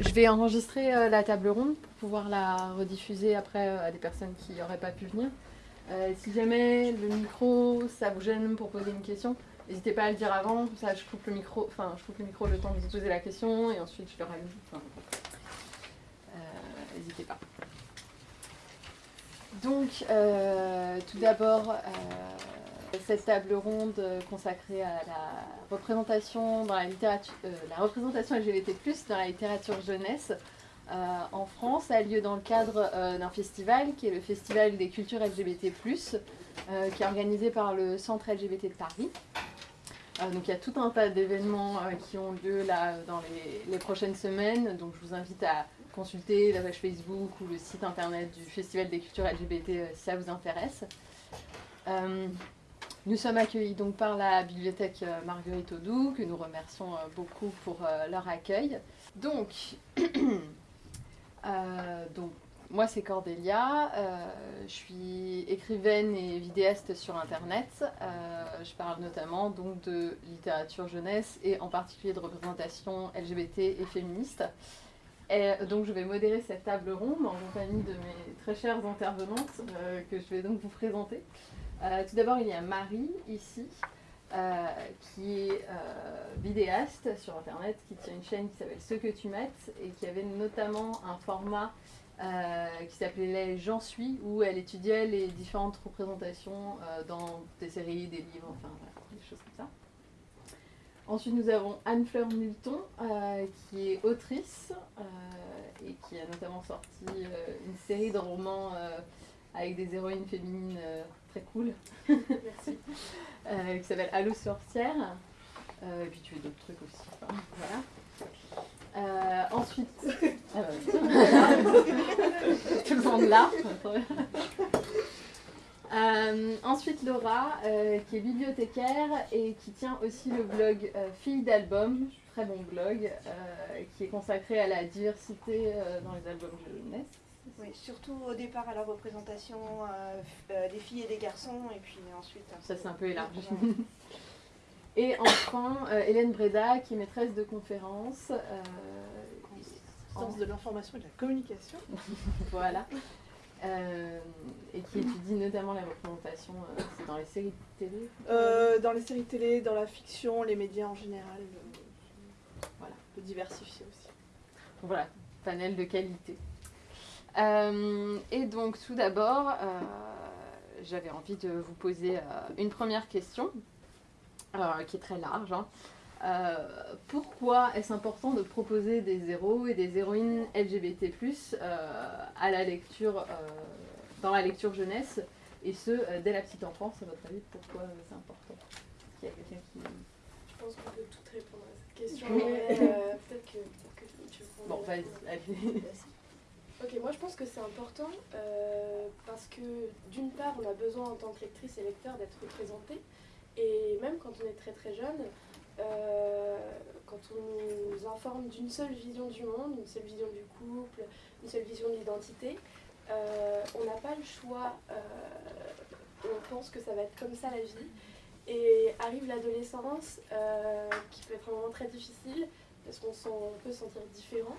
Je vais enregistrer euh, la table ronde pour pouvoir la rediffuser après euh, à des personnes qui n'auraient pas pu venir. Euh, si jamais le micro, ça vous gêne pour poser une question, n'hésitez pas à le dire avant, ça je coupe le micro, enfin je coupe le micro le temps de vous poser la question et ensuite je le rallume. N'hésitez pas. Donc, tout d'abord, cette table ronde euh, consacrée à la représentation dans la littérature, euh, la représentation LGBT+ dans la littérature jeunesse euh, en France a lieu dans le cadre d'un festival qui est le Festival des cultures LGBT+, qui est organisé par le Centre LGBT de Paris. Donc il y a tout un tas d'événements qui ont lieu là dans les, prochaines semaines. Donc je vous invite à consulter la page Facebook ou le site internet du Festival des cultures LGBT si ça vous intéresse. Nous sommes accueillis donc par la bibliothèque euh, Marguerite Audoux, que nous remercions euh, beaucoup pour euh, leur accueil. Donc, moi c'est Cordélia, je suis écrivaine et vidéaste sur internet. Je parle notamment donc de littérature jeunesse et en particulier de représentation LGBT et féministe. Donc je vais modérer cette table ronde en compagnie de mes très chères intervenantes que je vais donc vous présenter. Euh, tout d'abord il y a Marie ici. euh, qui est euh, vidéaste sur internet, qui tient une chaîne qui s'appelle Ce que tu mettes et qui avait notamment un format qui s'appelait J'en suis, où elle étudiait les différentes représentations dans des séries, des livres, enfin des choses comme ça. Ensuite, nous avons Anne-Fleur Milton, euh, qui est autrice et qui a notamment sorti une série de romans avec des héroïnes féminines euh, très cool. Merci. Euh, qui s'appelle Allo sorcière. Euh, et puis tu fais d'autres trucs aussi. enfin, voilà. Ensuite, ah bah, tout le monde là. Ensuite Laura, qui est bibliothécaire et qui tient aussi le blog euh, Fille d'album, très bon blog, qui est consacré à la diversité dans les albums jeunesse. Oui, surtout au départ à la représentation euh, euh, des filles et des garçons, et puis ensuite. Ça c'est un peu élargi. Et enfin euh, Hélène Breda, qui est maîtresse de conférence. euh, Sciences de l'information et de la communication. Voilà. Euh, et qui étudie notamment la représentation euh, c'est dans les séries de télé. Euh, dans les séries télé, dans la fiction, les médias en général. euh, Voilà. On peut diversifier aussi. Donc Voilà, panel de qualité. Euh, et donc tout d'abord, euh, j'avais envie de vous poser euh, une première question, qui est très large. hein. Pourquoi est-ce important de proposer des héros et des héroïnes LGBT+, à la lecture, dans la lecture jeunesse, et ce, dès la petite enfance, à votre avis, pourquoi c'est important? Est-ce qu'il y a quelqu'un qui... Je pense qu'on peut toutes répondre à cette question. Oui. mais, Peut-être que, que tu veux Bon, vas-y, allez. Ok, moi je pense que c'est important euh, parce que d'une part, on a besoin en tant que lectrice et lecteur d'être représenté. Et même quand on est très très jeune, euh, quand on nous informe d'une seule vision du monde, une seule vision du couple, une seule vision de l'identité, euh, on n'a pas le choix. on pense que ça va être comme ça la vie. Et arrive l'adolescence, qui peut être un moment très difficile, parce qu'on peut se sentir différent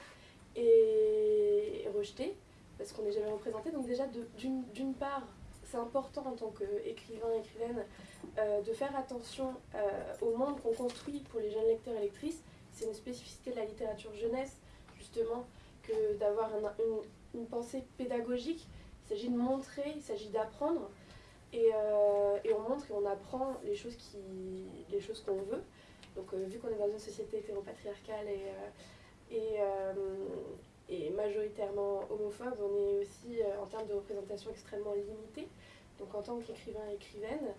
et rejeté, parce qu'on n'est jamais représenté. Donc déjà, d'une part, c'est important en tant qu'écrivain, écrivaine, euh, de faire attention euh, au monde qu'on construit pour les jeunes lecteurs et lectrices. C'est une spécificité de la littérature jeunesse, justement, que d'avoir un- une, une pensée pédagogique. Il s'agit de montrer, il s'agit d'apprendre. Et, euh, et on montre et on apprend les choses qu'on veut. Donc vu qu'on est dans une société hétéropatriarcale et, et, euh, et majoritairement homophobe, on est aussi euh, en termes de représentation extrêmement limité. Donc en tant qu'écrivain et écrivaine,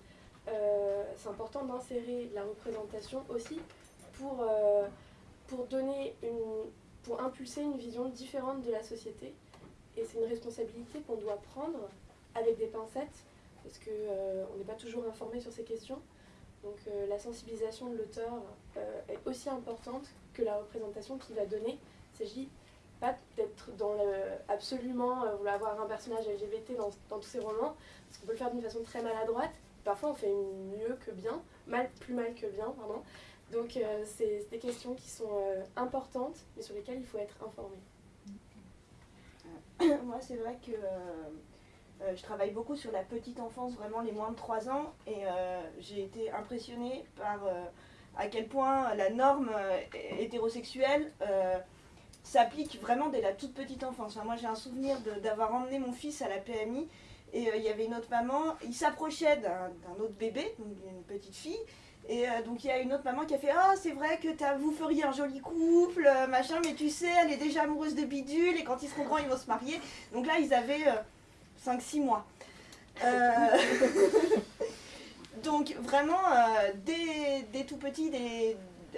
euh, c'est important d'insérer la représentation aussi pour, pour donner une, pour impulser une vision différente de la société. Et c'est une responsabilité qu'on doit prendre avec des pincettes parce qu'on on n'est pas toujours informé sur ces questions. Donc la sensibilisation de l'auteur est aussi importante que la représentation qu'il va donner. Il s'agit pas d'être dans le absolument euh, vouloir avoir un personnage LGBT dans, tous ses romans, parce qu'on peut le faire d'une façon très maladroite. Parfois on fait mieux que bien, mal, plus mal que bien, pardon. Donc c'est des questions qui sont importantes, mais sur lesquelles il faut être informé. Moi, c'est vrai que euh, je travaille beaucoup sur la petite enfance, vraiment les moins de 3 ans, et euh, j'ai été impressionnée par euh, à quel point la norme hétérosexuelle s'applique vraiment dès la toute petite enfance. moi, j'ai un souvenir d'avoir emmené mon fils à la PMI, et il y avait une autre maman, il s'approchait d'un autre bébé, d'une petite fille, et donc il y a une autre maman qui a fait Ah, c'est vrai que vous feriez un joli couple, machin, mais tu sais, elle est déjà amoureuse de bidule et quand ils seront grands, ils vont se marier. Donc là, ils avaient 5-6 mois. Euh, donc vraiment, euh, dès, tout petit,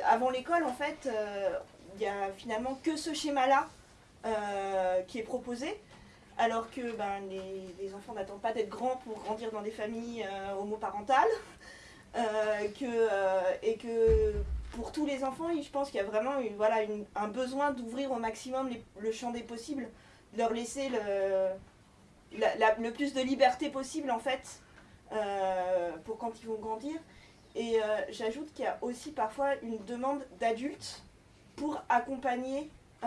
avant l'école, en fait, euh, il n'y a finalement que ce schéma-là qui est proposé. Alors que ben, les, enfants n'attendent pas d'être grands pour grandir dans des familles homoparentales. que, et que pour tous les enfants, je pense qu'il y a vraiment voilà, un besoin d'ouvrir au maximum le champ des possibles, de leur laisser le, le plus de liberté possible en fait euh, pour quand ils vont grandir. Et euh, j'ajoute qu'il y a aussi parfois une demande d'adultes pour accompagner euh,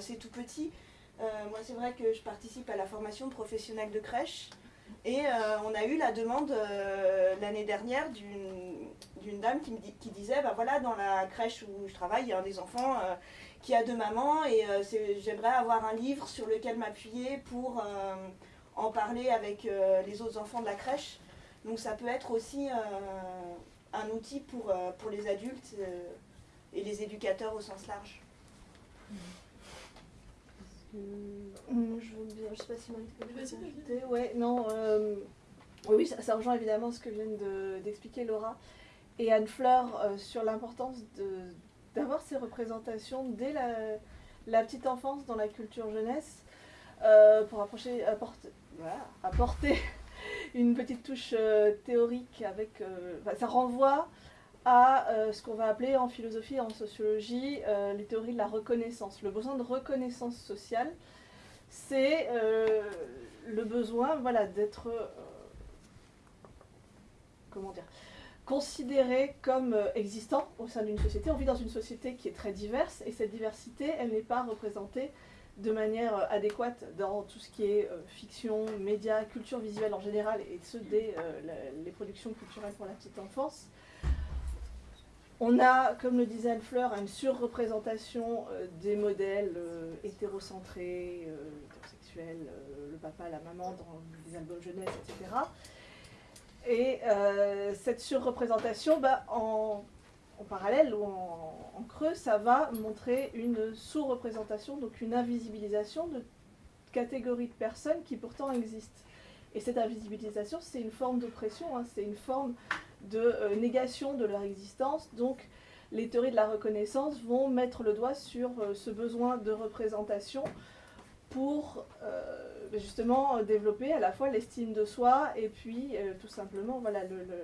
ces tout petits. moi, c'est vrai que je participe à la formation professionnelle de crèche. Et on a eu la demande l'année dernière d'une dame qui, me disait, bah voilà, dans la crèche où je travaille, il y a un des enfants qui a deux mamans et j'aimerais avoir un livre sur lequel m'appuyer pour en parler avec euh, les autres enfants de la crèche. Donc ça peut être aussi euh, un outil pour, euh, pour les adultes et les éducateurs au sens large. je ne sais pas si Marie Ouais, non. oui, ça, rejoint évidemment ce que vient d'expliquer Laura et Anne Fleur sur l'importance d'avoir ces représentations dès la, la, petite enfance dans la culture jeunesse pour approcher, apporter, apporter une petite touche euh, théorique avec. Euh, ça renvoie à euh, ce qu'on va appeler en philosophie et en sociologie les théories de la reconnaissance. Le besoin de reconnaissance sociale, c'est le besoin voilà, d'être. comment dire considéré comme existant au sein d'une société. On vit dans une société qui est très diverse et cette diversité, elle n'est pas représentée de manière euh, adéquate dans tout ce qui est euh, fiction, médias, culture visuelle en général, et ce dès euh, les productions culturelles pour la petite enfance. On a, comme le disait Anne Fleur, une surreprésentation des modèles hétérocentrés, hétérosexuels, le papa, la maman dans les albums jeunesse, etc. Et cette surreprésentation, bah, en en parallèle ou en, creux, ça va montrer une sous-représentation, donc une invisibilisation de catégories de personnes qui pourtant existent. Et cette invisibilisation, c'est une forme d'oppression, hein, c'est une forme de euh, négation de leur existence. Donc les théories de la reconnaissance vont mettre le doigt sur euh, ce besoin de représentation pour euh, justement développer à la fois l'estime de soi et puis tout simplement voilà, le le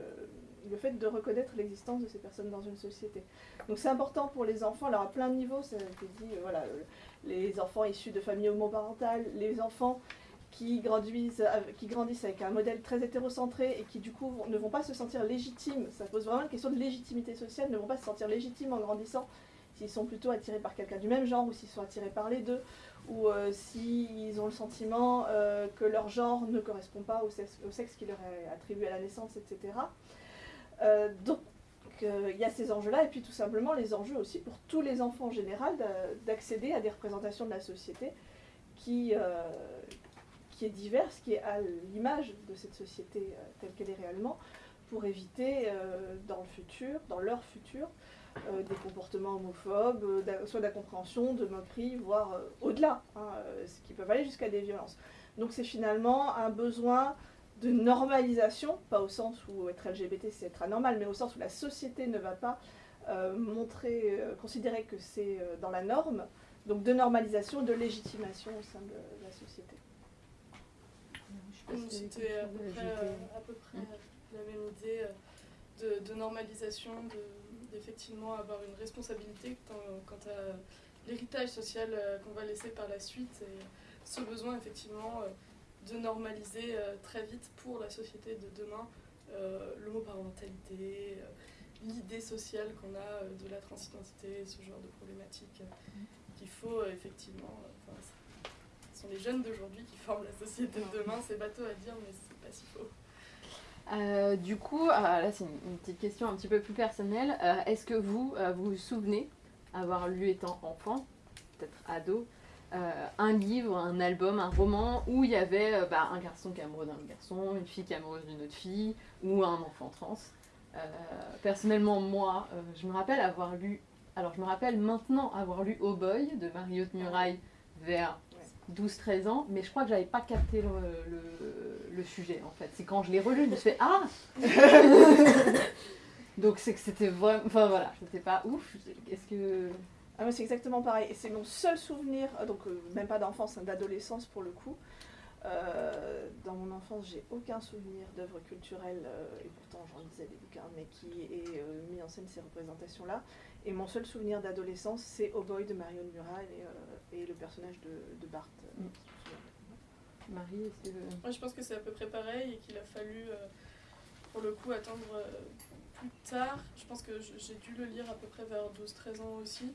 fait de reconnaître l'existence de ces personnes dans une société. Donc c'est important pour les enfants, alors à plein de niveaux, ça a été dit, euh, voilà, euh, les enfants issus de familles homoparentales, les enfants qui grandissent, qui grandissent avec un modèle très hétérocentré et qui du coup ne vont pas se sentir légitimes, ça pose vraiment une question de légitimité sociale, ne vont pas se sentir légitimes en grandissant s'ils sont plutôt attirés par quelqu'un du même genre ou s'ils sont attirés par les deux ou euh, s'ils ont le sentiment que leur genre ne correspond pas au sexe qui leur est attribué à la naissance, etc. Euh, donc, euh, il y a ces enjeux-là, et puis tout simplement les enjeux aussi pour tous les enfants en général d'accéder à des représentations de la société qui, euh, qui est diverse, qui est à l'image de cette société telle qu'elle est réellement, pour éviter dans le futur, dans leur futur, des comportements homophobes, soit d'incompréhension, de moquerie, voire au-delà, hein, ce qui peuvent aller jusqu'à des violences. Donc c'est finalement un besoin de normalisation, pas au sens où être LGBT c'est être anormal, mais au sens où la société ne va pas euh, montrer, euh, considérer que c'est euh, dans la norme, donc de normalisation, de légitimation au sein de, la société. C'était à, peu près la même idée de, normalisation, d'effectivement avoir une responsabilité quant, à l'héritage social qu'on va laisser par la suite. Et ce besoin effectivement de normaliser euh, très vite pour la société de demain euh, l'homoparentalité, euh, l'idée sociale qu'on a de la transidentité, ce genre de problématiques, qu'il faut effectivement. Enfin, ce sont les jeunes d'aujourd'hui qui forment la société de demain. C'est bateau à dire, mais c'est pas si faux. Euh, du coup, ah, là c'est une, une petite question un petit peu plus personnelle. Euh, Est-ce que vous vous vous souvenez avoir lu étant enfant, peut-être ado, euh, un livre, un album, un roman où il y avait euh, bah, un garçon qui est amoureux d'un garçon, une fille qui est amoureuse d'une autre fille, ou un enfant trans Euh, Personnellement, moi, je me rappelle avoir lu, alors je me rappelle maintenant avoir lu Oh Boy de Mario de Muraille vers 12-13 ans, mais je crois que j'avais pas capté le, le- le sujet en fait. C'est quand je l'ai relu, je me suis fait Ah Donc c'est que c'était vraiment. Enfin voilà, c'était pas ouf. Est-ce que. Ah, c'est exactement pareil. Et c'est mon seul souvenir, euh, donc euh, même pas d'enfance, hein, d'adolescence pour le coup. Euh, dans mon enfance, j'ai aucun souvenir d'œuvre culturelle, euh, et pourtant j'en lisais des bouquins, mais qui ait euh, mis en scène ces représentations-là. Et mon seul souvenir d'adolescence, c'est Oh Boy de Marion Mural et, euh, et le personnage de, de Bart. euh, Mm. Marie, est-ce que. Moi, je pense que c'est à peu près pareil et qu'il a fallu, euh, pour le coup, attendre euh, plus tard. Je pense que j'ai dû le lire à peu près vers 12-13 ans aussi.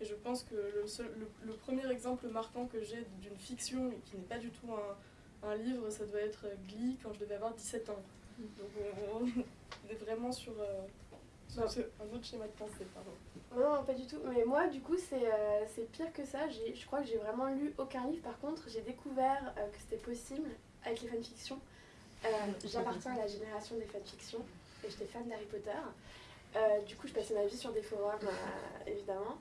Et je pense que le, seul, le, le premier exemple marquant que j'ai d'une fiction et qui n'est pas du tout un, un livre, ça doit être Glee quand je devais avoir 17 ans. Donc on, on est vraiment sur, euh, sur un autre schéma de pensée. Pardon. Non, pas du tout. Mais moi, du coup, c'est euh, pire que ça. Je crois que j'ai vraiment lu aucun livre. Par contre, j'ai découvert euh, que c'était possible avec les fanfictions. Euh, J'appartiens à la génération des fanfictions et j'étais fan d'Harry Potter. Euh, du coup, je passais ma vie sur des forums, euh, évidemment.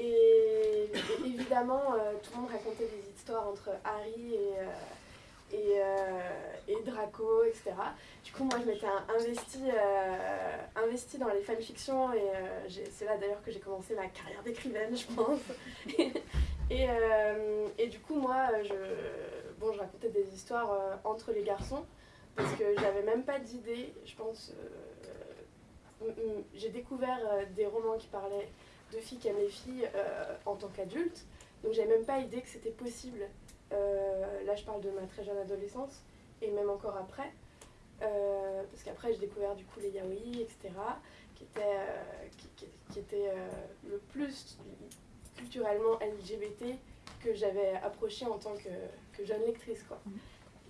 Et, évidemment, euh, tout le monde racontait des histoires entre Harry et, euh, et, euh, et Draco, etc. Du coup, moi, je m'étais investie dans les fanfictions et c'est là d'ailleurs que j'ai commencé ma carrière d'écrivaine, je pense. et, et du coup, moi, je, bon, je racontais des histoires entre les garçons parce que j'avais même pas d'idée, je pense. j'ai découvert des romans qui parlaient de filles qui aiment les filles euh, en tant qu'adultes, donc j'avais même pas idée que c'était possible. Euh, là, je parle de ma très jeune adolescence et même encore après. Euh, parce qu'après j'ai découvert du coup les yaoi, etc., qui étaient, euh, qui, qui- qui étaient le plus culturellement LGBT que j'avais approché en tant que, que jeune lectrice. Quoi. Mhm.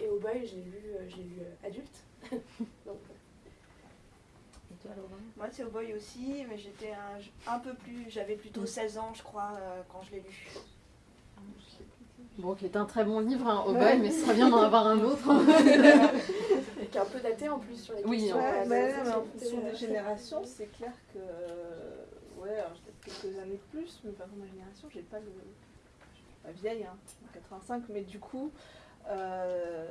Et au boy, j'ai lu, euh, j'ai lu euh, adulte. Donc, toi, Laura Moi, c'est au boy aussi, mais j'étais un, un peu plus. J'avais plutôt Mm. 16 ans, je crois, euh, quand je l'ai lu. Bon, qui est un très bon livre, hein, Oh Boy, mais ce serait bien d'en avoir un autre. et qui est un peu daté en plus sur les Oui, questions. mais en fonction euh, des générations, c'est clair que. euh, Ouais, alors j'ai peut-être quelques années de plus, mais par contre, ma génération, j'ai pas le. Je suis pas vieille, hein, en 85, mais du coup, euh,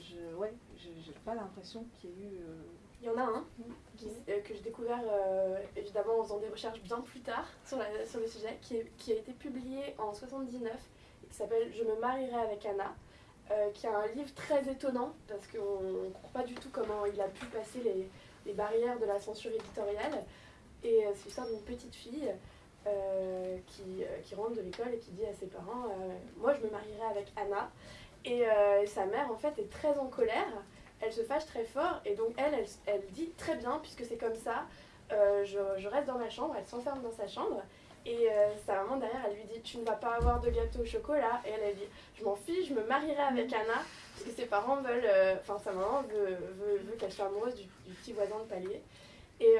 je, ouais, j'ai j'ai pas l'impression qu'il y ait eu. euh, Il y en a un qui- euh, que j'ai découvert euh, évidemment en faisant des recherches bien plus tard sur, la- sur le sujet, qui, est- qui a été publié en 79 et qui s'appelle Je me marierai avec Anna, euh, qui est un livre très étonnant parce qu'on ne comprend pas du tout comment il a pu passer les, les barrières de la censure éditoriale. Et c'est l'histoire d'une petite fille qui, qui rentre de l'école et qui dit à ses parents Moi je me marierai avec Anna. Et sa mère en fait est très en colère elle se fâche très fort et donc elle, elle, elle dit très bien, puisque c'est comme ça, euh, je, je reste dans ma chambre, elle s'enferme dans sa chambre et euh, sa maman derrière, elle lui dit tu ne vas pas avoir de gâteau au chocolat et elle, elle dit je m'en fiche, je me marierai avec Anna parce que ses parents veulent, euh, enfin sa maman veut, veut, veut qu'elle soit amoureuse du, du petit voisin de palier. Et,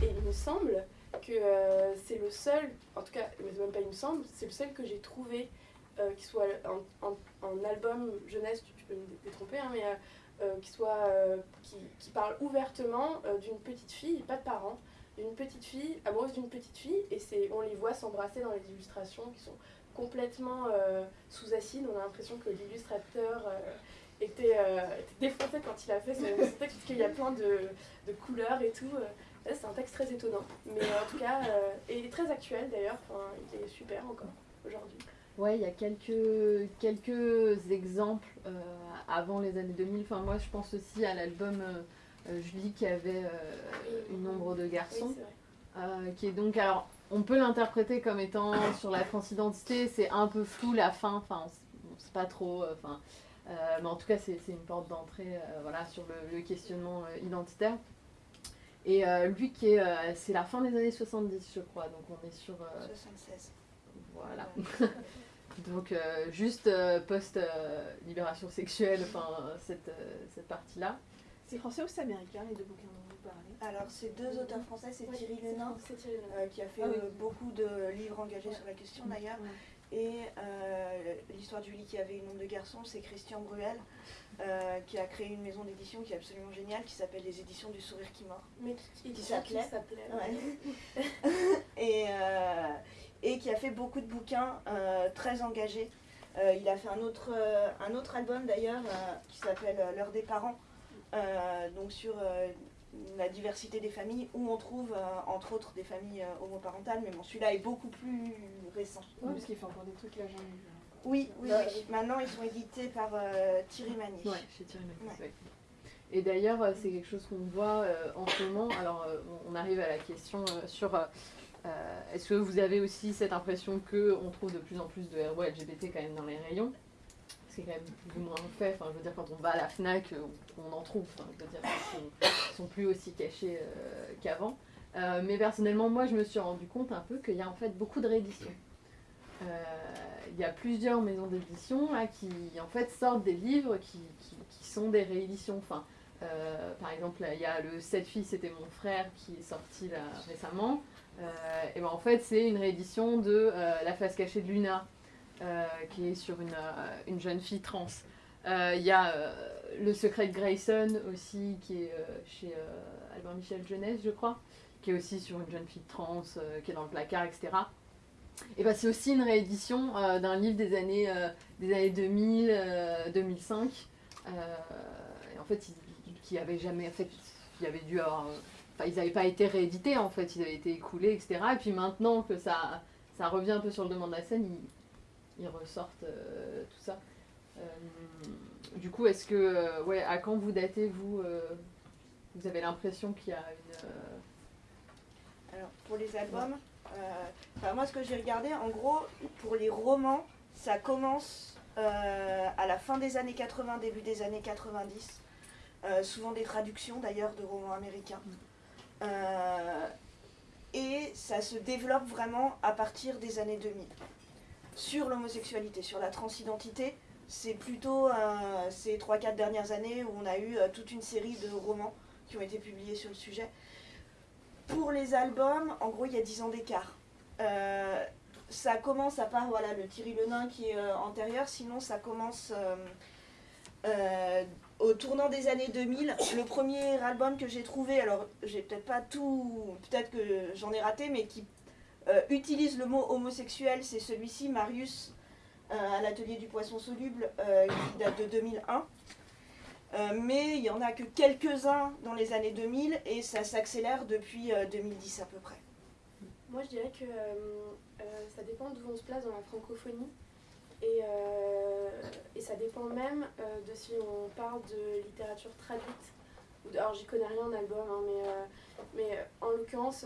et il me semble que c'est le seul, en tout cas, mais même pas il me semble, c'est le seul que j'ai trouvé qui soit en, en, en album jeunesse, tu, tu peux me détromper, hein, mais qui, soit, euh, qui, qui parle ouvertement euh, d'une petite fille, pas de parents, d'une petite fille, amoureuse d'une petite fille, et on les voit s'embrasser dans les illustrations qui sont complètement euh, sous acide. On a l'impression que l'illustrateur euh, était, euh, défoncé quand il a fait son, texte, parce qu'il y a plein de, de couleurs et tout. euh. C'est un texte très étonnant, mais en tout cas, euh, et très actuel d'ailleurs, il est super encore aujourd'hui. Ouais, il y a quelques, quelques exemples euh, avant les années 2000. Enfin, moi, je pense aussi à l'album euh, euh, Julie qui avait euh, une ombre de garçon, qui est donc, alors, on peut l'interpréter comme étant sur la transidentité, c'est un peu flou la fin, enfin, on, sait pas trop, enfin, mais en tout cas, c'est une porte d'entrée, voilà, sur le, le questionnement identitaire. Et lui, qui est, c'est la fin des années 70, je crois, donc on est sur. 76. Voilà. donc juste post-libération sexuelle, enfin cette, cette partie-là. C'est français ou c'est américain les deux bouquins dont vous parlez? Alors c'est deux auteurs français, c'est Thierry Lenin, qui a fait Ah oui. beaucoup de livres engagés Ouais. sur la question d'ailleurs. Et euh, l'histoire du lit qui avait une nombre de garçons, c'est Christian Bruel, euh, qui a créé une maison d'édition qui est absolument géniale, qui s'appelle les éditions du sourire qui mord. Mais qui, s'appelait s'appelait. Ouais. et, euh, et qui a fait beaucoup de bouquins euh, très engagés. Euh, il a fait un autre, euh, un autre album d'ailleurs qui s'appelle L'heure des parents, donc sur la diversité des familles, où on trouve euh, entre autres des familles euh, homoparentales, mais bon celui-là est beaucoup plus récent. Oui, parce qu'il fait encore des trucs là, j'en ai vu. Oui, oui, oui. Maintenant ils sont édités par euh, Thierry Magnier. Ouais, chez Thierry Magnier, Ouais. Et d'ailleurs, c'est quelque chose qu'on voit en ce moment. Alors, on- arrive à la question sur est-ce que vous avez aussi cette impression qu'on trouve de plus en plus de héros LGBT quand même dans les rayons? C'est quand même plus ou moins fait. Enfin, je veux dire, quand on va à la Fnac, euh, on, en trouve. Je veux dire, ils sont, sont plus aussi cachés euh, qu'avant. Euh, mais personnellement, moi, je me suis rendu compte un peu qu'il y a en fait beaucoup de rééditions. Euh, Il y a plusieurs maisons d'édition qui en fait sortent des livres qui, sont des rééditions. Enfin, euh, par exemple, il y a le 7 filles, c'était mon frère qui est sorti récemment. Euh, et ben en fait, c'est une réédition de euh, La face cachée de Luna, euh, qui est sur une, une jeune fille trans. Il y a Le secret de Grayson aussi, qui est chez Albert Michel Jeunesse, je crois, qui est aussi sur une jeune fille trans, qui est dans le placard, etc. Et ben c'est aussi une réédition d'un livre des années, des années 2000, euh, 2005. euh, et en fait, qui avait jamais. En fait, il avait dû avoir. Ils n'avaient pas été réédités en fait, ils avaient été écoulés, etc. Et puis maintenant que ça, ça revient un peu sur le devant de la scène, ils, ressortent euh, tout ça. Euh, du coup, est-ce que. euh, ouais, à quand vous datez, vous Vous avez l'impression qu'il y a une. Alors, pour les albums, moi ce que j'ai regardé, en gros, pour les romans, ça commence à la fin des années 80, début des années 90. Euh, souvent des traductions d'ailleurs de romans américains. Euh, et ça se développe vraiment à partir des années 2000. Sur l'homosexualité, sur la transidentité, c'est plutôt euh, ces 3-4 dernières années où on a eu euh, toute une série de romans qui ont été publiés sur le sujet. Pour les albums, en gros, il y a 10 ans d'écart. Ça commence, à part voilà, le Thierry Lenain qui est antérieur, sinon ça commence au tournant des années 2000. Le premier album que j'ai trouvé, alors j'ai peut-être pas tout, peut-être que j'en ai raté, mais qui euh, utilise le mot homosexuel, c'est celui-ci, Marius, euh, à l'atelier du poisson soluble, euh, qui date de 2001. Euh, mais il n'y en a que quelques-uns dans les années 2000 et ça s'accélère depuis euh, 2010 à peu près. Moi, je dirais que ça dépend d'où on se place dans la francophonie. Et, euh, et ça dépend même euh, de si on parle de littérature traduite. Alors, j'y connais rien en album, hein, mais, euh, mais en l'occurrence,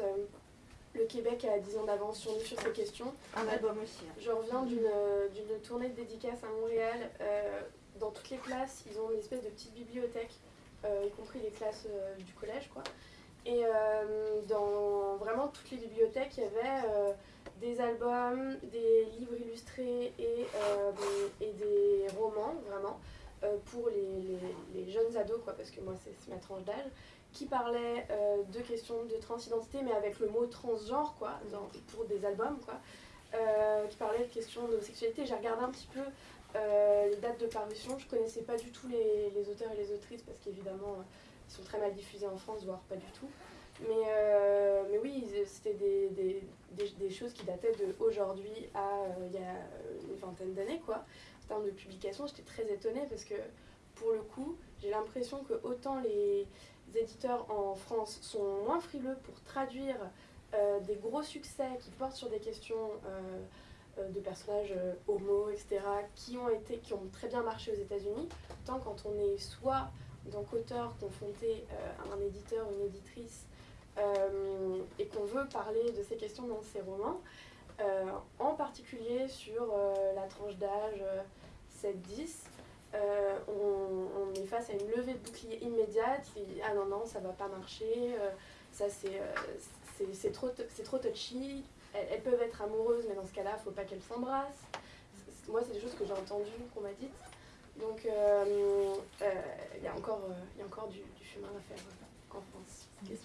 le Québec a 10 ans d'avance sur nous sur ces questions. Un album aussi. hein. Je reviens d'une euh, tournée de dédicaces à Montréal. Euh, dans toutes les classes, ils ont une espèce de petite bibliothèque, y compris les classes du collège, quoi. Et dans vraiment toutes les bibliothèques, il y avait des albums, des livres illustrés et, euh, et des romans, vraiment, euh, pour les, les- jeunes ados, quoi, parce que moi, c'est ma tranche d'âge, qui parlaient euh, de questions de transidentité, mais avec le mot transgenre, quoi, pour des albums, quoi qui parlait de questions d'homosexualité. J'ai regardé un petit peu les dates de parution. Je connaissais pas du tout les, les auteurs et les autrices parce qu'évidemment ils sont très mal diffusés en France, voire pas du tout. Mais, euh, mais oui, ils- c'était des, des, des, choses qui dataient de aujourd'hui à euh, il y a une vingtaine d'années quoi. En termes de publication, j'étais très étonnée parce que pour le coup, j'ai l'impression que autant les éditeurs en France sont moins frileux pour traduire euh, des gros succès qui portent sur des questions euh, euh, de personnages euh, homo, etc., qui ont, été, qui ont très bien marché aux États-Unis, tant quand on est soit en tant qu'auteur confronté euh, à un éditeur ou une éditrice euh, et qu'on veut parler de ces questions dans ses romans, euh, en particulier sur euh, la tranche d'âge euh, 7-10, euh, on, est face à une levée de bouclier immédiate. qui- ah non, non, ça va pas marcher. ça c'est trop, trop touchy. Elles, peuvent être amoureuses, mais dans ce cas-là, faut pas qu'elles s'embrassent. Moi, c'est des choses que j'ai entendues, qu'on m'a dites. Donc, il y a encore, y a encore du, du chemin à faire en France.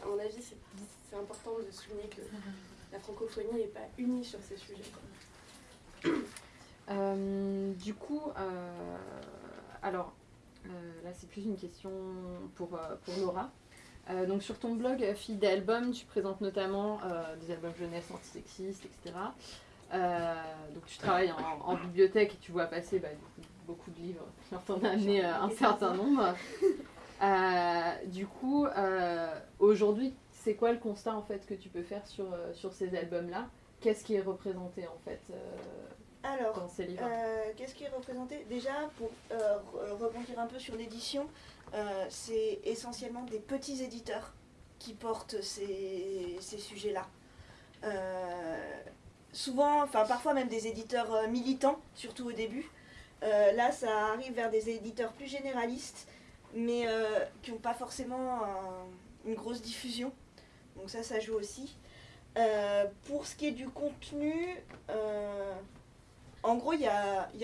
À mon avis, c'est important de souligner que la francophonie n'est pas unie sur ces sujets. Euh, du coup, euh, alors euh, là c'est plus une question pour, pour Laura. donc sur ton blog Fille d'album, tu présentes notamment des albums jeunesse antisexistes, etc. donc tu travailles en, bibliothèque et tu vois passer bah, beaucoup de livres. Tu en as amené un certain nombre. du coup, aujourd'hui, c'est quoi le constat en fait que tu peux faire sur, sur ces albums-là? Qu'est-ce qui est représenté en fait alors, euh, qu'est-ce qui est représenté? Déjà, pour euh, rebondir un peu sur l'édition, euh, c'est essentiellement des petits éditeurs qui portent ces, sujets-là. souvent, enfin parfois même des éditeurs militants, surtout au début. là, ça arrive vers des éditeurs plus généralistes, mais qui n'ont pas forcément une grosse diffusion. Donc ça, ça joue aussi. pour ce qui est du contenu, en gros, il y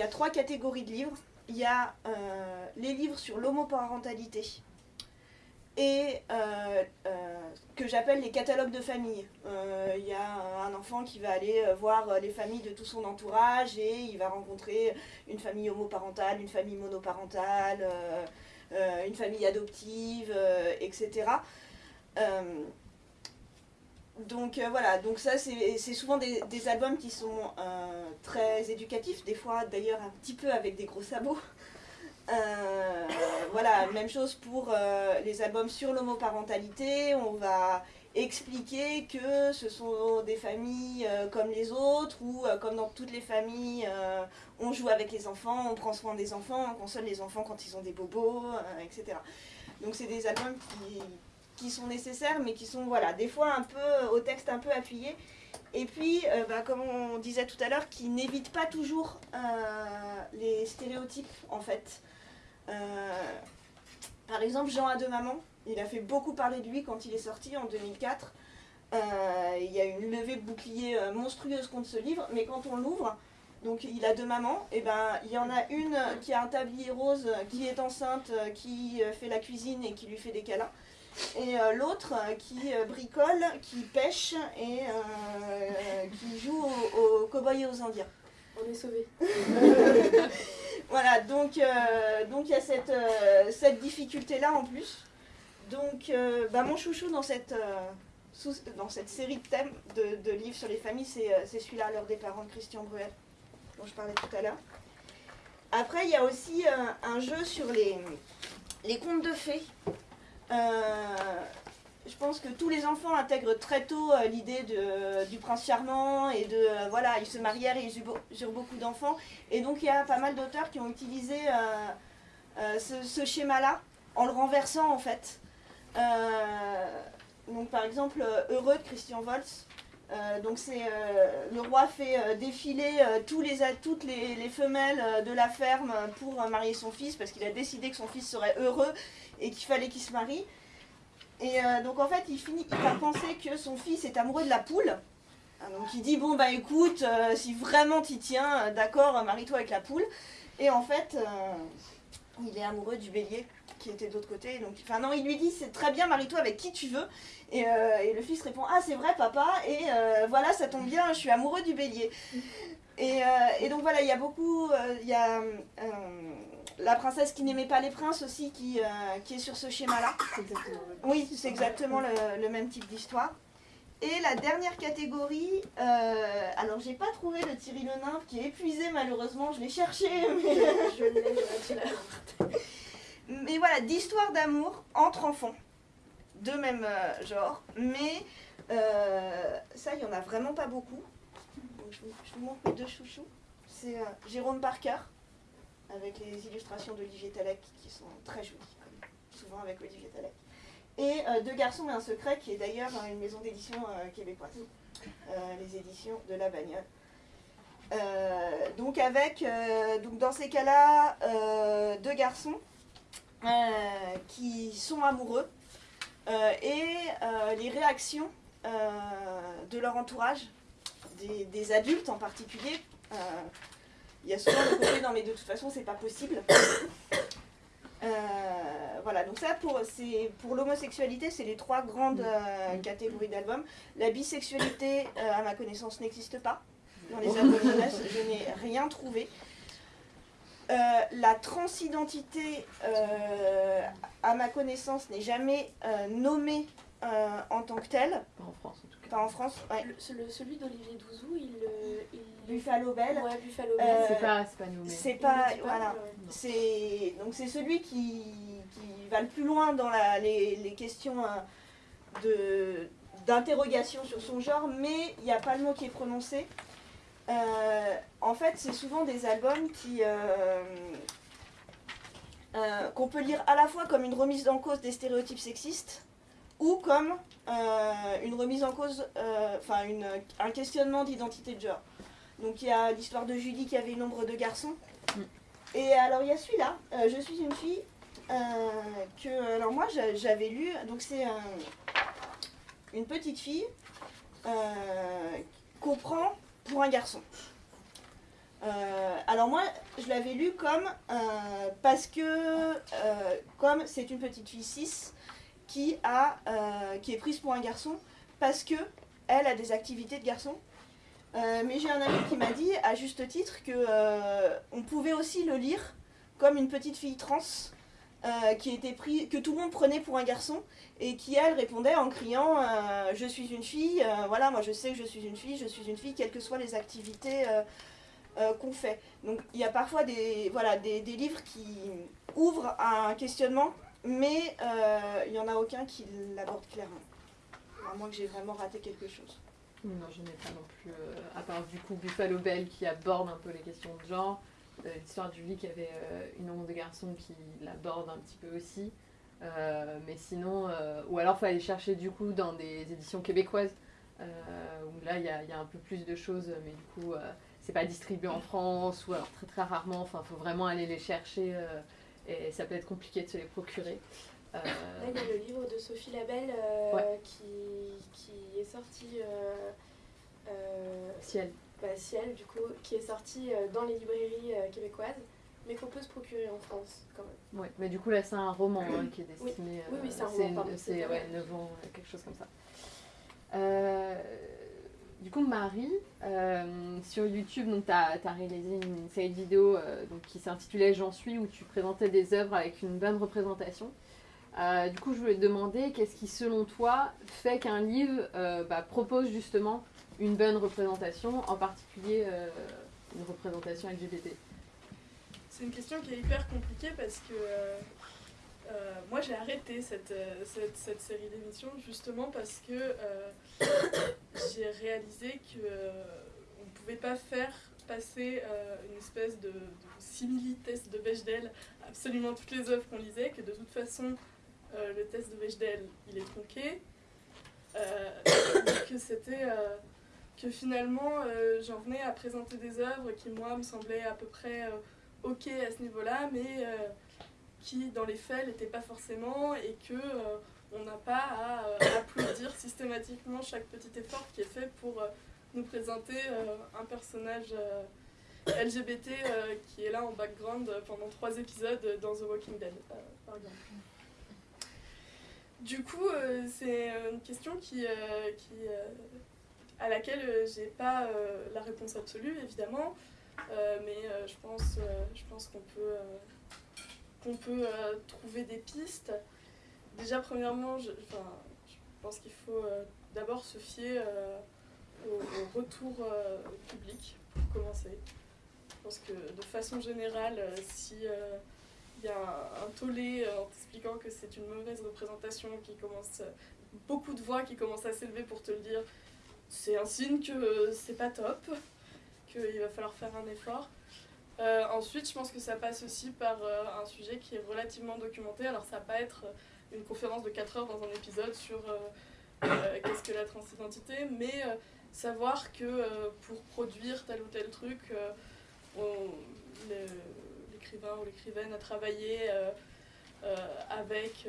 a, trois catégories de livres. Il y a euh, les livres sur l'homoparentalité et euh, euh, que j'appelle les catalogues de famille. Il y a un enfant qui va aller voir les familles de tout son entourage et il va rencontrer une famille homoparentale, une famille monoparentale, une famille adoptive, etc. Donc euh, voilà, donc ça c'est souvent des, albums qui sont euh, très éducatifs, des fois d'ailleurs un petit peu avec des gros sabots. Euh, voilà, même chose pour les albums sur l'homoparentalité, on va expliquer que ce sont des familles comme les autres, ou comme dans toutes les familles, on joue avec les enfants, on prend soin des enfants, on console les enfants quand ils ont des bobos, etc. Donc c'est des albums qui, qui sont nécessaires, mais qui sont, voilà, des fois un peu au texte un peu appuyé. Et puis, euh, bah, comme on disait tout à l'heure, qui n'évite pas toujours euh, les stéréotypes, en fait. Euh, par exemple, Jean a deux mamans, il a fait beaucoup parler de lui quand il est sorti en 2004. il y a une levée de bouclier monstrueuse contre ce livre, mais quand on l'ouvre, donc il a deux mamans, et ben il y en a une qui a un tablier rose, qui est enceinte, qui fait la cuisine et qui lui fait des câlins et euh, l'autre euh, qui euh, bricole, qui pêche et qui joue aux, cow-boys et aux indiens. On est sauvés. voilà, donc donc il y a cette, cette difficulté-là en plus. Donc bah, mon chouchou dans cette, dans cette série de thèmes de, livres sur les familles, c'est celui-là, L'heure des parents de Christian Bruel, dont je parlais tout à l'heure. Après, il y a aussi un jeu sur les, les contes de fées. Euh, je pense que tous les enfants intègrent très tôt euh, l'idée du prince charmant et de euh, voilà ils se marièrent et ils eurent beaucoup d'enfants et donc il y a pas mal d'auteurs qui ont utilisé ce, schéma là en le renversant en fait donc par exemple Heureux de Christian Volz donc c'est le roi fait défiler les, toutes les, les, femelles de la ferme pour marier son fils parce qu'il a décidé que son fils serait heureux et qu'il fallait qu'il se marie. Et euh, donc en fait, il finit par penser que son fils est amoureux de la poule. Ah, donc il dit bon bah écoute, euh, si vraiment t'y tiens, euh, d'accord, marie-toi avec la poule. Et en fait, il est amoureux du bélier qui était de l'autre côté. Donc, enfin non, il lui dit c'est très bien, marie-toi avec qui tu veux. Et, le fils répond ah c'est vrai papa. Et voilà, ça tombe bien, je suis amoureux du bélier. Et, et donc voilà, il y a beaucoup, il y a la princesse qui n'aimait pas les princes aussi, qui, euh, qui est sur ce schéma-là. Oui, c'est exactement le, même type d'histoire. Et la dernière catégorie, euh, alors j'ai pas trouvé le Thierry Le Nymphe qui est épuisé malheureusement, je l'ai cherché. Mais... je Mais voilà, d'histoire d'amour entre enfants, de même euh, genre, mais ça il y en a vraiment pas beaucoup. je, vous, montre mes deux chouchous. C'est Jérôme Parker, avec les illustrations d'Olivier Talek qui sont très jolies, souvent avec Olivier Talek. Et euh, Deux garçons et un secret, qui est d'ailleurs une maison d'édition euh, québécoise, euh, les éditions de la bagnole. donc avec, donc dans ces cas-là, deux garçons qui sont amoureux, et les réactions de leur entourage, des, des, adultes en particulier. Il y a souvent le côté non mais de toute façon c'est pas possible. voilà, donc ça pour, pour l'homosexualité, c'est les trois grandes catégories d'albums. La bisexualité, à ma connaissance, n'existe pas dans les albums jeunesse, je n'ai rien trouvé. Euh, la transidentité, euh, à ma connaissance, n'est jamais euh, nommée en tant que telle. Pas en France, en tout cas. Pas en France, ouais. celui d'Olivier Douzou, il, Buffalo Bell. Ouais, Buffalo Bell. c'est pas, pas nommé. C'est pas, voilà. C'est donc c'est celui qui, qui, va le plus loin dans la, les, les, questions de d'interrogation sur son genre, mais il n'y a pas le mot qui est prononcé. Euh, en fait, c'est souvent des albums qui euh, euh, qu'on peut lire à la fois comme une remise en cause des stéréotypes sexistes ou comme une remise en cause, enfin un questionnement d'identité de genre. Donc il y a l'histoire de Julie qui avait une ombre de garçon. Mm. Et alors il y a celui-là, Je suis une fille, que alors moi j'avais lu, donc c'est une petite fille qu'on prend pour un garçon. Euh, alors moi, je l'avais lu comme euh, parce que euh, comme c'est une petite fille cis qui a qui est prise pour un garçon parce que elle a des activités de garçon. mais j'ai un ami qui m'a dit à juste titre que on pouvait aussi le lire comme une petite fille trans qui était pris, que tout le monde prenait pour un garçon et qui elle répondait en criant euh, je suis une fille, euh, voilà moi je sais que je suis une fille, je suis une fille quelles que soient les activités euh, qu'on fait. Donc il y a parfois des, voilà, des, des livres qui ouvrent un questionnement mais il n'y en a aucun qui l'aborde clairement. À moins que j'ai vraiment raté quelque chose. Non, je n'ai pas non plus, à part du coup Buffalo Bell qui aborde un peu les questions de genre, l'histoire du lit qui avait une ombre de garçon qui l'aborde un petit peu aussi. Euh, mais sinon, euh, ou alors il faut aller chercher du coup dans des éditions québécoises, euh, où là il y a, y a, un peu plus de choses, mais du coup c'est pas distribué en France, ou alors très très rarement, enfin il faut vraiment aller les chercher, et ça peut être compliqué de se les procurer. Là, il y a le livre de Sophie Labelle qui, qui, est sorti. Ciel. Bah, Ciel, du coup, qui est sorti dans les librairies québécoises mais qu'on peut se procurer en France quand même. Oui, mais du coup là c'est un roman hein, qui est destiné. Oui, oui, c'est un roman. C'est ouais, 9 ans, quelque chose comme ça. Euh, du coup, Marie, euh, sur YouTube, tu as, réalisé une série de vidéos euh, donc, qui s'intitulait J'en suis, où tu présentais des œuvres avec une bonne représentation. du coup, je voulais te demander, qu'est-ce qui, selon toi, fait qu'un livre bah, propose justement une bonne représentation, en particulier une représentation LGBT c'est une question qui est hyper compliquée parce que euh, euh, moi j'ai arrêté cette, euh, série d'émissions justement parce que j'ai réalisé qu'on ne pouvait pas faire passer une espèce de, de simili-test de Bechdel absolument toutes les œuvres qu'on lisait, que de toute façon le test de Bechdel il est tronqué, que c'était que finalement j'en venais à présenter des œuvres qui moi me semblaient à peu près ok à ce niveau-là, mais euh, qui dans les faits n'était pas forcément et que euh, on n'a pas à euh, applaudir systématiquement chaque petit effort qui est fait pour nous présenter un personnage LGBT qui est là en background pendant trois épisodes dans The Walking Dead, par exemple. Du coup, c'est une question qui, qui à laquelle j'ai pas la réponse absolue, évidemment. Euh, mais euh, je pense, euh, pense qu'on peut, qu'on peut trouver des pistes. Déjà, premièrement, je, je pense qu'il faut d'abord se fier au, retour public pour commencer. Je pense que de façon générale, si il y a un, un tollé en t'expliquant que c'est une mauvaise représentation qui commence, beaucoup de voix qui commencent à s'élever pour te le dire, c'est un signe que c'est pas top qu'il va falloir faire un effort. Euh, ensuite, je pense que ça passe aussi par euh, un sujet qui est relativement documenté. Alors, ça va pas être une conférence de 4 heures dans un épisode sur euh, qu'est-ce que la transidentité, mais savoir que pour produire tel ou tel truc, l'écrivain ou l'écrivaine a travaillé avec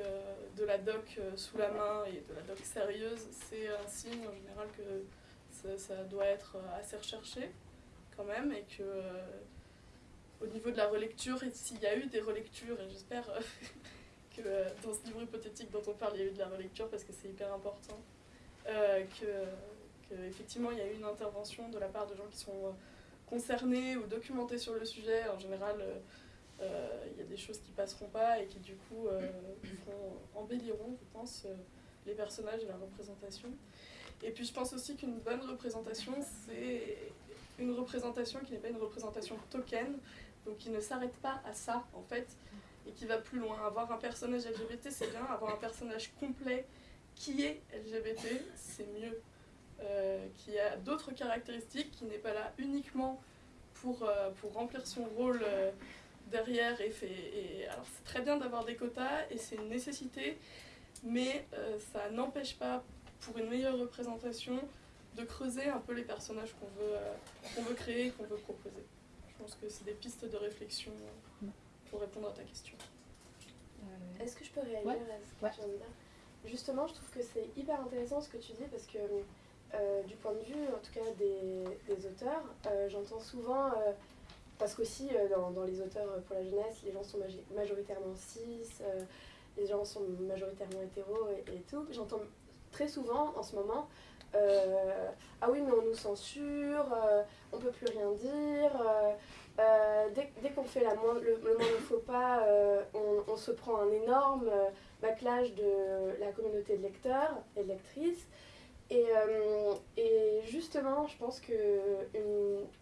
de la doc sous la main et de la doc sérieuse, c'est un signe en général que ça, doit être assez recherché quand même et que au niveau de la relecture, s'il y a eu des relectures, et j'espère que dans ce livre hypothétique dont on parle, il y a eu de la relecture parce que c'est hyper important, que effectivement il y a eu une intervention de la part de gens qui sont euh, concernés ou documentés sur le sujet. En général, euh, euh, il y a des choses qui passeront pas et qui du coup embelliront, je pense, les personnages et la représentation. Et puis je pense aussi qu'une bonne représentation, c'est une représentation qui n'est pas une représentation token, donc qui ne s'arrête pas à ça en fait, et qui va plus loin. Avoir un personnage LGBT, c'est bien, avoir un personnage complet qui est LGBT, c'est mieux. Euh, qui a d'autres caractéristiques, qui n'est pas là uniquement pour, euh, pour remplir son rôle euh, derrière. Et, fait, et alors c'est très bien d'avoir des quotas et c'est une nécessité, mais ça n'empêche pas, pour une meilleure représentation, de creuser un peu les personnages qu'on veut, qu'on veut créer qu'on veut proposer. Je pense que c'est des pistes de réflexion pour répondre à ta question. Est-ce que je peux réagir à ce que tu viens Justement, je trouve que c'est hyper intéressant ce que tu dis parce que euh, du point de vue, en tout cas, des, auteurs, euh, j'entends souvent, euh, parce qu'aussi dans, dans, les auteurs pour la jeunesse, les gens sont majoritairement cis, les gens sont majoritairement hétéros et, tout, j'entends très souvent en ce moment ah oui mais on nous censure, on peut plus rien dire, dès, qu'on fait la le, moindre faux pas, on, on, se prend un énorme backlash de la communauté de lecteurs et de lectrices. Et, euh, et, justement, je pense que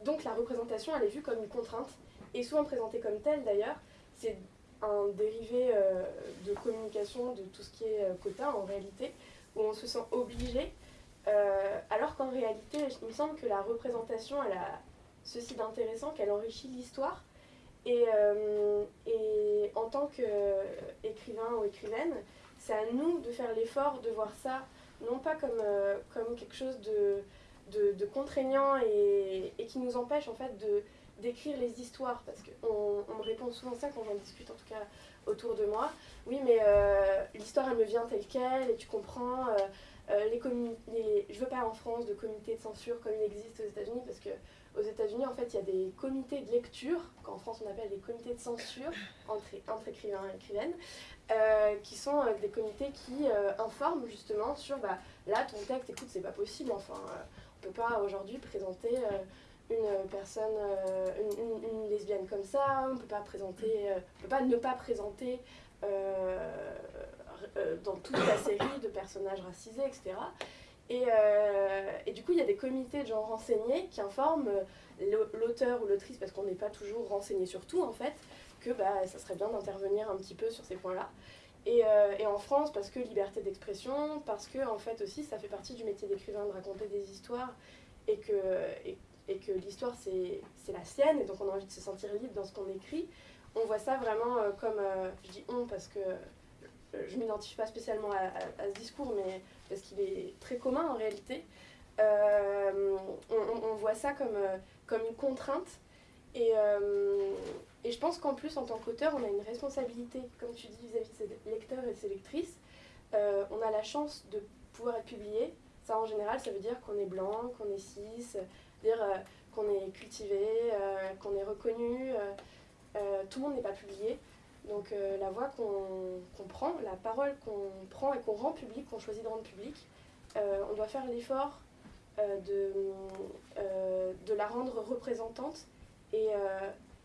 donc la représentation, elle est vue comme une contrainte, et souvent présentée comme telle d'ailleurs. C'est un dérivé euh, de communication de tout ce qui est euh, quota en réalité, où on se sent obligé, alors qu'en réalité, il me semble que la représentation, elle a ceci d'intéressant, qu'elle enrichit l'histoire. Et en tant qu'écrivain ou écrivaine, c'est à nous de faire l'effort de voir ça non pas comme, euh, comme quelque chose de, de, contraignant et, qui nous empêche en fait de d'écrire les histoires. Parce qu'on on me répond souvent ça quand j'en discute en tout cas autour de moi. Oui mais euh, l'histoire elle me vient telle quelle et tu comprends euh, les, les je veux pas en France de comité de censure comme il existe aux États-Unis parce que aux États-Unis, en fait, il y a des comités de lecture, qu'en France on appelle des comités de censure entre, écrivains et écrivaines, euh, qui sont euh, des comités qui euh, informent justement sur bah, là, ton texte, écoute, c'est pas possible, enfin, on peut pas aujourd'hui présenter une personne, une, une, lesbienne comme ça, on peut pas présenter, on peut pas ne pas présenter dans toute la série de personnages racisés, etc. Et, et, du coup, il y a des comités de gens renseignés qui informent l'auteur ou l'autrice, parce qu'on n'est pas toujours renseigné sur tout en fait, que bah, ça serait bien d'intervenir un petit peu sur ces points-là. Et, euh, et, en France, parce que liberté d'expression, parce que en fait aussi ça fait partie du métier d'écrivain de raconter des histoires et que, et que l'histoire c'est la sienne et donc on a envie de se sentir libre dans ce qu'on écrit. On voit ça vraiment euh, comme, euh, je dis on parce que je ne m'identifie pas spécialement à, ce discours, mais parce qu'il est très commun en réalité. On, voit ça comme, comme une contrainte et, et je pense qu'en plus, en tant qu'auteur, on a une responsabilité, comme tu dis, vis-à-vis de ses lecteurs et de ses lectrices. Euh, on a la chance de pouvoir être publié. Ça, en général, ça veut dire qu'on est blanc, qu'on est cis, dire euh, qu'on est cultivé, euh, qu'on est reconnu. tout le monde n'est pas publié. Donc la voix qu'on prend, la parole qu'on prend et qu'on rend publique, qu'on choisit de rendre publique, on doit faire l'effort de, de la rendre représentante et,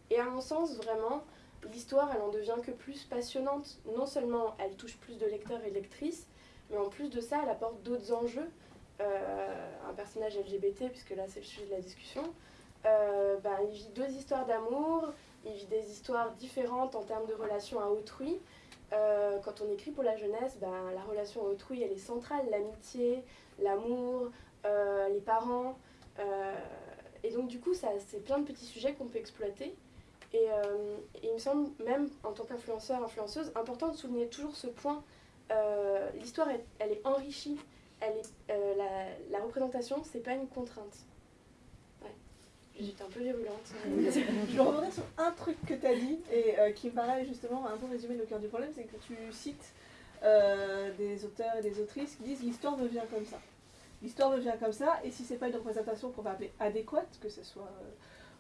et à mon sens, vraiment, l'histoire, elle en devient que plus passionnante. Non seulement elle touche plus de lecteurs et lectrices, mais en plus de ça, elle apporte d'autres enjeux. Euh, un personnage LGBT, puisque là c'est le sujet de la discussion, euh, ben, il vit deux histoires d'amour, il vit des histoires différentes en termes de relation à autrui. Euh, quand on écrit pour la jeunesse, ben, la relation à autrui, elle est centrale, l'amitié, l'amour, les parents. et donc du coup, c'est plein de petits sujets qu'on peut exploiter. Et, il me semble, même en tant qu'influenceur, influenceuse, important de souligner toujours ce point. L'histoire, elle, est enrichie. Euh, la, représentation, c'est pas une contrainte. J'étais un peu virulente. je vais revenir sur un truc que tu as dit et euh, qui me paraît justement un peu résumer le cœur du problème, c'est que tu cites euh, des auteurs et des autrices qui disent l'histoire me vient comme ça. L'histoire me vient comme ça et si c'est pas une représentation qu'on va appeler adéquate, que ce soit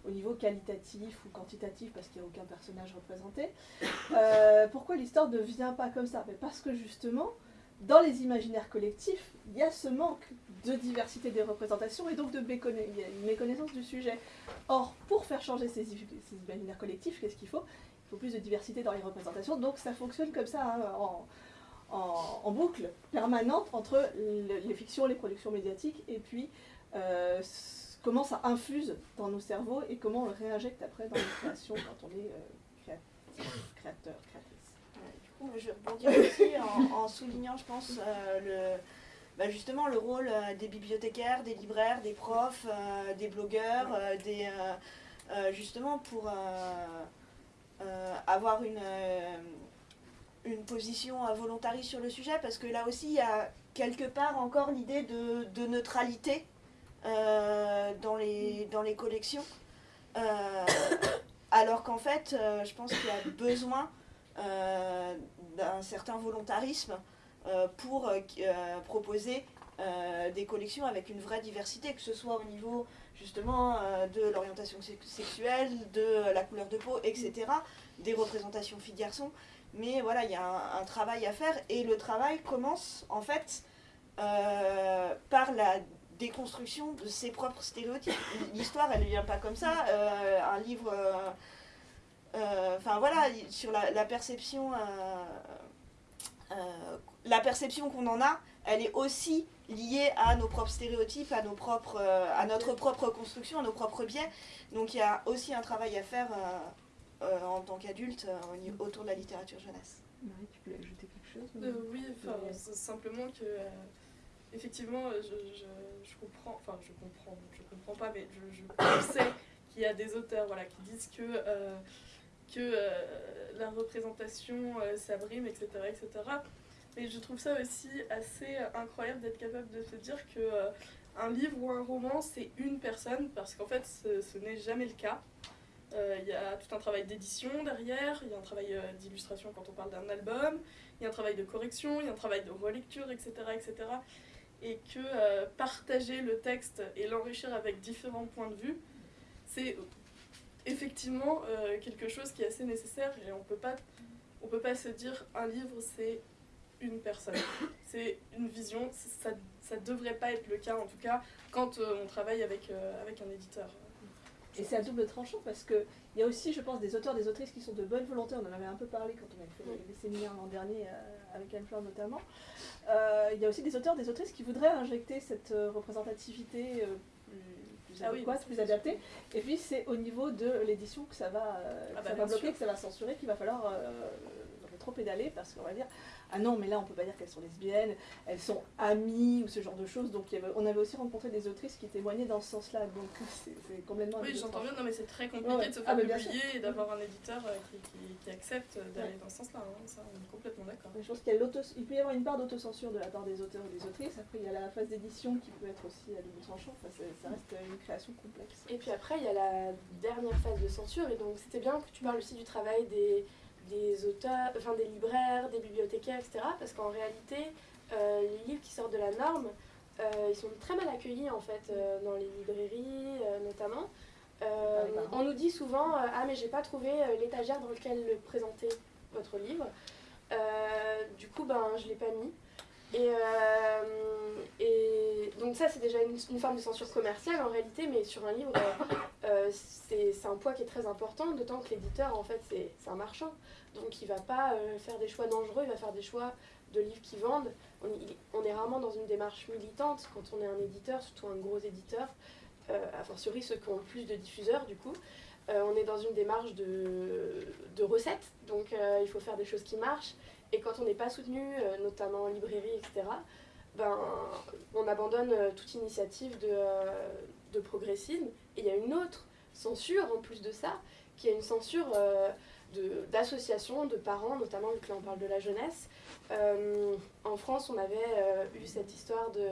au niveau qualitatif ou quantitatif parce qu'il n'y a aucun personnage représenté, pourquoi l'histoire ne vient pas comme ça? Parce que justement, dans les imaginaires collectifs, il y a ce manque de diversité des représentations et donc de méconnaissance du sujet. Or, pour faire changer ces, imaginaires collectifs, qu'est-ce qu'il faut? Il faut plus de diversité dans les représentations, donc ça fonctionne comme ça, hein, en, boucle permanente entre les fictions, les productions médiatiques, et puis euh, comment ça infuse dans nos cerveaux et comment on le réinjecte après dans les créations quand on est euh, créateur, je rebondis aussi en, soulignant, je pense, euh, le, bah, justement le rôle euh, des bibliothécaires, des libraires, des profs, euh, des blogueurs, des, justement pour avoir une, une position volontariste sur le sujet, parce que là aussi, il y a quelque part encore l'idée de, neutralité dans, les, dans les collections. alors qu'en fait, je pense qu'il y a besoin d'un certain volontarisme euh, pour euh, proposer des collections avec une vraie diversité, que ce soit au niveau justement de l'orientation sexuelle, de la couleur de peau, etc., des représentations filles-garçons. Mais voilà, il y a un, travail à faire et le travail commence en fait par la déconstruction de ses propres stéréotypes. L'histoire, elle ne vient pas comme ça. un livre euh, enfin voilà, sur la, perception, euh, euh, la perception qu'on en a, elle est aussi liée à nos propres stéréotypes, à, nos propres, à notre propre construction, à nos propres biais. Donc il y a aussi un travail à faire en tant qu'adulte autour de la littérature jeunesse. Marie, tu voulais ajouter quelque chose Oui, simplement que effectivement, je, comprends, enfin je comprends, je comprends pas, mais je, sais qu'il y a des auteurs voilà, qui disent que que euh, la représentation euh, s'abrime, etc., etc. Mais je trouve ça aussi assez incroyable d'être capable de se dire que euh, un livre ou un roman, c'est une personne, parce qu'en fait, ce, n'est jamais le cas. Il y a tout un travail d'édition derrière, il y a un travail d'illustration quand on parle d'un album, il y a un travail de correction, il y a un travail de relecture, etc. etc. et que partager le texte et l'enrichir avec différents points de vue, c'est effectivement euh, quelque chose qui est assez nécessaire et on peut pas on peut pas se dire un livre c'est une personne. C'est une vision ça ça devrait pas être le cas en tout cas quand euh, on travaille avec euh, avec un éditeur. Et c'est à double tranchant parce que il y a aussi je pense des auteurs des autrices qui sont de bonne volonté. On en avait un peu parlé quand on avait fait les séminaires l'an dernier avec Anne Fleur notamment. Il y a aussi des auteurs des autrices qui voudraient injecter cette représentativité plus ah plus adapté. Et puis c'est au niveau de l'édition que ça va, euh, ah ça bah, va bloquer, que ça va censurer, qu'il va falloir euh, trop pédaler parce qu'on va dire ah non mais là on peut pas dire qu'elles sont lesbiennes, elles sont amies ou ce genre de choses. Donc on avait aussi rencontré des autrices qui témoignaient dans ce sens-là. Donc c'est complètement. Oui j'entends bien, non mais c'est très compliqué de se ah, faire publier et d'avoir un éditeur euh, qui, accepte d'aller dans ce sens-là. Hein. Ça on est complètement d'accord. Je pense qu'il peut y avoir une part d'autocensure de la part des auteurs et des autrices. Après il y a la phase d'édition qui peut être aussi à double tranchant. ça reste une création complexe. Et puis après il y a la dernière phase de censure et donc c'était bien que tu parles aussi du travail des des auteurs, enfin des libraires, des bibliothécaires, etc. Parce qu'en réalité, euh, les livres qui sortent de la norme, euh, ils sont très mal accueillis en fait euh, dans les librairies notamment. on nous dit souvent ah mais j'ai pas trouvé l'étagère dans laquelle présenter votre livre. du coup ben je l'ai pas mis. Et, et, donc ça c'est déjà une, forme de censure commerciale en réalité, mais sur un livre c'est un poids qui est très important, d'autant que l'éditeur en fait c'est un marchand. Donc il va pas euh, faire des choix dangereux, il va faire des choix de livres qui vendent. On, est rarement dans une démarche militante quand on est un éditeur, surtout un gros éditeur, euh, a fortiori ceux qui ont plus de diffuseurs du coup. Euh, on est dans une démarche de, de recettes, donc il faut faire des choses qui marchent. Et quand on n'est pas soutenu, notamment en librairie, etc., ben, on abandonne toute initiative de, de progressisme. Et il y a une autre censure en plus de ça, qui est une censure d'associations, de, parents, notamment vu que là on parle de la jeunesse. Euh, en France, on avait euh, eu cette histoire de.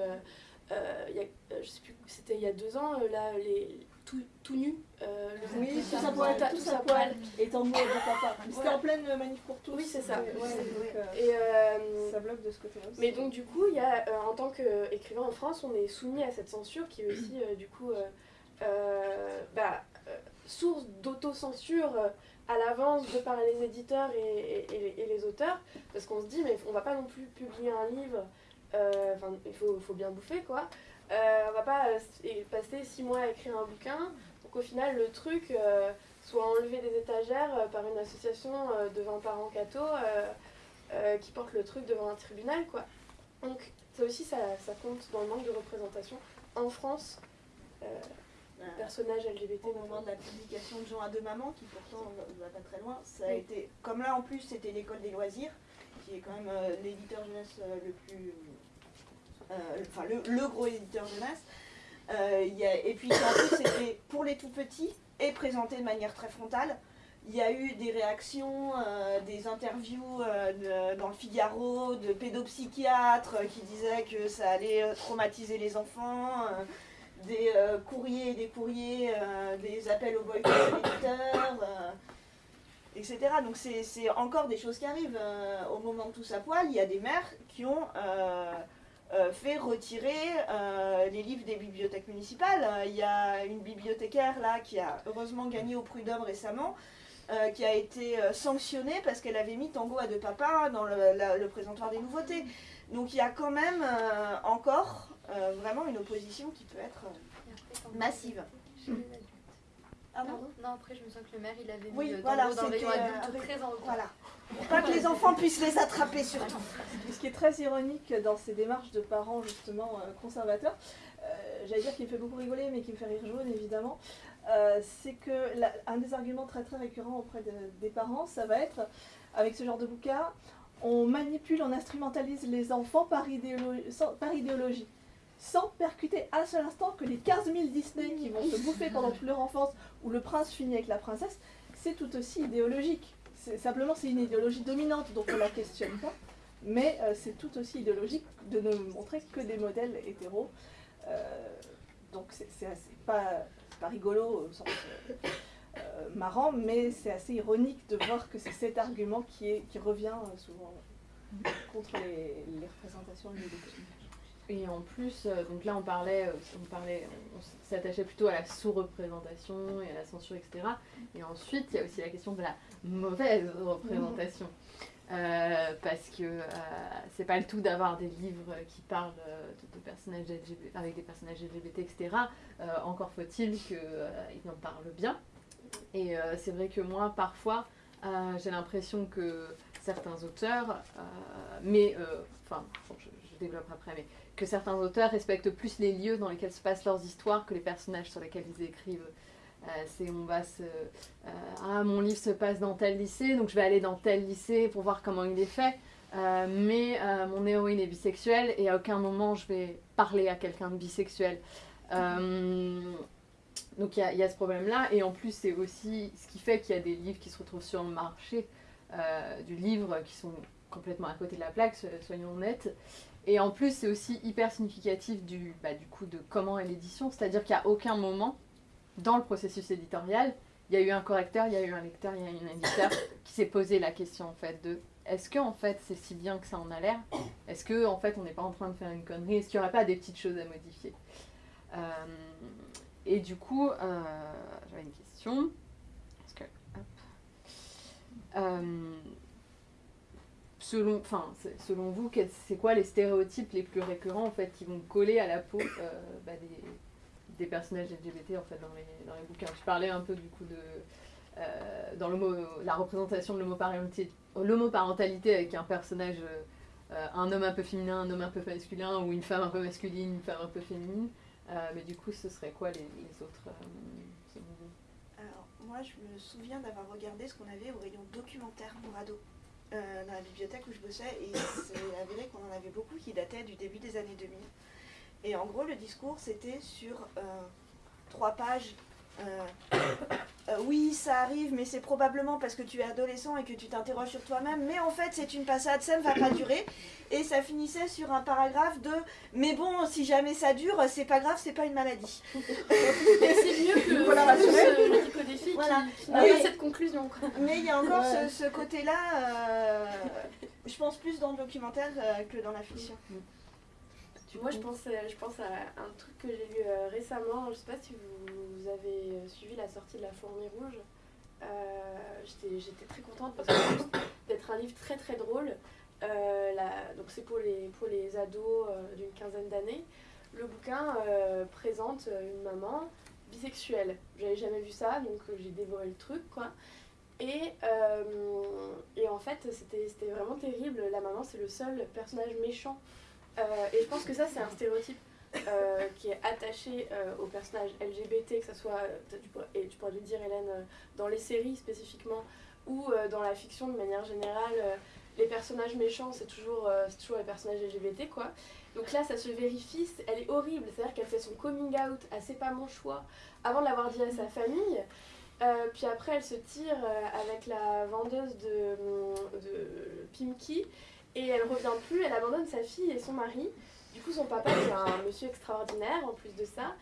Euh, je sais plus, c'était il y a deux ans, là, les, tout, tout nu. euh, Oui, tout tout à poil, tout tout à poil, de papa. C'était Voilà. en pleine manif pour tous. Oui, c'est ça. Ouais, ouais, donc, euh, Et euh, ça bloque de ce côté-là aussi. Mais donc du coup, y a, euh, en tant qu'écrivain en France, on est soumis à cette censure qui est aussi euh, du coup euh, euh, bah, euh, source d'autocensure euh, à l'avance de par les éditeurs et, et- et les, et auteurs, parce qu'on se dit mais on va pas non plus publier un livre, euh, enfin il faut, faut bien bouffer quoi, Euh, on va pas euh, passer six mois à écrire un bouquin, donc au final le truc euh, soit enlevé des étagères euh, par une association de 20 parents cathos qui porte le truc devant un tribunal quoi. Donc ça aussi ça, ça compte dans le manque de représentation en France. Euh, personnages LGBT. au moment de la publication de Jean à deux mamans, qui pourtant ne va pas très loin, ça a Oui. été, comme là en plus c'était l'école des loisirs, qui est quand même euh, l'éditeur jeunesse euh, le plus, enfin le, gros éditeur jeunesse, Euh, et puis en plus c'était pour les tout petits et présenté de manière très frontale. Il y a eu des réactions, euh, des interviews euh, de- dans le Figaro de pédopsychiatres euh, qui disaient que ça allait euh, traumatiser les enfants. euh, des euh, courriers et des courriers, euh, des appels au boycott de l'éditeur, euh, etc. Donc c'est encore des choses qui arrivent. euh, au moment de tous à poil, il y a des maires qui ont euh, fait retirer euh, les livres des bibliothèques municipales. Euh, Il y a une bibliothécaire là qui a heureusement gagné au prud'homme récemment. euh, qui a été sanctionnée parce qu'elle avait mis Tango à deux papas dans le, la- le présentoir des nouveautés. Donc il y a quand même encore vraiment une opposition qui peut être massive. Ah bon Non, après, je me sens que le maire, il avait mis Oui, euh, voilà, Tango dans rayon adulte très en haut. Voilà. Pour pas que les enfants puissent les attraper surtout. Ce qui est très ironique dans ces démarches de parents justement euh, conservateurs, euh, j'allais dire qui me fait beaucoup rigoler mais qui me fait rire jaune évidemment, euh, c'est que un des arguments très très récurrents auprès de- des parents, ça va être avec ce genre de bouquin, on manipule, on instrumentalise les enfants par, idéolo- sans- par idéologie. Sans percuter un seul instant que les 15 000 Disney qui vont se bouffer pendant toute leur enfance, où le prince finit avec la princesse, c'est tout aussi idéologique. Simplement, c'est une idéologie dominante, donc on la questionne pas. Mais euh, c'est tout aussi idéologique de ne montrer que des modèles hétéros. Euh, donc c'est pas, pas rigolo au sens euh, marrant, mais c'est assez ironique de voir que c'est cet argument qui, revient souvent contre les, les représentations LGBT. Et en plus, euh, donc là on parlait, euh, on parlait, on s'attachait plutôt à la sous-représentation et à la censure, etc. Et ensuite, il y a aussi la question de la mauvaise représentation. Euh, parce que euh, c'est pas le tout d'avoir des livres qui parlent de, de personnages LGBT, avec des personnages LGBT, etc. Euh, encore faut-il qu'ils en parlent bien. Et c'est vrai que moi, parfois, j'ai l'impression que certains auteurs, mais, enfin, je développe après, mais que certains auteurs respectent plus les lieux dans lesquels se passent leurs histoires que les personnages sur lesquels ils écrivent. Euh, c'est on va se euh, ah mon livre se passe dans tel lycée donc je vais aller dans tel lycée pour voir comment il est fait. Euh, mais mon héroïne est bisexuelle et à aucun moment je vais parler à quelqu'un de bisexuel. Donc il y, y a ce problème là et en plus c'est aussi ce qui fait qu'il y a des livres qui se retrouvent sur le marché du livre qui sont complètement à côté de la plaque so- soyons honnêtes et en plus, c'est aussi hyper significatif du, bah, du coup de comment est l'édition, c'est-à-dire qu'à aucun moment, dans le processus éditorial, il y a eu un correcteur, il y a eu un lecteur, il y a eu un éditeur qui s'est posé la question en fait de est-ce que en fait c'est si bien que ça en a l'air? Est-ce que en fait on n'est pas en train de faire une connerie? Est-ce qu'il n'y aurait pas des petites choses à modifier? Euh, Et du coup, euh, j'avais une question. Parce que, hop. Euh, selon, enfin, selon vous, c'est quoi les stéréotypes les plus récurrents en fait qui vont coller à la peau euh, bah, des, personnages LGBT en fait dans les, dans les bouquins? Tu parlais un peu du coup de euh, dans la représentation de l'homoparentalité avec un personnage, euh, un homme un peu féminin, un homme un peu masculin ou une femme un peu masculine, une femme un peu féminine. Mais du coup, ce serait quoi les, les autres Alors, moi, je me souviens d'avoir regardé ce qu'on avait au rayon documentaire pour ados euh, dans la bibliothèque où je bossais, et c'est avéré qu'on en avait beaucoup qui dataient du début des années 2000. Et en gros, le discours, c'était sur euh, trois pages euh, euh, oui, ça arrive, mais c'est probablement parce que tu es adolescent et que tu t'interroges sur toi-même. Mais en fait, c'est une passade, ça ne va pas durer. Et ça finissait sur un paragraphe de Mais bon, si jamais ça dure, c'est pas grave, c'est pas une maladie. Et c'est mieux que Voilà, rassurer. le type des filles Voilà. qui, qui n'a cette conclusion. quoi. Mais il y a encore Ouais. ce, ce côté-là, euh, je pense plus dans le documentaire euh, que dans la fiction. Moi, je pense, je pense à un truc que j'ai lu euh, récemment. Je sais pas si vous, vous avez euh, suivi la sortie de La Fourmi Rouge. Euh, J'étais très contente parce que d'être un livre très très drôle. Euh, donc c'est pour les, pour les ados d'une quinzaine d'années. Le bouquin présente une maman bisexuelle. J'avais jamais vu ça, donc j'ai dévoré le truc, quoi. Et, et en fait, c'était vraiment terrible. La maman, c'est le seul personnage méchant et je pense que ça, c'est un stéréotype euh, qui est attaché euh, aux personnages LGBT, que ce soit, euh, et tu pourrais le dire, Hélène, euh, dans les séries spécifiquement, ou dans la fiction de manière générale. les personnages méchants, c'est toujours, toujours les personnages LGBT, quoi. Donc là, ça se vérifie, elle est horrible. C'est-à-dire qu'elle fait son coming out à C'est pas mon choix avant de l'avoir dit à sa famille. Puis après, elle se tire avec la vendeuse de, de Pimki et elle revient plus, elle abandonne sa fille et son mari. Du coup, son papa, c'est un monsieur extraordinaire en plus de ça.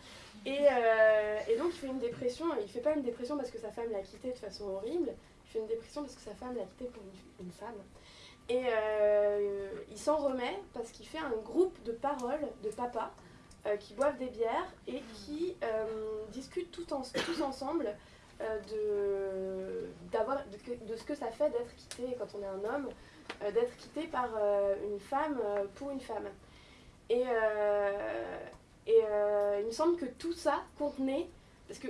Et, euh, et donc, il fait une dépression. Il fait pas une dépression parce que sa femme l'a quitté de façon horrible. Il fait une dépression parce que sa femme l'a quitté pour une, femme. Et euh, il s'en remet parce qu'il fait un groupe de paroles de papas euh, qui boivent des bières et qui discutent tous ensemble de, de, ce que ça fait d'être quitté quand on est un homme, d'être quitté par une femme pour une femme. Et, euh, euh, il me semble que tout ça contenait, parce que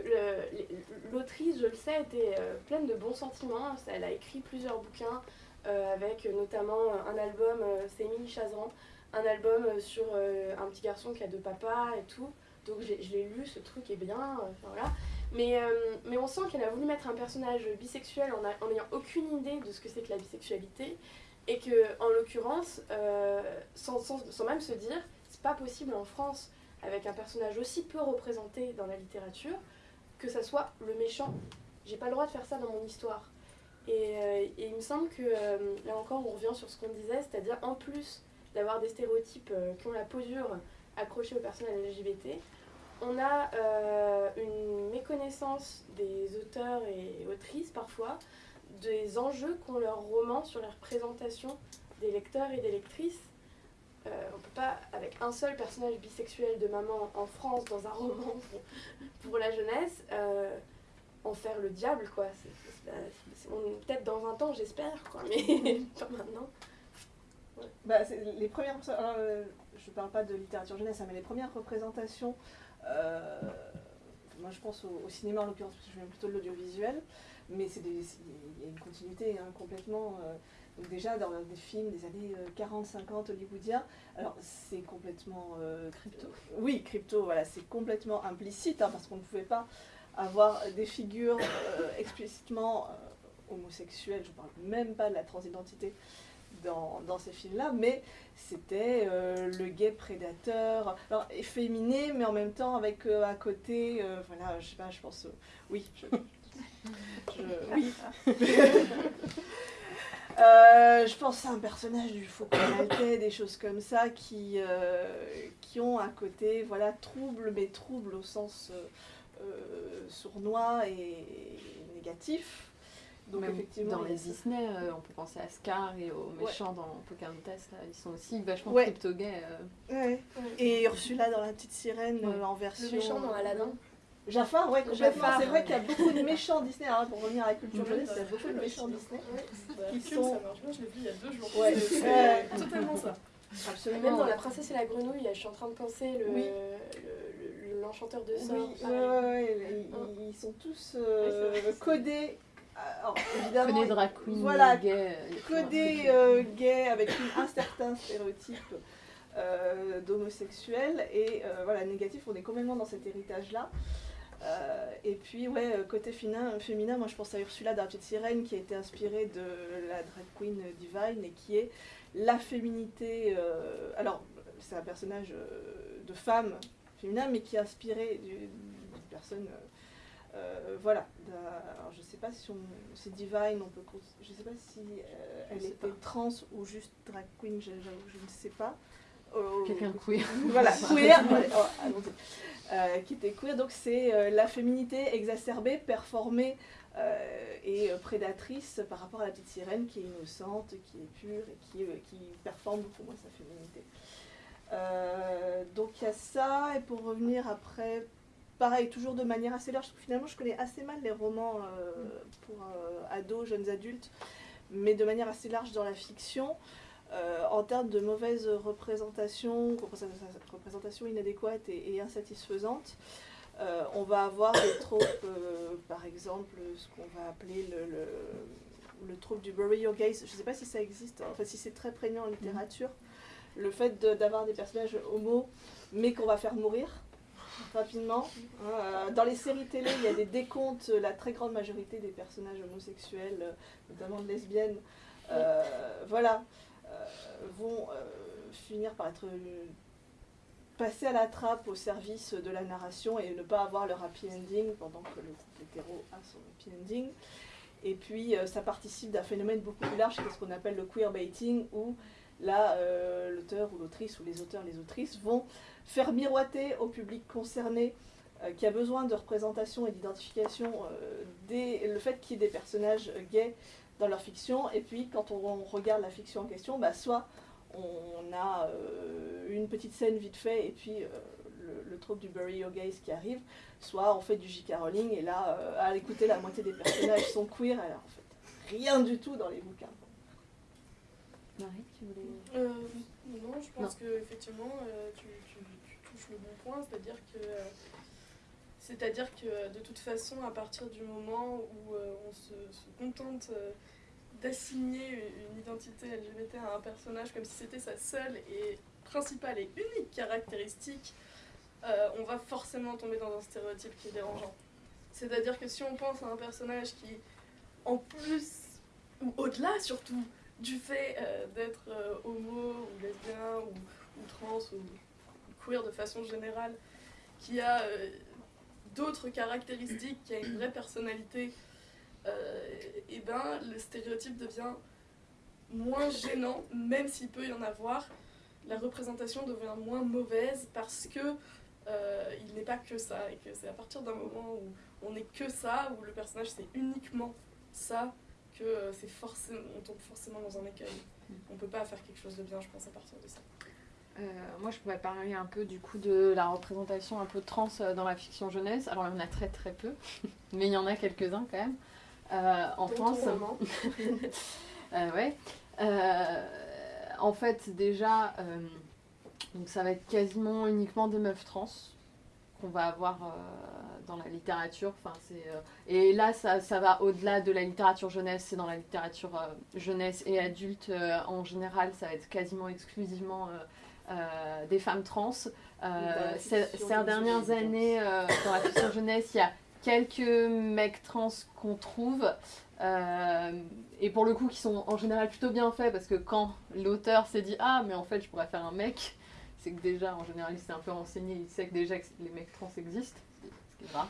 l'autrice, je le sais, était euh, pleine de bons sentiments. Elle a écrit plusieurs bouquins avec notamment un album, c'est Émilie Chazran, un album sur un petit garçon qui a deux papas et tout. Donc je l'ai lu, ce truc est bien, voilà. Mais, mais on sent qu'elle a voulu mettre un personnage bisexuel en n'ayant aucune idée de ce que c'est que la bisexualité. Et que, en l'occurrence, euh, sans, même se dire, c'est pas possible en France, avec un personnage aussi peu représenté dans la littérature, que ça soit le méchant. J'ai pas le droit de faire ça dans mon histoire. Et, euh, il me semble que, euh, là encore, on revient sur ce qu'on disait, c'est-à-dire en plus d'avoir des stéréotypes qui ont la posure accrochée aux personnes LGBT, on a une méconnaissance des auteurs et autrices parfois des enjeux qu'ont leurs romans sur la représentation des lecteurs et des lectrices. Euh, on peut pas, avec un seul personnage bisexuel de maman en France dans un roman pour, la jeunesse, euh, en faire le diable, quoi. Peut-être dans 20 ans, j'espère, quoi, mais pas maintenant. Bah, les premières, euh, je parle pas de littérature jeunesse, hein, mais les premières représentations, moi je pense au, au cinéma en l'occurrence, parce que je viens plutôt de l'audiovisuel, mais il y a une continuité hein, complètement. euh, donc déjà dans des films des années 40-50 hollywoodiens, alors c'est complètement euh, crypto. Oui, crypto, voilà, c'est complètement implicite, hein, parce qu'on ne pouvait pas avoir des figures euh, explicitement euh, homosexuelles, je parle même pas de la transidentité dans, dans ces films-là, mais c'était euh, le gay prédateur, alors efféminé, mais en même temps avec euh, à côté, euh, voilà, je sais pas, je pense, euh, oui, je, je- oui. Euh, je pense à un personnage du Faucon Maltais, des choses comme ça, qui, euh, qui ont un côté, voilà, trouble, mais trouble au sens euh, sournois et négatif. Donc Même effectivement, dans les. Disney, euh, on peut penser à Scar et aux méchants dans Pocahontas, là, ils sont aussi vachement Ouais. crypto-gays. euh. Ouais. Et Ursula dans La Petite Sirène Ouais. euh, en version. Le méchant dans Aladdin. Jafar, ouais, complètement. C'est vrai qu'il y a beaucoup de méchants Disney. Alors, pour revenir à la culture jeunesse, il y a beaucoup de méchants. Disney. Qui sont- ça marche bien, je l'ai vu il y a deux jours. Ouais. C'est- totalement ça. Et Absolument. même dans La Princesse et la Grenouille, je suis en train de penser le, Oui. le- le- l'enchanteur de Oui, sorts. ouais, ouais, ils, ils sont tous euh, Oui, codés. Alors, évidemment, Connais drag queen, voilà, gay. euh, codés euh, gays avec une- un certain stéréotype euh, d'homosexuel. Et euh, voilà, négatif, on est complètement dans cet héritage-là. Euh, et puis, ouais, euh, côté féminin, féminin, moi je pense à Ursula Petite Sirène qui a été inspirée de la drag queen Divine et qui est la féminité. euh, alors, c'est un personnage de femme féminin, mais qui est inspiré du- d'une personne Euh, voilà. Alors, je sais pas si on, c'est Divine, on peut, je sais pas si euh, elle était trans ou juste drag queen, je, je ne sais pas. Quelqu'un queer. Voilà, queer. Oh, qui était queer, donc c'est la féminité exacerbée, performée et prédatrice par rapport à la petite sirène qui est innocente, qui est pure et qui, qui performe beaucoup moins sa féminité. donc il y a ça, et pour revenir après pareil, toujours de manière assez large. Finalement, je connais assez mal les romans euh, pour euh, ados, jeunes adultes, mais de manière assez large dans la fiction. Euh, en termes de mauvaise représentation, représentation inadéquate et, insatisfaisante, on va avoir des tropes, par exemple, ce qu'on va appeler le, le, trope du bury your gaze. Je ne sais pas si ça existe, enfin si c'est très prégnant en littérature. Le fait d'avoir des personnages homo, mais qu'on va faire mourir rapidement. Euh, dans les séries télé, il y a des décomptes. La très grande majorité des personnages homosexuels, euh, notamment de lesbiennes, euh, voilà, vont finir par être passés à la trappe au service de la narration et ne pas avoir leur happy ending pendant que le couple hétéro a son happy ending. Et puis, ça participe d'un phénomène beaucoup plus large, qui est ce qu'on appelle le queerbaiting, où là, l'auteur ou l'autrice, ou les auteurs, les autrices, vont faire miroiter au public concerné euh, qui a besoin de représentation et d'identification euh, le fait qu'il y ait des personnages gays dans leur fiction. Et puis quand on, regarde la fiction en question, bah, soit on a euh, une petite scène vite fait et puis le, le trope du Bury Your Gays qui arrive, soit on fait du J.K. Rowling et là, à l'écouter, la moitié des personnages sont queer, alors en fait rien du tout dans les bouquins. Marie, tu voulais... non, je pense qu'effectivement, tu, le bon point, c'est-à-dire que c'est-à-dire que de toute façon, à partir du moment où euh, on se, contente euh, d'assigner une identité LGBT à un personnage comme si c'était sa seule et principale et unique caractéristique, euh, on va forcément tomber dans un stéréotype qui est dérangeant. C'est-à-dire que si on pense à un personnage qui, en plus, ou au-delà surtout, du fait d'être homo ou lesbien ou, ou trans ou de façon générale, qui a euh, d'autres caractéristiques, qui a une vraie personnalité, et euh, eh ben le stéréotype devient moins gênant, même s'il peut y en avoir. La représentation devient moins mauvaise parce que euh, il n'est pas que ça, et que c'est à partir d'un moment où on n'est que ça, où le personnage c'est uniquement ça, que c'est forcément, on tombe forcément dans un écueil. On peut pas faire quelque chose de bien, je pense, à partir de ça. Euh, moi, je pourrais parler un peu du coup de la représentation un peu trans euh, dans la fiction jeunesse. Alors, il y en a très très peu, mais il y en a quelques-uns quand même. Euh, en France. ouais. en fait, déjà, donc ça va être quasiment uniquement des meufs trans qu'on va avoir dans la littérature. Enfin, c'est, et là, ça, ça va au-delà de la littérature jeunesse, c'est dans la littérature jeunesse et adulte en général, ça va être quasiment exclusivement euh, des femmes trans. Euh, ces, dernières années, euh, dans la fiction jeunesse, il y a quelques mecs trans qu'on trouve. et pour le coup, qui sont en général plutôt bien faits parce que quand l'auteur s'est dit Ah, mais en fait, je pourrais faire un mec, c'est que déjà, en général, il s'est un peu renseigné, il sait que déjà que les mecs trans existent, ce qui est rare.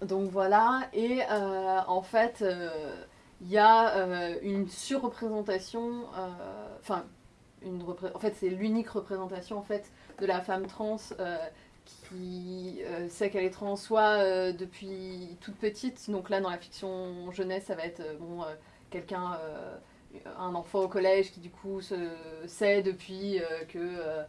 donc voilà, et en fait, il y a une surreprésentation, enfin, en fait, c'est l'unique représentation en fait de la femme trans euh, qui euh, sait qu'elle est trans, soit euh, depuis toute petite. Donc là, dans la fiction jeunesse, ça va être bon quelqu'un, un enfant au collège qui du coup sait depuis que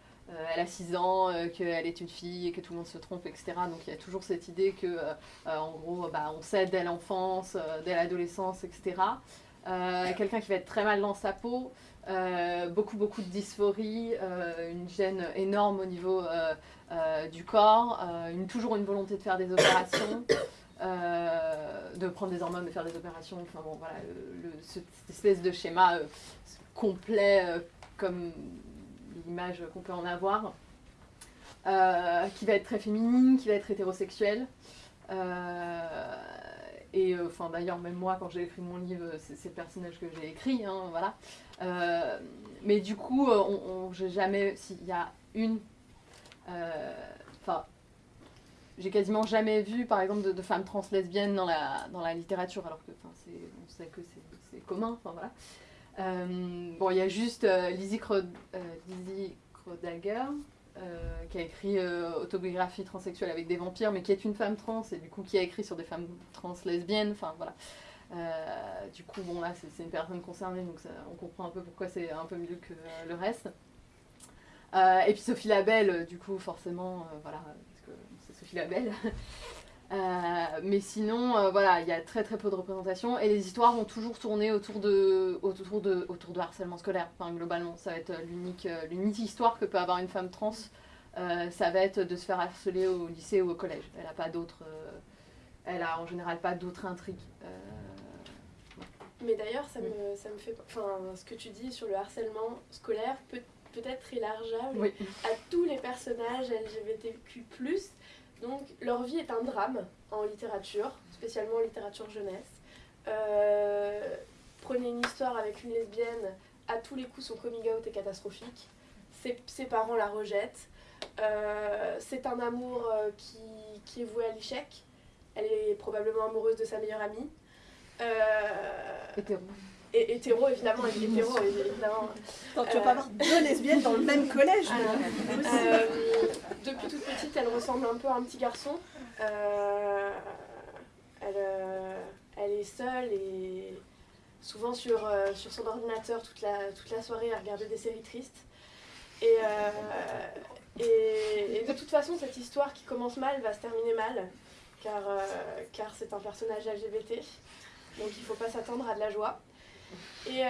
elle a 6 ans, qu'elle est une fille et que tout le monde se trompe, etc. Donc il y a toujours cette idée que, en gros, bah, on sait dès l'enfance, dès l'adolescence, etc. quelqu'un qui va être très mal dans sa peau, euh, beaucoup, beaucoup de dysphorie, euh, une gêne énorme au niveau euh, du corps, toujours une volonté de faire des opérations, de prendre des hormones, de faire des opérations. Enfin bon, voilà, cette espèce de schéma complet comme l'image qu'on peut en avoir, qui va être très féminine, qui va être hétérosexuelle. Et enfin d'ailleurs même moi quand j'ai écrit mon livre c'est le personnage que j'ai écrit hein, voilà euh, mais du coup, euh, on, j'ai jamais. S'il y a une. Euh, enfin. j'ai quasiment jamais vu, par exemple, de, femmes trans lesbiennes dans la, dans la littérature, alors que on sait que c'est commun. Voilà. Euh, bon, il y a juste euh, Lizzie, Krodagger, qui a écrit Autobiographie transsexuelle avec des vampires, mais qui est une femme trans, et du coup qui a écrit sur des femmes trans lesbiennes. Enfin, voilà. du coup, bon, là, c'est une personne concernée, donc on comprend un peu pourquoi c'est un peu mieux que le reste. et puis Sophie Labelle, du coup, forcément, voilà, Sophie Labelle. Euh, mais sinon, euh, voilà, il y a très très peu de représentation et les histoires vont toujours tourner autour de, autour de, autour de harcèlement scolaire. Enfin, globalement, ça va être l'unique, euh, l'unique histoire que peut avoir une femme trans. ça va être de se faire harceler au lycée ou au collège. Elle a pas d'autres, elle a en général pas d'autres intrigues. Mais d'ailleurs, ça, me, ça me fait, enfin, ce que tu dis sur le harcèlement scolaire peut peut-être élargeable à tous les personnages LGBTQ+, donc leur vie est un drame en littérature, spécialement en littérature jeunesse. Euh, prenez une histoire avec une lesbienne, à tous les coups son coming out est catastrophique. Ses, parents la rejettent. Euh, c'est un amour euh, qui, est voué à l'échec. Elle est probablement amoureuse de sa meilleure amie. Hétéro. Et hétéro, évidemment, hétéro, évidemment. Attends, tu vas pas avoir deux lesbiennes dans le même collège euh, Depuis toute petite, elle ressemble un peu à un petit garçon. Euh, elle, euh, elle, est seule et souvent sur, sur son ordinateur toute la, toute la soirée à regarder des séries tristes. Et, et, de toute façon, cette histoire qui commence mal va se terminer mal, car, car c'est un personnage LGBT. Donc il ne faut pas s'attendre à de la joie. Et, euh,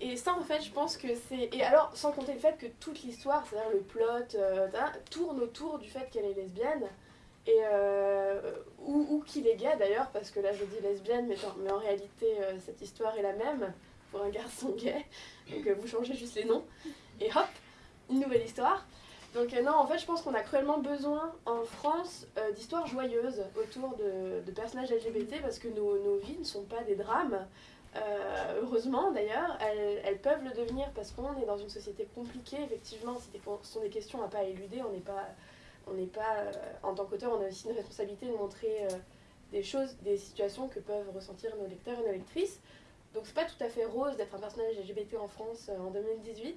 et, ça, en fait, je pense que c'est. Et alors, sans compter le fait que toute l'histoire, c'est-à-dire le plot, euh, tourne autour du fait qu'elle est lesbienne. Et, euh, ou, ou qu'il est gay d'ailleurs, parce que là je dis lesbienne, mais, mais en réalité cette histoire est la même pour un garçon gay. Donc vous changez juste les noms. Et hop, une nouvelle histoire. Donc non, en fait, je pense qu'on a cruellement besoin en France d'histoires joyeuses autour de, de, personnages LGBT parce que nos, nos, vies ne sont pas des drames. Euh, heureusement d'ailleurs, elles, peuvent le devenir parce qu'on est dans une société compliquée, effectivement, ce sont des questions à pas éluder, on n'est pas, on n'est pas euh, en tant qu'auteur, on a aussi une responsabilité de montrer euh, des choses, des situations que peuvent ressentir nos lecteurs et nos lectrices. Donc c'est pas tout à fait rose d'être un personnage LGBT en France en 2018.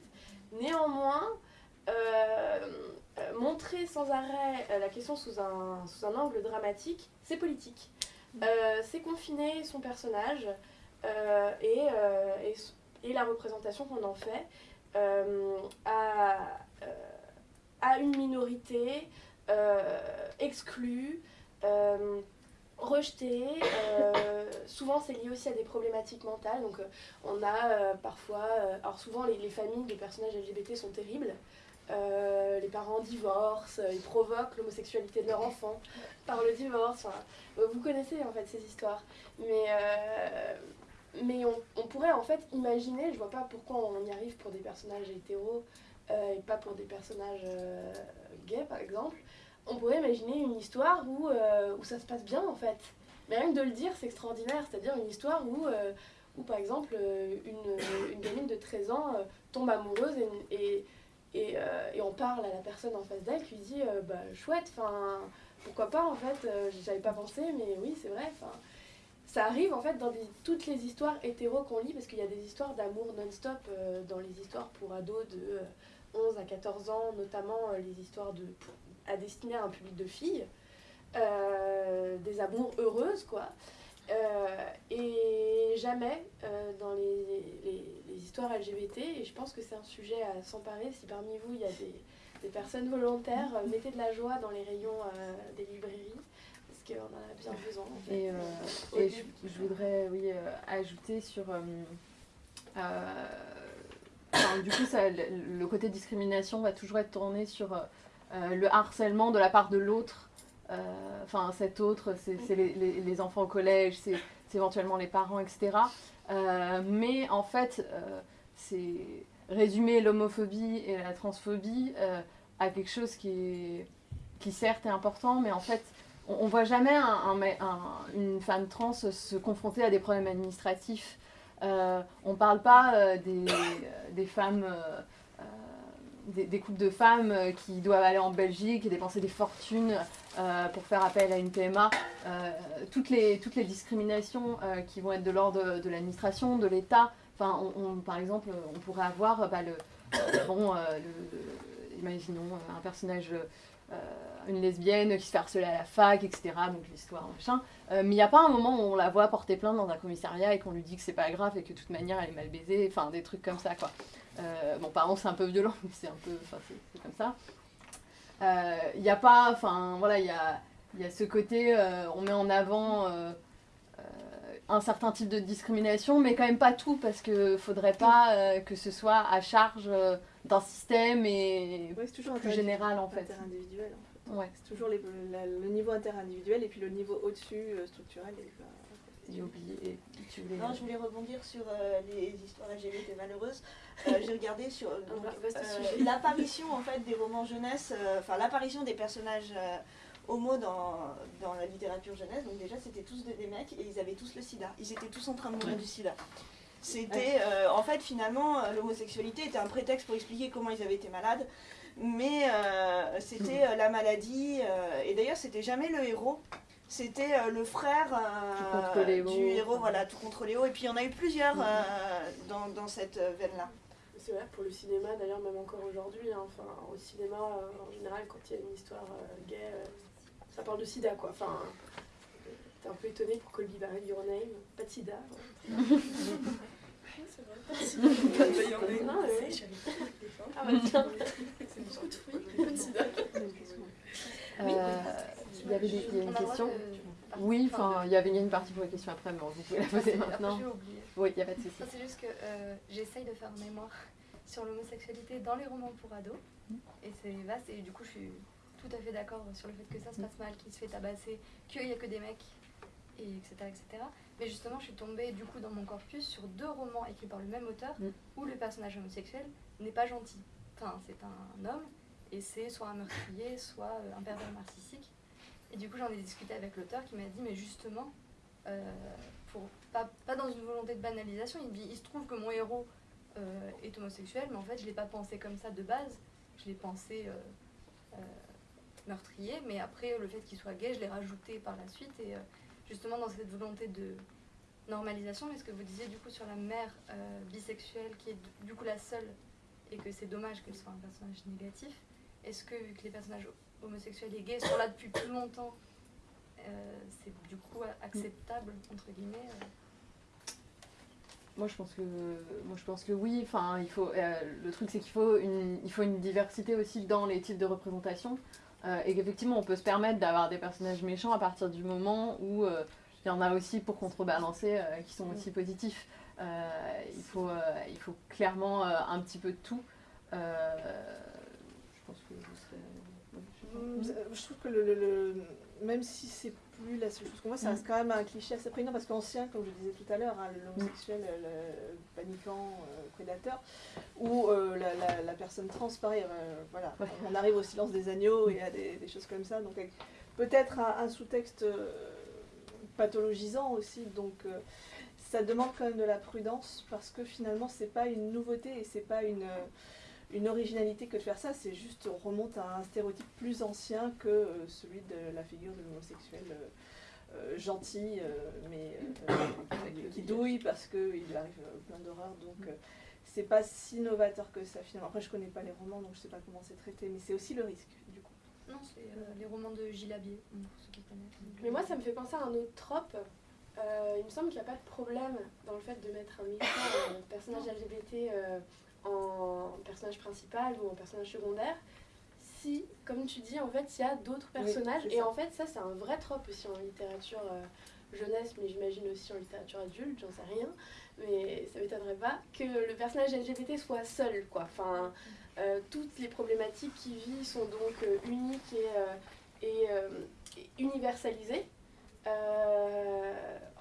Néanmoins, montrer sans arrêt la question sous un, sous un angle dramatique, c'est politique. c'est confiner son personnage, et, euh, et, la représentation qu'on en fait euh, à, à, une minorité exclue, rejetée. souvent, c'est lié aussi à des problématiques mentales. Donc, on a parfois. alors, souvent, les, les, familles des personnages LGBT sont terribles. les parents divorcent, ils provoquent l'homosexualité de leur enfant par le divorce. vous connaissez en fait ces histoires. Mais, mais on, pourrait en fait imaginer, je vois pas pourquoi on y arrive pour des personnages hétéros euh, et pas pour des personnages euh, gays par exemple, on pourrait imaginer une histoire où, euh, où ça se passe bien en fait. Mais rien que de le dire, c'est extraordinaire, c'est-à-dire une histoire où, où par exemple une, une gamine de 13 ans tombe amoureuse et, et, et, on parle à la personne en face d'elle qui dit bah chouette, enfin pourquoi pas en fait, j'avais pas pensé mais oui c'est vrai, ça arrive en fait dans toutes les histoires hétéro qu'on lit, parce qu'il y a des histoires d'amour non-stop euh, dans les histoires pour ados de 11 euh, à 14 ans, notamment euh, les histoires de, à destiner à un public de filles, des amours heureuses quoi. et jamais dans les, les, histoires LGBT, et je pense que c'est un sujet à s'emparer, si parmi vous il y a des, des personnes volontaires, mettez de la joie dans les rayons des librairies qu'on en a bien besoin. Et, euh, et je, voudrais oui, euh, ajouter sur. Euh, du coup, ça, le, côté discrimination va toujours être tourné sur le harcèlement de la part de l'autre. Enfin, cet autre, c'est les, les, les, enfants au collège, c'est éventuellement les parents, etc. mais en fait, c'est résumer l'homophobie et la transphobie à quelque chose qui, est, qui certes est important, mais en fait on, ne voit jamais une femme trans se confronter à des problèmes administratifs. Euh, on parle pas euh, des, femmes des, des couples de femmes euh, qui doivent aller en Belgique et dépenser des fortunes euh, pour faire appel à une PMA. Euh, toutes, les, discriminations euh, qui vont être de l'ordre de, l'administration, de l'État. Enfin, par exemple, on pourrait avoir euh, bah, le, euh, bon, euh, le- imaginons euh, un personnage, euh, une lesbienne qui se fait harceler à la fac, etc. Donc l'histoire, machin. Euh, mais il n'y a pas un moment où on la voit porter plainte dans un commissariat et qu'on lui dit que c'est pas grave et que de toute manière elle est mal baisée. Enfin, des trucs comme ça, quoi. Euh, bon, pardon, c'est un peu violent, mais c'est un peu. Enfin, c'est- comme ça. Euh, Il n'y a pas. Enfin, voilà, il y a, y a ce côté. euh, on met en avant. euh, euh, un certain type de discrimination, mais quand même pas tout, parce que faudrait pas euh, que ce soit à charge euh, d'un système et Ouais, toujours plus général en fait. interindividuel. En fait. Ouais, C'est toujours les- la- le niveau interindividuel et puis le niveau au-dessus euh, structurel. est pas- j'ai oublié. et tu voulais- Non, je voulais rebondir sur euh, les histoires LGBT malheureuses. Euh, J'ai regardé sur euh, euh, sujet. l'apparition en fait des romans jeunesse, euh, enfin l'apparition des personnages euh, homo dans, dans la littérature jeunesse. Donc déjà c'était tous des, des mecs et ils avaient tous le sida. Ils étaient tous en train de mourir du sida. C'était euh, en fait finalement euh, l'homosexualité était un prétexte pour expliquer comment ils avaient été malades. Mais euh, c'était euh, la maladie, euh, et d'ailleurs c'était jamais le héros, c'était euh, le frère euh, du héros, voilà, tout contre Léo. Et puis il y en a eu plusieurs euh, dans, dans cette veine-là. C'est vrai pour le cinéma, d'ailleurs, même encore aujourd'hui. hein, Enfin, au cinéma, euh, en général, quand il y a une histoire euh, gay, euh, ça parle de sida, quoi. Enfin, un peu étonné pour Colby Barrel Your Name, pas de sida. Oui, c'est vrai. Pas de. Non, ouais. Ah bah tiens. C'est beaucoup de fruits, peu de sida. Euh, il y avait des, il y a On une question de- Oui, enfin, il y avait une partie pour les questions après, mais vous pouvez la poser Après, maintenant. Oui, il n'y a pas de souci. C'est juste que euh, j'essaye de faire un mémoire sur l'homosexualité dans les romans pour ados. Et c'est vaste. Et du coup, je suis tout à fait d'accord sur le fait que ça se passe mal, qu'il se fait tabasser, qu'il n'y a que des mecs, et etc., etc. Mais justement, je suis tombée du coup dans mon corpus sur deux romans écrits par le même auteur Mm. où le personnage homosexuel n'est pas gentil. Enfin, c'est un homme et c'est soit un meurtrier, soit euh, un pervers narcissique. Et du coup, j'en ai discuté avec l'auteur qui m'a dit, mais justement, euh, pour, pas, pas dans une volonté de banalisation, il me dit, il se trouve que mon héros euh, est homosexuel, mais en fait, je ne l'ai pas pensé comme ça de base. Je l'ai pensé euh, meurtrier, mais après, le fait qu'il soit gay, je l'ai rajouté par la suite. Et justement, dans cette volonté de normalisation, mais ce que vous disiez du coup sur la mère euh, bisexuelle, qui est du- coup la seule, et que c'est dommage qu'elle soit un personnage négatif, est-ce que vu que les personnages homosexuels et gays sont là depuis plus longtemps, euh, c'est du coup acceptable, entre guillemets euh, Moi je pense que oui. Le truc c'est qu'il faut une faut une diversité aussi dans les types de représentation euh, et qu'effectivement on peut se permettre d'avoir des personnages méchants à partir du moment où euh, il y en a aussi pour contrebalancer euh, qui sont aussi positifs. Il faut il faut clairement un petit peu de tout. Je pense que vous serez. je trouve que le- même si c'est plus la seule chose qu'on voit, ça Mm. reste quand même un cliché assez prégnant parce qu'ancien, comme je disais tout à l'heure, hein, l'homosexuel, le paniquant, euh, prédateur, ou euh, la, la- la personne trans, pareil, euh, voilà, Ouais. on arrive au silence des agneaux et à des, des choses comme ça, donc peut-être un, un sous-texte pathologisant aussi, donc ça demande quand même de la prudence parce que finalement c'est pas une nouveauté et c'est pas une une originalité que de faire ça, c'est juste on remonte à un stéréotype plus ancien que euh, celui de la figure de l'homosexuel euh, euh, gentil, euh, mais euh, qui- douille parce qu'il lui arrive plein d'horreurs. Donc euh, c'est pas si novateur que ça finalement. Après je connais pas les romans donc je sais pas comment c'est traité, mais c'est aussi le risque du coup. Non, c'est euh, les romans de Gilles Labier, pour ceux qui connaissent. Mais moi, ça me fait penser à un autre trope. Euh, il me semble qu'il n'y a pas de problème dans le fait de mettre un personnage LGBT euh, en personnage principal ou en personnage secondaire. Si, comme tu dis, en fait, il y a d'autres personnages. et en fait, ça, c'est un vrai trope aussi en littérature euh, jeunesse, mais j'imagine aussi en littérature adulte, j'en sais rien. Mais ça m'étonnerait pas que le personnage LGBT soit seul, quoi. Enfin, euh, toutes les problématiques qu'il vit sont donc euh, uniques et, et, et universalisées.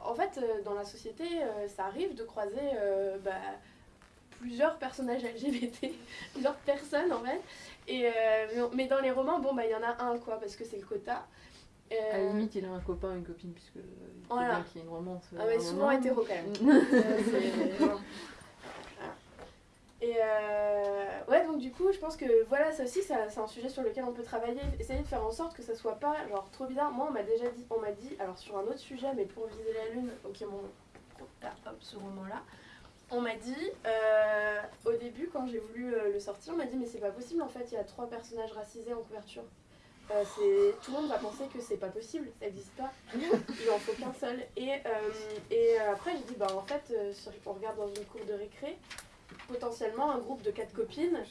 En fait, dans la société, ça arrive de croiser bah, plusieurs personnages LGBT, plusieurs personnes en fait. Et, euh, mais dans les romans, bon, bah, il y en a un, quoi, parce que c'est le quota. Euh, À la limite, il a un copain, une copine, puisque il Voilà. qu'il y ait une romance. euh, ah, mais souvent moment. hétéro quand même. C'est- voilà. Et euh, ouais, donc du coup, je pense que voilà, ça aussi, ça- c'est un sujet sur lequel on peut travailler, essayer de faire en sorte que ça soit pas genre trop bizarre. Moi, on m'a déjà dit, on m'a dit, alors sur un autre sujet, mais pour viser la lune, ok, mon, ah, hop, ce roman-là, on m'a dit, euh, au début, quand j'ai voulu euh, le sortir, on m'a dit, mais c'est pas possible, en fait, il y a trois personnages racisés en couverture. Euh, tout le monde va penser que c'est pas possible, ça n'existe pas. Il en faut qu'un seul. Et, après, j'ai dit, bah en fait, on regarde dans une cour de récré, potentiellement un groupe de quatre copines,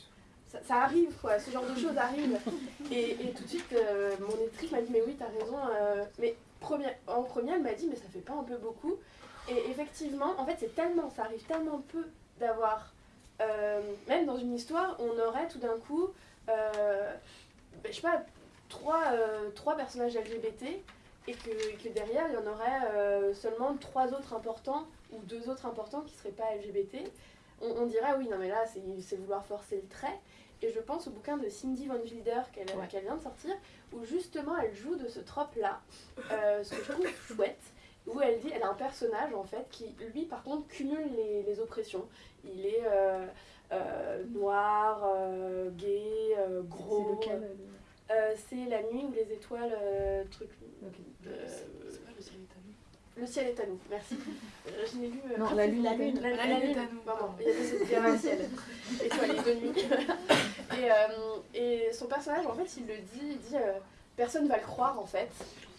ça, arrive quoi, ce genre de choses arrivent. Et, tout de suite, mon électrice m'a dit, mais oui, t'as raison. mais en première, elle m'a dit, mais ça fait pas un peu beaucoup. Et effectivement, en fait, c'est tellement, ça arrive tellement peu d'avoir, euh, même dans une histoire, on aurait tout d'un coup, euh, ben, je sais pas, trois, euh, trois personnages LGBT et que, et que derrière il y en aurait euh, seulement trois autres importants ou deux autres importants qui seraient pas LGBT. On, on dirait oui non mais là c'est vouloir forcer le trait. Et je pense au bouquin de Cindy Von Wilder qu'elle Ouais. vient de sortir où justement elle joue de ce trope là, ce que je trouve chouette. Où elle dit, elle a un personnage en fait qui, lui par contre, cumule les, les oppressions. Il est euh, euh, noir, euh, gay, euh, gros. C'est lequel Euh, c'est la nuit où les étoiles. euh, truc. Euh, C'est pas le ciel est à nous? le ciel est à nous, merci. Je l'ai lu. euh, Non, la lune. La lune. la, La la lune est à nous, pardon. Il y a des il y a un ciel. Étoilé de nuit. et, euh, et son personnage, en fait, il le dit, il dit personne va le croire en fait,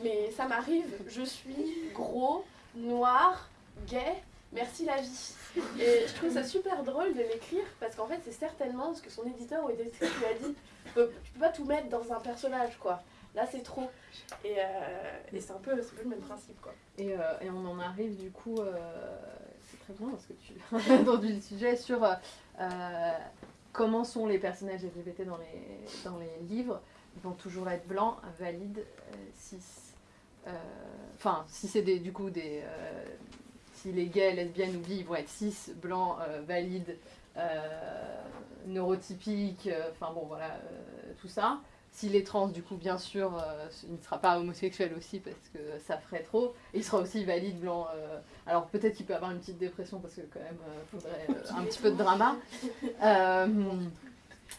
mais ça m'arrive, je suis gros, noir, gay, merci la vie. Et je trouve ça super drôle de l'écrire parce qu'en fait, c'est certainement ce que son éditeur ou éditrice lui a dit. Tu peux, peux pas tout mettre dans un personnage quoi. Là, c'est trop. Et, euh, et c'est un, peu- le même principe quoi. Et, euh, et on en arrive du coup, euh, c'est très bien parce que tu as introduit le sujet sur euh, comment sont les personnages LGBT dans les, dans les livres. Ils vont toujours être blancs, valides, euh, cis. Euh, Enfin, si c'est des, du coup des. euh, si les gays, lesbiennes ou bi, ils vont être cis, blancs, valides, neurotypiques, enfin bon voilà, tout ça. S'il est trans, du coup, bien sûr, euh, il ne sera pas homosexuel aussi parce que ça ferait trop. Il sera aussi valide, blanc. euh, alors peut-être qu'il peut avoir une petite dépression parce que quand même, il faudrait un petit peu de drama.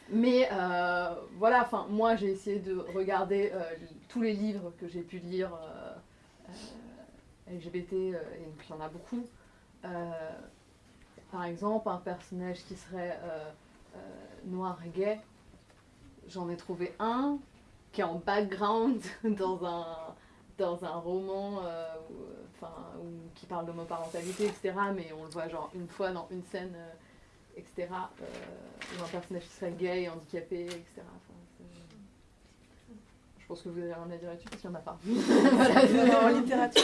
Mais euh, voilà, moi j'ai essayé de regarder euh, tous les livres que j'ai pu lire euh, LGBT, et il y en a beaucoup. Par exemple, un personnage qui serait noir et gay, j'en ai trouvé un qui est en background dans un, dans un roman où, qui parle d'homoparentalité, etc. Mais on le voit genre une fois dans une scène, etc. euh, où un personnage qui serait gay, handicapé, etc. Enfin, je pense que vous avez rien à dire là-dessus parce qu'il n'y en a pas. en littérature,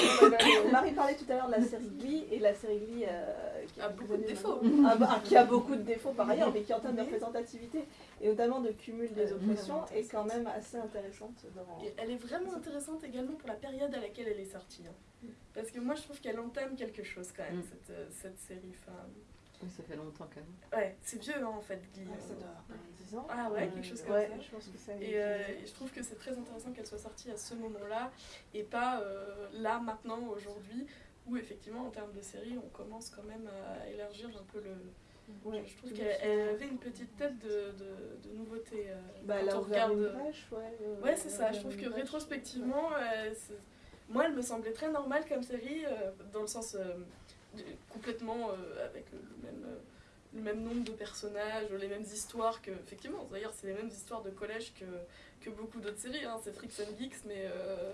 Marie parlait tout à l'heure de la série Glee, et la série Glee euh, qui A a beaucoup de défauts. Ah bah, ah, qui a beaucoup de défauts par ailleurs, mais qui en termes de représentativité et notamment de cumul des oppressions est quand même assez intéressante dans. Et elle est vraiment intéressante également pour la période à laquelle elle est sortie. hein. Parce que moi, je trouve qu'elle entame quelque chose quand même, Mm. cette, euh, cette série. Enfin, Oui, ça fait longtemps quand même. ouais, c'est vieux hein, en fait, Glee. Ah, ça doit avoir pas 10 ans. Ah ouais, quelque chose comme ouais, ça. je pense que ça. Et, euh, et je trouve que c'est très intéressant qu'elle soit sortie à ce moment-là et pas euh, là, maintenant, aujourd'hui, où effectivement, en termes de série, on commence quand même à élargir un peu le. Ouais, je trouve qu'elle elle avait une petite tête de, de, de nouveauté. euh, Bah, elle quand a on regarde. une brèche, ouais. euh, Ouais, c'est elle ça. Je trouve que rétrospectivement, euh, moi, elle me semblait très normale comme série, euh, dans le sens euh, complètement euh, avec le, même, euh, le même nombre de personnages, les mêmes histoires que. Effectivement, d'ailleurs, c'est les mêmes histoires de collège que, que beaucoup d'autres séries. Hein. C'est Freaks and Geeks, mais euh,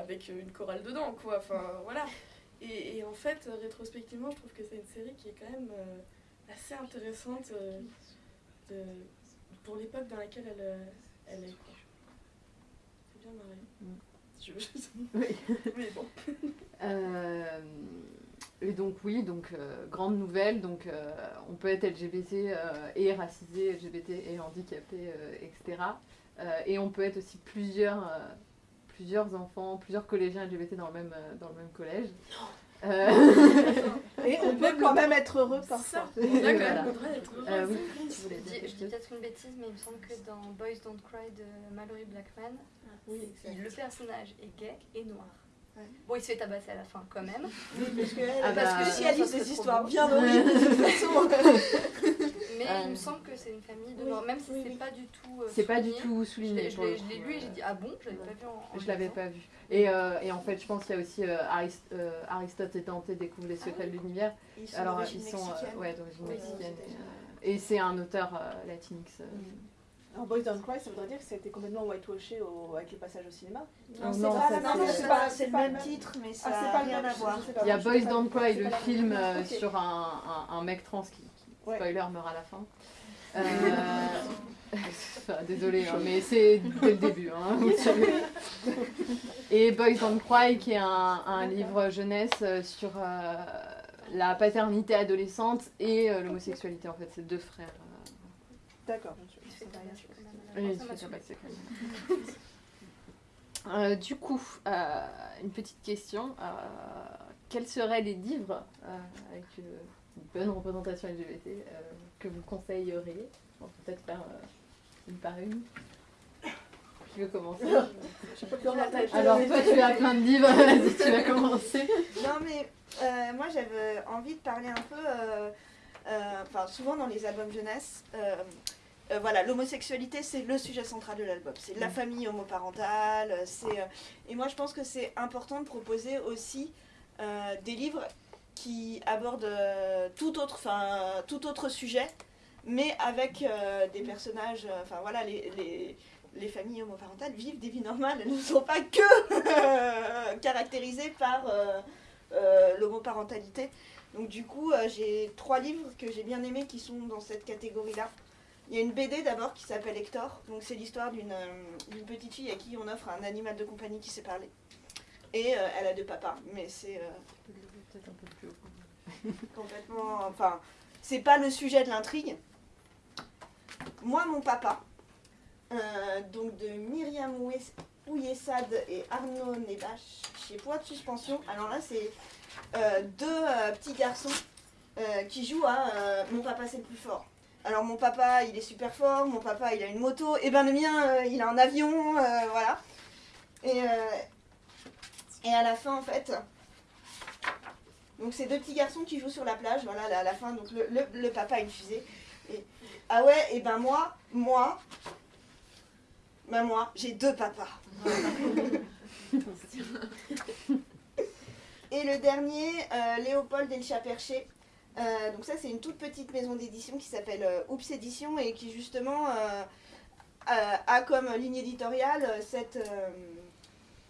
avec une chorale dedans, quoi. Enfin, voilà. Et, et en fait, rétrospectivement, je trouve que c'est une série qui est quand même assez intéressante de- pour l'époque dans laquelle elle, elle est. C'est bien marré. Mm. Je- je- Oui. Mais bon. Euh, et donc oui, donc euh, grande nouvelle, donc euh, on peut être LGBT euh, et racisé, LGBT et handicapé, euh, etc. Euh, et on peut être aussi plusieurs, euh, plusieurs enfants, plusieurs collégiens LGBT dans le même, dans le même collège. Euh, Et on peut quand même être heureux parfois. Ça, on a quand voilà. même le droit d'être heureux. Euh, oui. Je dis, peut-être une bêtise, mais il me semble que dans Boys Don't Cry de Mallory Blackman, le personnage est gay et noir. Ouais. Bon, il se fait tabasser à la fin quand même. Parce que, Ah parce bah, que si des histoires bien horribles, de toute façon. Mais Euh, il me semble que c'est une famille de oui, morts, même si oui, c'est oui. pas du tout. euh, C'est pas du tout souligné. je l'ai- lu et euh, j'ai dit ah bon, je l'avais pas vu en. en Je l'avais pas vu. Et, euh, et en fait, je pense qu'il y a aussi euh, Arist- euh, Aristote et Dante découvrent les secrets de l'univers. Ils sont Alors, ils sont euh, ouais, d'origine mexicaine. Et, euh, c'est un auteur euh, latinx. euh. Alors Boys Don't Cry, ça voudrait dire que ça a été complètement whitewashé au- avec les passages au cinéma Non, c'est non, pas, ça, non, c'est- le pas même le même. titre, mais ça Ah, c'est n'a pas le rien même, à voir. Il y a Boys Don't Cry, le film euh, sur un, un, un mec trans qui, qui Ouais. spoiler, meurt à la fin. Euh, enfin, désolé, hein, mais c'est dès le début. hein, vous savez. Et Boys Don't Cry, qui est un, un livre jeunesse euh, sur euh, la paternité adolescente et euh, l'homosexualité. En fait, c'est deux frères. euh, D'accord. Euh, du coup, euh, une petite question. euh, quels seraient les livres euh, avec une, bonne représentation LGBT euh, que vous conseilleriez? On peut peut-être faire euh, une par une. Qui veut commencer? Je sais pas plus en tête. Alors toi, tu as plein de livres, vas-y, tu vas commencer. Non, mais euh, moi j'avais envie de parler un peu, euh, euh, enfin souvent dans les albums jeunesse, euh, euh, voilà, l'homosexualité c'est le sujet central de l'album. C'est la famille homoparentale, c'est, euh, et moi je pense que c'est important de proposer aussi euh, des livres qui abordent euh, tout autre, enfin tout autre sujet, mais avec euh, des personnages, euh, enfin voilà, les, les, les familles homoparentales vivent des vies normales, elles ne sont pas que caractérisées par euh, euh, l'homoparentalité. Donc du coup, euh, j'ai trois livres que j'ai bien aimés qui sont dans cette catégorie-là. Il y a une BD d'abord qui s'appelle Hector. Donc c'est l'histoire d'une euh, d'une petite fille à qui on offre un animal de compagnie qui sait parler. Et euh, elle a deux papas, mais c'est Peut-être un peu plus haut. complètement... Enfin, c'est pas le sujet de l'intrigue. Moi, mon papa, euh, donc de Myriam Ouyessad et Arnaud Nebache chez Poids de Suspension. Alors là, c'est deux petits garçons qui jouent à Mon papa, c'est le plus fort. Alors mon papa, il est super fort, mon papa, il a une moto, et ben le mien, euh, il a un avion, euh, voilà. Et, euh, et à la fin, en fait, donc c'est deux petits garçons qui jouent sur la plage, voilà, à la fin, donc le, le- le papa a une fusée. Et, ah ouais, et ben moi, moi, ben moi, j'ai deux papas. Et le dernier, euh, Léopold Elcha Perché. Euh, donc ça, c'est une toute petite maison d'édition qui s'appelle euh, Oups Édition et qui justement euh, a, comme ligne éditoriale cette,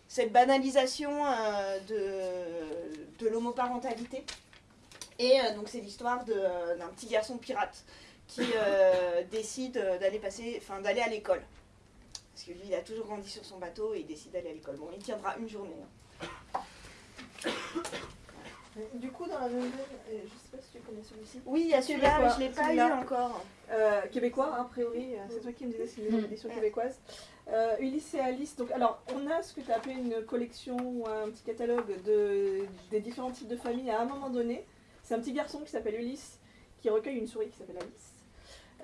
cette banalisation de, de l'homoparentalité. Et donc c'est l'histoire d'un petit garçon pirate qui décide d'aller passer, enfin d'aller à l'école. Parce que lui, il a toujours grandi sur son bateau et il décide d'aller à l'école. Bon, il tiendra une journée. hein. Du coup, dans la même et je sais pas si tu connais celui-ci. Oui, il y a celui-là, mais je ne l'ai pas lu encore. Euh, québécois, a priori, euh, c'est toi qui me disais, c'est une Mm. édition québécoise. Euh, Ulysse et Alice, donc alors on a ce que tu as appelé une collection ou un petit catalogue de, des différents types de familles à un moment donné. C'est un petit garçon qui s'appelle Ulysse qui recueille une souris qui s'appelle Alice.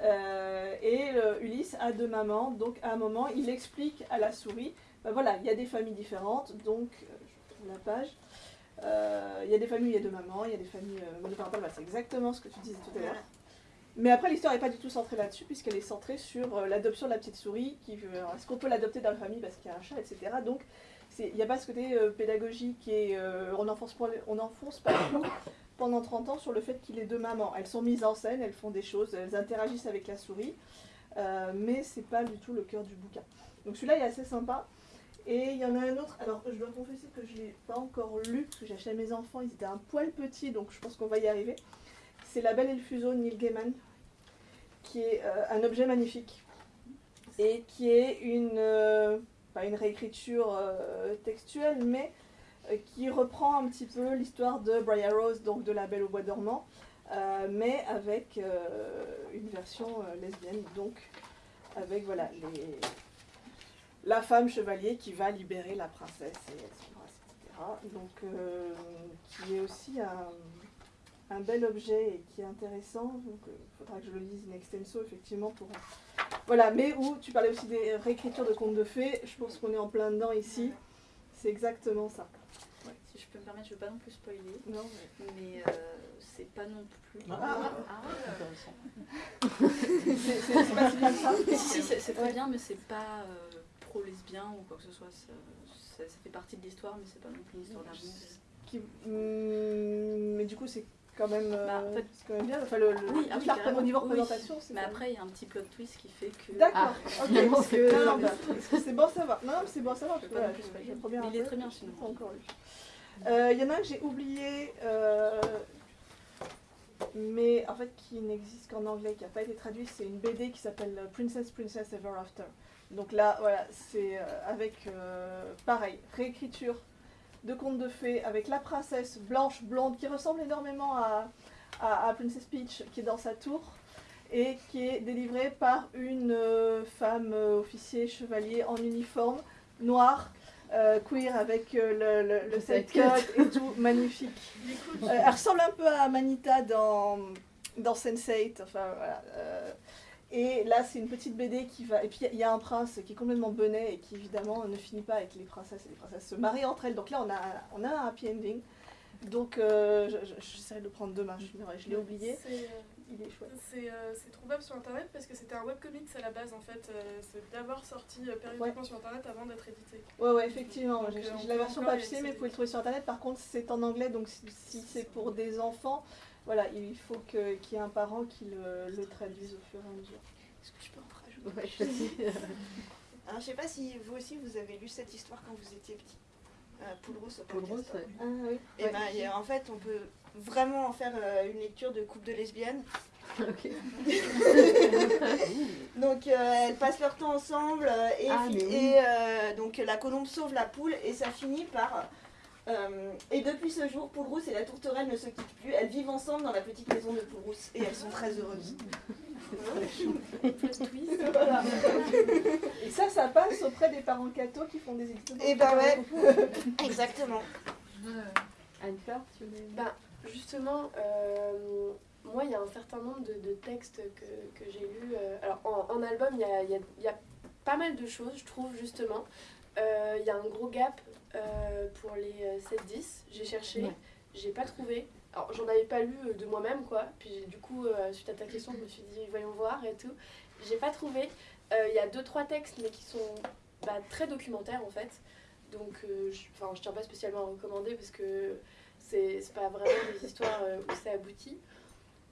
Euh, et euh, Ulysse a deux mamans, donc à un moment il explique à la souris, ben voilà, il y a des familles différentes, donc euh, je la page. Euh, Il y a des familles, il y a deux mamans, il y a des familles euh, monoparentales, voilà, c'est exactement ce que tu disais tout à l'heure. Mais après, l'histoire n'est pas du tout centrée là-dessus, puisqu'elle est centrée sur euh, l'adoption de la petite souris. Qui, euh, Est-ce qu'on peut l'adopter dans la famille parce qu'il y a un chat, etc. Donc, il n'y a pas ce côté euh, pédagogique et euh, on n'enfonce pas, on clou pendant 30 ans sur le fait qu'il ait deux mamans. Elles sont mises en scène, elles font des choses, elles interagissent avec la souris, euh, mais c'est pas du tout le cœur du bouquin. Donc celui-là est assez sympa. Et il y en a un autre, alors je dois confesser que je ne l'ai pas encore lu, parce que j'ai acheté à mes enfants, ils étaient un poil petits, donc je pense qu'on va y arriver. C'est La Belle et le Fuseau de Neil Gaiman, qui est euh, un objet magnifique, et qui est une, euh, pas une réécriture euh, textuelle, mais qui reprend un petit peu l'histoire de Briar Rose, donc de La Belle au Bois dormant, mais avec une version lesbienne, donc avec voilà les la femme chevalier qui va libérer la princesse et etc. Donc, euh, qui est aussi un, un bel objet et qui est intéressant. Donc, il faudra que je le lise in extenso, effectivement, pour... Voilà, mais où tu parlais aussi des réécritures de contes de fées, je pense qu'on est en plein dedans ici. C'est exactement ça. Ouais. Si je peux me permettre, je veux pas non plus spoiler, Non, mais euh, c'est pas non plus. Ah. Intéressant. c'est c'est- c'est pas si que ça. Si, si, c'est c'est très Ouais. bien, mais c'est pas euh, pro-lesbien ou quoi que ce soit. Ça, ça- ça fait partie de l'histoire, mais c'est pas non plus une histoire d'amour. Qui- hum, mais du coup, c'est quand même, euh, Bah, en fait- c'est quand même bien. Enfin, le, le, Oui, ah oui, la- niveau Oui. représentation, c'est Mais après, il y a un petit plot twist qui fait que. D'accord, Ah, ok, parce c'est que bon à savoir. Non, non, mais c'est bon à savoir, parce que Je voilà, Mais un il est très bien, l'ai pas encore lu. Euh, Il y en a un que j'ai oublié, euh, mais en fait qui n'existe qu'en anglais, qui n'a pas été traduit, c'est une BD qui s'appelle Princess Princess Ever After. Donc là, voilà, c'est euh, avec, euh, pareil, réécriture de contes de fées, avec la princesse blanche, blonde, qui ressemble énormément à, à, à Princess Peach, qui est dans sa tour, et qui est délivrée par une euh, femme euh, officier chevalier en uniforme, noir, euh, queer, avec euh, le, le, side cut et tout, magnifique. Euh, elle ressemble un peu à Manita dans, dans Sense8, enfin voilà. Et là, c'est une petite BD qui va. Et puis, il y a un prince qui est complètement benet et qui, évidemment, ne finit pas avec les princesses et les princesses se marient entre elles. Donc là, on a, on a un happy ending. Donc, euh, je- je- j'essaierai de le prendre demain. Je, je l'ai oublié. C'est, euh, Il est chouette. C'est euh, trouvable sur internet parce que c'était un webcomics à la base en fait. euh, c'est d'abord sorti euh, périodiquement sur internet avant d'être édité. Ouais, ouais, effectivement. J'ai la version papier, mais vous pouvez le trouver sur internet. Par contre, c'est en anglais, donc si, si c'est pour des enfants, voilà, il faut que- qu'il y ait un parent qui le, le traduise au fur et à mesure. Est-ce que je peux en rajouter Ouais. Alors, je sais pas si vous aussi vous avez lu cette histoire quand vous étiez petit. Euh, Poule podcast. rousse, ouais. Ah oui. Et ben, en fait, on peut vraiment en faire euh, une lecture de couple de lesbiennes. Donc, euh, elles passent leur temps ensemble euh, et, Ah, oui. euh, donc la colombe sauve la poule et ça finit par. Euh, et depuis ce jour, Poule Rousse et la tourterelle ne se quittent plus. Elles vivent ensemble dans la petite maison de Poule Rousse et elles sont très heureuses. Voilà. Et ça, ça passe auprès des parents cathos qui font des études. Eh ben ouais. Exactement. Anne-Fleur, tu voulais. Bah, justement, euh, moi, il y a un certain nombre de, de textes que, que j'ai lus. euh, alors, en, en album, il y a, il y a- il y a pas mal de choses, je trouve, justement. Euh, Il y a un gros gap euh, pour les euh, 7-10. J'ai cherché, Ouais. j'ai pas trouvé. Alors, j'en avais pas lu euh, de moi-même, quoi. Puis, du coup, euh, suite à ta question, je me suis dit, voyons voir et tout. J'ai pas trouvé. Euh, Il y a deux, trois textes, mais qui sont bah, très documentaires, en fait. Donc, euh, je, tiens pas spécialement à recommander parce que c'est pas vraiment des histoires euh, où ça aboutit.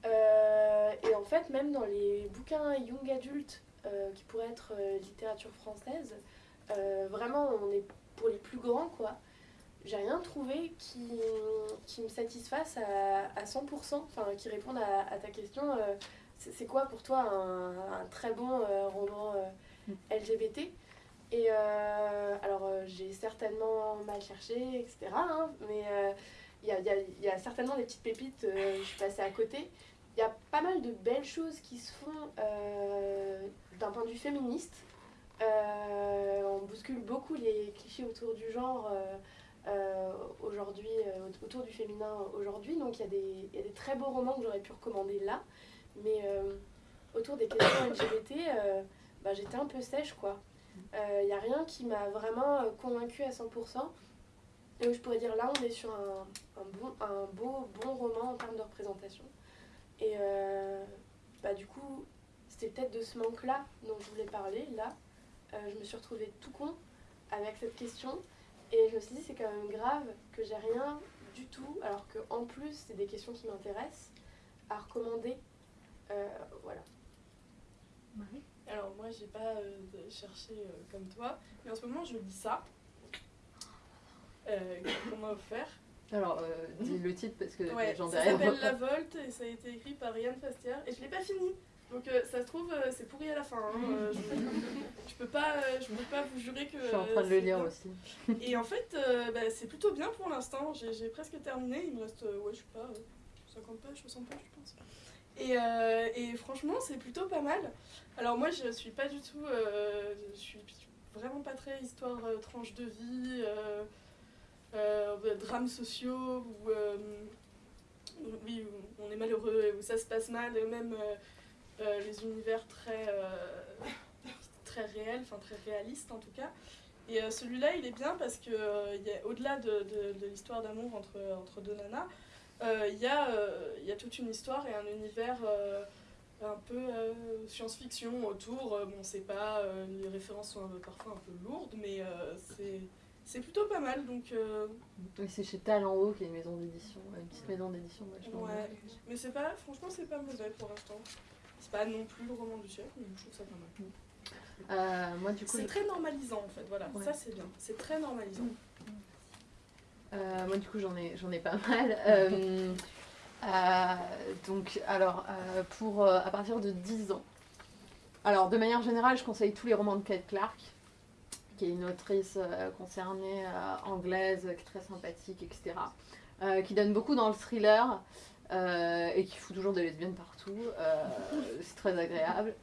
Euh, et en fait, même dans les bouquins young adultes euh, qui pourraient être euh, littérature française, euh, vraiment, on est pour les plus grands, quoi. J'ai rien trouvé qui, qui me satisfasse à, à 100%, enfin, qui réponde à, ta question. euh, c'est quoi pour toi un, très bon euh, roman euh, LGBT Et alors, j'ai certainement mal cherché, etc. hein, mais il y, a, y y a certainement des petites pépites, je suis passée à côté. Il y a pas mal de belles choses qui se font d'un point de vue féministe. Euh, on bouscule beaucoup les clichés autour du genre euh, euh, aujourd'hui, autour du féminin aujourd'hui. Donc il y, y a des très beaux romans que j'aurais pu recommander là. Mais autour des questions LGBT, bah, j'étais un peu sèche quoi. Il n'y a rien qui m'a vraiment convaincue à 100%. Et je pourrais dire là, on est sur un, un beau, bon roman en termes de représentation. Et bah, du coup, c'était peut-être de ce manque-là dont je voulais parler. Là, Euh, je me suis retrouvée tout con avec cette question. Et je me suis dit, c'est quand même grave que j'ai rien du tout, alors que en plus, c'est des questions qui m'intéressent, à recommander. Euh, voilà. Alors moi j'ai pas euh, cherché euh, comme toi, mais en ce moment je lis ça. Euh, qu'on m'a offert. Alors, euh, dis le titre parce que Ouais, les gens ça derrière. s'appelle La Volte et ça a été écrit par Yann Fastière et je l'ai pas fini. Donc euh, ça se trouve euh, c'est pourri à la fin. hein. Euh, je, je peux pas, je peux pas vous jurer que. Je suis en train de le lire aussi. Et en fait bah, c'est plutôt bien pour l'instant. J'ai presque terminé. Il me reste ouais je sais pas euh, 50 pages, 60 pages je pense. Et, et franchement c'est plutôt pas mal. Alors moi je suis pas du tout, je suis vraiment pas très histoire tranche de vie. euh, drames sociaux où, oui, on est malheureux, où ça se passe mal, et même euh, les univers très, euh, très réels, enfin très réalistes en tout cas. Et euh, celui-là, il est bien parce que au-delà de, de- de l'histoire d'amour entre, entre deux nanas, il y, y a toute une histoire et un univers un peu science-fiction autour. Bon, c'est pas, les références sont un peu- parfois un peu lourdes, mais c'est, c'est plutôt pas mal. Donc, euh, Oui, c'est chez Talent Haut, qui est une maison d'édition, une petite maison d'édition vachement ouais. bien. Mais c'est pas, franchement, c'est pas mauvais pour l'instant. C'est pas non plus le roman du siècle, mais je trouve ça pas mal. Euh, moi, du coup, C'est je- très normalisant en fait, voilà, Ouais. ça c'est bien, c'est très normalisant. Euh, moi, du coup, j'en ai, j'en ai pas mal. Euh, donc, alors, pour à partir de 10 ans. Alors, de manière générale, je conseille tous les romans de Kate Clark, qui est une autrice concernée anglaise, qui est très sympathique, etc. qui donne beaucoup dans le thriller euh, et qui fout toujours des lesbiennes partout. Euh, c'est très agréable.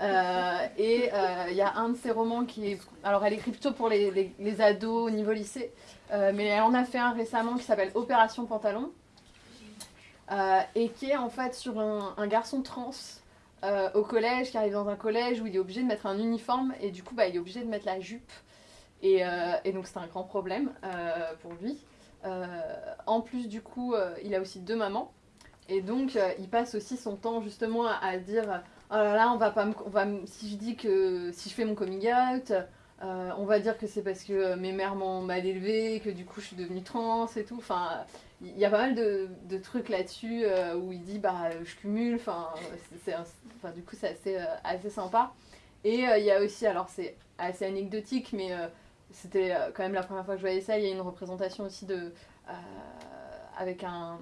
Euh, et il y a un de ses romans qui est. Alors, elle écrit plutôt pour les, les- ados au niveau lycée. Mais elle en a fait un récemment qui s'appelle Opération Pantalon. et qui est en fait sur un, garçon trans au collège, qui arrive dans un collège où il est obligé de mettre un uniforme et du coup bah, il est obligé de mettre la jupe. Et, et donc c'est un grand problème pour lui. En plus du coup, il a aussi deux mamans. Et donc euh, il passe aussi son temps justement à, dire oh là là on va pas on va si je dis que si je fais mon coming out euh, on va dire que c'est parce que euh, mes mères m'ont mal élevée, que du coup je suis devenue trans et tout. Enfin, il y a pas mal de, trucs là-dessus où il dit bah je cumule. Enfin, du coup c'est assez, sympa. Et il y a aussi, alors c'est assez anecdotique, mais c'était quand même la première fois que je voyais ça. Il y a une représentation aussi de avec un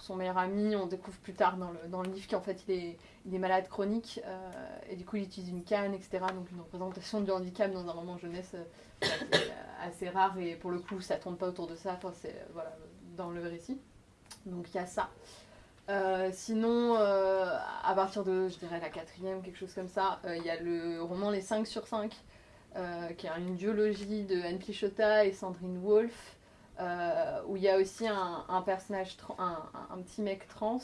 son meilleur ami. On découvre plus tard dans le, dans le livre qu'en fait il est il est malade chronique euh, et du coup il utilise une canne, etc. Donc une représentation du handicap dans un roman jeunesse euh, assez rare et pour le coup ça tourne pas autour de ça, enfin, c'est euh, voilà, dans le récit. Donc il y a ça. Sinon, à partir de, je dirais, la quatrième, quelque chose comme ça, il y a le roman Les 5 sur 5, euh, qui est une duologie de Anne Pichota et Sandrine Wolfe, euh, où il y a aussi un, personnage, un, petit mec trans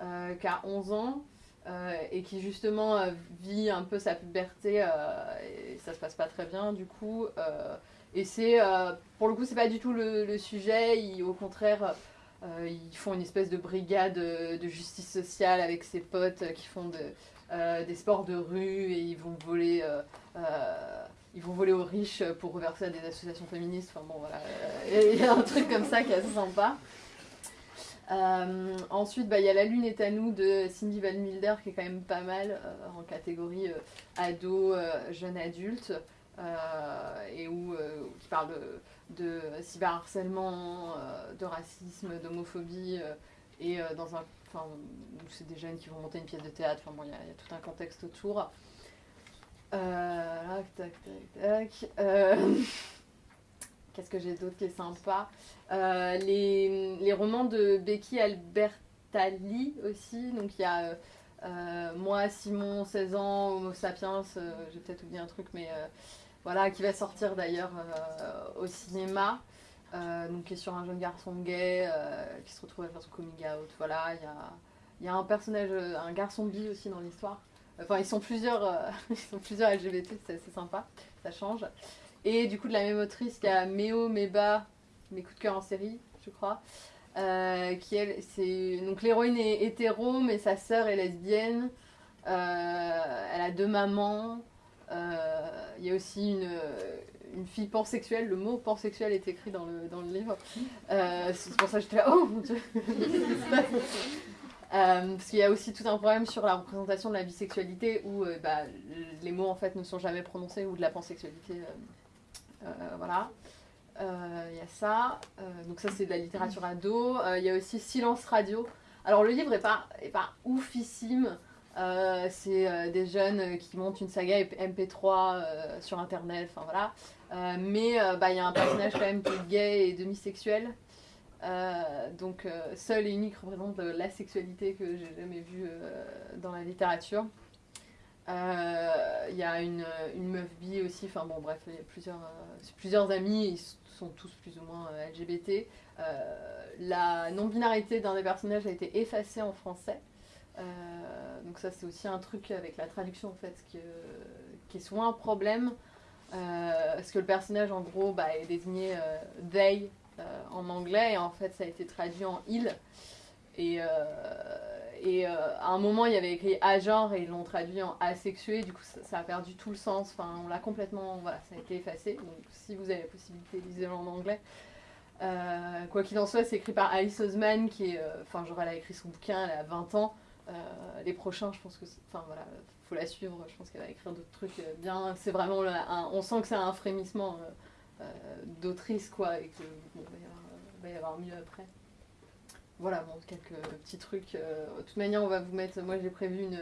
euh, qui a 11 ans, euh, et qui justement vit un peu sa puberté et ça se passe pas très bien du coup et c'est pour le coup c'est pas du tout le, sujet au contraire ils font une espèce de brigade de justice sociale avec ses potes qui font de, des sports de rue et ils vont voler ils vont voler aux riches pour reverser à des associations féministes enfin bon voilà il y a un truc comme ça qui est assez sympa euh, ensuite, bah, il y a La Lune est à nous de Cindy Van Milder qui est quand même pas mal euh, en catégorie euh, ado, euh, jeune adulte et où qui parle de, cyberharcèlement, de racisme, d'homophobie et dans un enfin c'est des jeunes qui vont monter une pièce de théâtre. Enfin bon, il y a tout un contexte autour. Euh. Euh, Qu'est-ce que j'ai d'autre qui est sympa? Euh, les, romans de Becky Albertalli aussi. Donc il y a moi, Simon, 16 ans, Homo sapiens, j'ai peut-être oublié un truc, mais voilà, qui va sortir d'ailleurs au cinéma. Donc qui est sur un jeune garçon gay qui se retrouve à faire son coming out. Voilà, il y a, y a un personnage, un garçon bi aussi dans l'histoire. Enfin, ils sont plusieurs, euh, ils sont plusieurs LGBT, c'est assez sympa, ça change. Et du coup, de la même autrice, il y a Méo Meba, mes coups de cœur en série, je crois. euh, qui c'est donc l'héroïne est hétéro, mais sa sœur est lesbienne. Euh, elle a deux mamans. Il y a aussi une, une fille pansexuelle. Le mot pansexuel est écrit dans le, dans le livre. C'est pour ça que j'étais là, oh mon dieu Euh, parce qu'il y a aussi tout un problème sur la représentation de la bisexualité où euh, bah, les mots en fait ne sont jamais prononcés ou de la pansexualité. euh, voilà. Il y a ça. Donc ça c'est de la littérature ado. Il y a aussi Silence Radio. Alors le livre est pas, oufissime. C'est des jeunes qui montent une saga MP3 euh, sur internet, enfin voilà. Mais bah, il y a un personnage quand même qui est gay et demi-sexuel. Euh, donc euh, seul et unique représente euh, la sexualité que j'ai jamais vue euh, dans la littérature. Euh, Il y a une, une meuf bi aussi, enfin bon bref, il y a plusieurs, euh, plusieurs amis, ils sont tous plus ou moins euh, LGBT. Euh, la non-binarité d'un des personnages a été effacée en français. Euh, donc ça c'est aussi un truc avec la traduction en fait qui, euh, qui est souvent un problème. Euh, parce que le personnage, en gros, bah, est désigné euh, they euh, en anglais, et en fait, ça a été traduit en il. Et, euh, euh, à un moment, il y avait écrit agent et ils l'ont traduit en asexué, du coup, ça, a perdu tout le sens. Enfin, on l'a complètement. Ça a été effacé. Donc, si vous avez la possibilité, lisez-le en anglais. Euh, quoi qu'il en soit, c'est écrit par Alice Oseman, qui est. euh, Enfin, genre, elle a écrit son bouquin, elle a 20 ans. Euh, les prochains, je pense que. Enfin, voilà, faut la suivre. Je pense qu'elle va écrire d'autres trucs euh, bien. C'est vraiment. on sent que c'est un frémissement euh, euh, d'autrice, quoi, et que. Bon, il va y avoir, euh, mieux après. Voilà, bon, quelques petits trucs. euh, de toute manière, on va vous mettre. Moi, j'ai prévu une,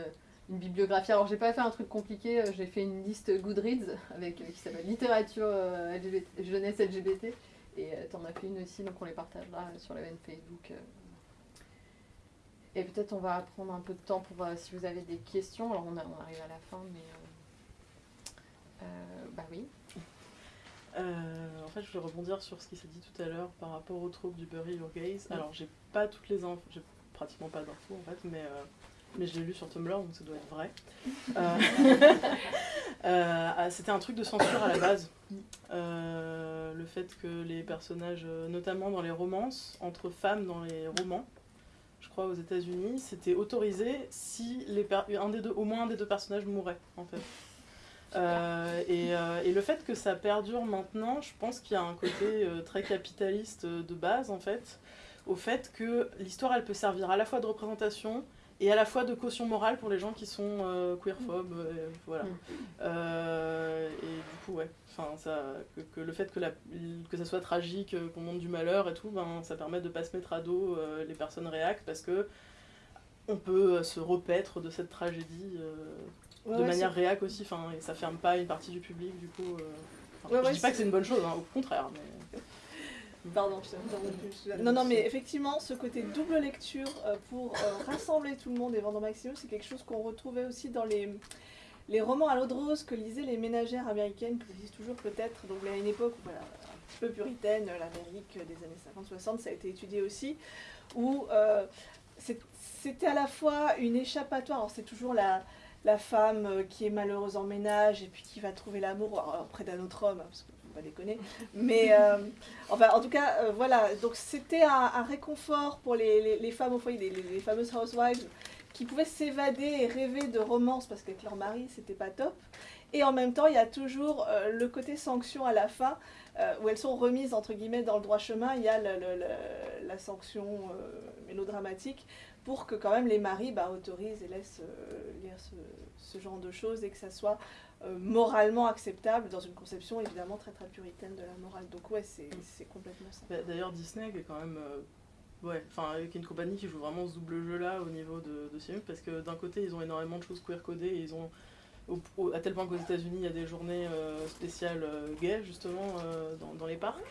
bibliographie. Alors, j'ai pas fait un truc compliqué. euh, J'ai fait une liste Goodreads avec, euh, qui s'appelle Littérature euh, jeunesse LGBT. Et euh, t'en as fait une aussi, donc on les partagera sur la veine Facebook. euh. Et peut-être on va prendre un peu de temps pour euh, si vous avez des questions. Alors, on, arrive à la fin, mais. euh, euh, bah oui. Euh, en fait, je voulais rebondir sur ce qui s'est dit tout à l'heure par rapport au trope du Bury Your Gaze. Mm. Alors, j'ai pas toutes les infos, j'ai pratiquement pas d'infos en fait, mais, euh, mais je l'ai lu sur Tumblr donc ça doit être vrai. Euh, ah, C'était un truc de censure à la base. Le fait que les personnages, notamment dans les romances, entre femmes dans les romans, je crois aux États-Unis, c'était autorisé si les per- un des deux, au moins un des deux personnages mourait en fait. Euh, et, euh, et le fait que ça perdure maintenant, je pense qu'il y a un côté euh, très capitaliste de base en fait, au fait que l'histoire elle peut servir à la fois de représentation et à la fois de caution morale pour les gens qui sont queerphobes, voilà. Mm. Et du coup ouais, enfin ça, que, que le fait que, la, que ça soit tragique, qu'on monte du malheur et tout, ben ça permet de pas se mettre à dos les personnes réactent parce que on peut se repaître de cette tragédie Ouais, de ouais, manière réac aussi, enfin, et ça ferme pas une partie du public, du coup. euh, enfin, Ouais, je ouais, dis pas que c'est- une bonne chose, hein, au contraire, mais. Pardon, je. Non, non, mais effectivement, ce côté double lecture euh, pour euh, rassembler tout le monde et vendre au maximum, c'est quelque chose qu'on retrouvait aussi dans les, les romans à l'eau de rose que lisaient les ménagères américaines, que lisent toujours peut-être. Donc, à une époque voilà, un petit peu puritaine, l'Amérique des années 50-60, ça a été étudié aussi, où euh, c'était à la fois une échappatoire. Alors, c'est toujours la la femme euh, qui est malheureuse en ménage et puis qui va trouver l'amour alors, auprès d'un autre homme, hein, parce que faut pas déconner. Mais euh, enfin, en tout cas, euh, voilà. Donc c'était un, un réconfort pour les, les- les femmes au foyer, les, les- fameuses housewives, qui pouvaient s'évader et rêver de romance parce qu'avec leur mari, c'était pas top. Et en même temps, il y a toujours euh, le côté sanction à la fin, euh, où elles sont remises entre guillemets dans le droit chemin. Il y a le- le- le- la sanction euh, mélodramatique pour que quand même les maris bah, autorisent et laissent euh, lire ce, genre de choses et que ça soit euh, moralement acceptable dans une conception évidemment très très puritaine de la morale. Donc ouais, c'est complètement ça. Bah, D'ailleurs, Disney est quand même. euh, Ouais, enfin, avec une compagnie qui joue vraiment ce double jeu-là au niveau de, de ces films, parce que d'un côté, ils ont énormément de choses queer-codées, et ils ont. à tel point qu'aux États-Unis, il y a des journées spéciales gays, justement, dans, dans les parcs.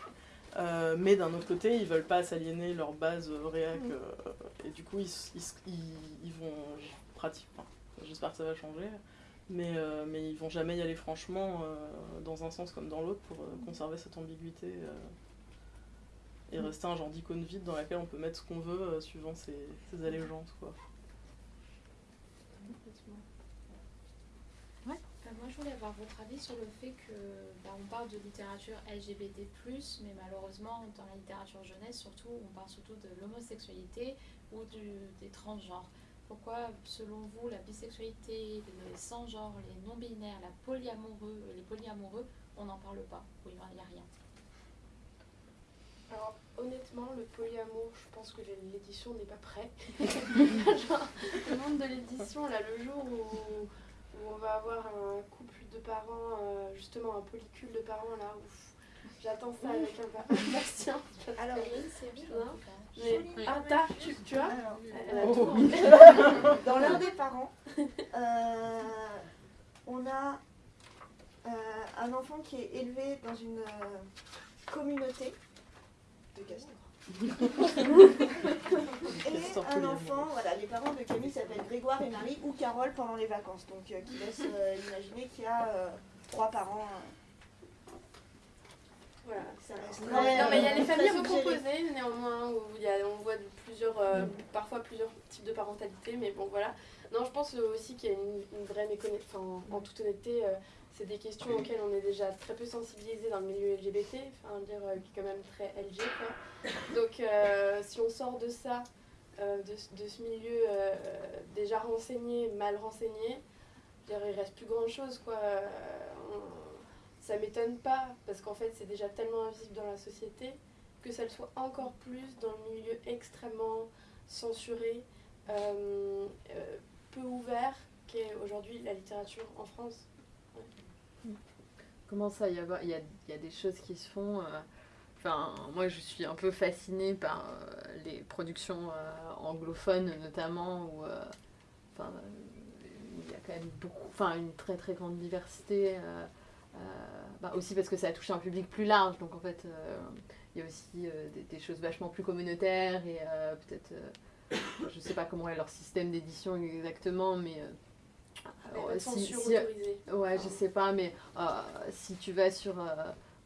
Euh, mais d'un autre côté, ils veulent pas s'aliéner leur base réac, Mm. euh, et du coup, ils, ils, s- ils- ils vont pratiquer. enfin, J'espère que ça va changer, mais, euh, mais ils vont jamais y aller franchement dans un sens comme dans l'autre pour conserver cette ambiguïté et rester un genre d'icône vide dans laquelle on peut mettre ce qu'on veut euh, suivant ses, ses allégeances. Quoi. Bah, moi, je voulais avoir votre avis sur le fait que bah, on parle de littérature LGBT+, mais malheureusement, dans la littérature jeunesse, surtout, on parle surtout de l'homosexualité ou du- des transgenres. Pourquoi, selon vous, la bisexualité, les sans-genres, les non-binaires, la polyamoureux, les polyamoureux, on n'en parle pas Ou il n'y a rien? Alors, honnêtement, le polyamour, je pense que l'édition n'est pas prête. Genre, le monde de l'édition, là, le jour où, où on va avoir un couple de parents, euh, justement un polycule de parents, là, ouf, j'attends ça avec impatience. parce Alors, que- Il y a une série, Non. en tout cas. Mais, ah, t'as, tu, tu vois Alors, Elle a Oh. tout. dans l'un des parents, euh, on a euh, un enfant qui est élevé dans une euh, communauté de castors. Et un enfant, voilà, les parents de Camille s'appellent Grégoire et Marie ou Carole pendant les vacances, donc euh, qui laisse euh, imaginer qu'il y a euh, trois parents. Voilà. Ça reste Non, très- non, mais il y a les familles recomposées néanmoins où il y a, on voit plusieurs, euh, parfois plusieurs types de parentalité, mais bon voilà. Non, je pense aussi qu'il y a une, une vraie méconnaissance. Enfin, en toute honnêteté, euh, c'est des questions auxquelles on est déjà très peu sensibilisé dans le milieu LGBT, enfin dire euh, qui est quand même très LG quoi. Donc euh, si on sort de ça, euh, de, ce- de ce milieu euh, déjà renseigné, mal renseigné, je dire, il reste plus grand chose quoi. On- ça m'étonne pas parce qu'en fait c'est déjà tellement invisible dans la société que ça le soit encore plus dans le milieu extrêmement censuré, peu ouvert qu'est aujourd'hui la littérature en France. Comment ça, il y a, a- a des choses qui se font. euh, Enfin, moi, je suis un peu fascinée par euh, les productions euh, anglophones, notamment, où enfin, il y a quand même beaucoup, enfin, une très très grande diversité. bah, aussi parce que ça touche un public plus large, donc en fait, il y a aussi des, des choses vachement plus communautaires et peut-être, je sais pas comment est leur système d'édition exactement, mais a alors, de si- censure si- autorisée. Ouais, je sais pas, mais euh, si tu vas sur euh,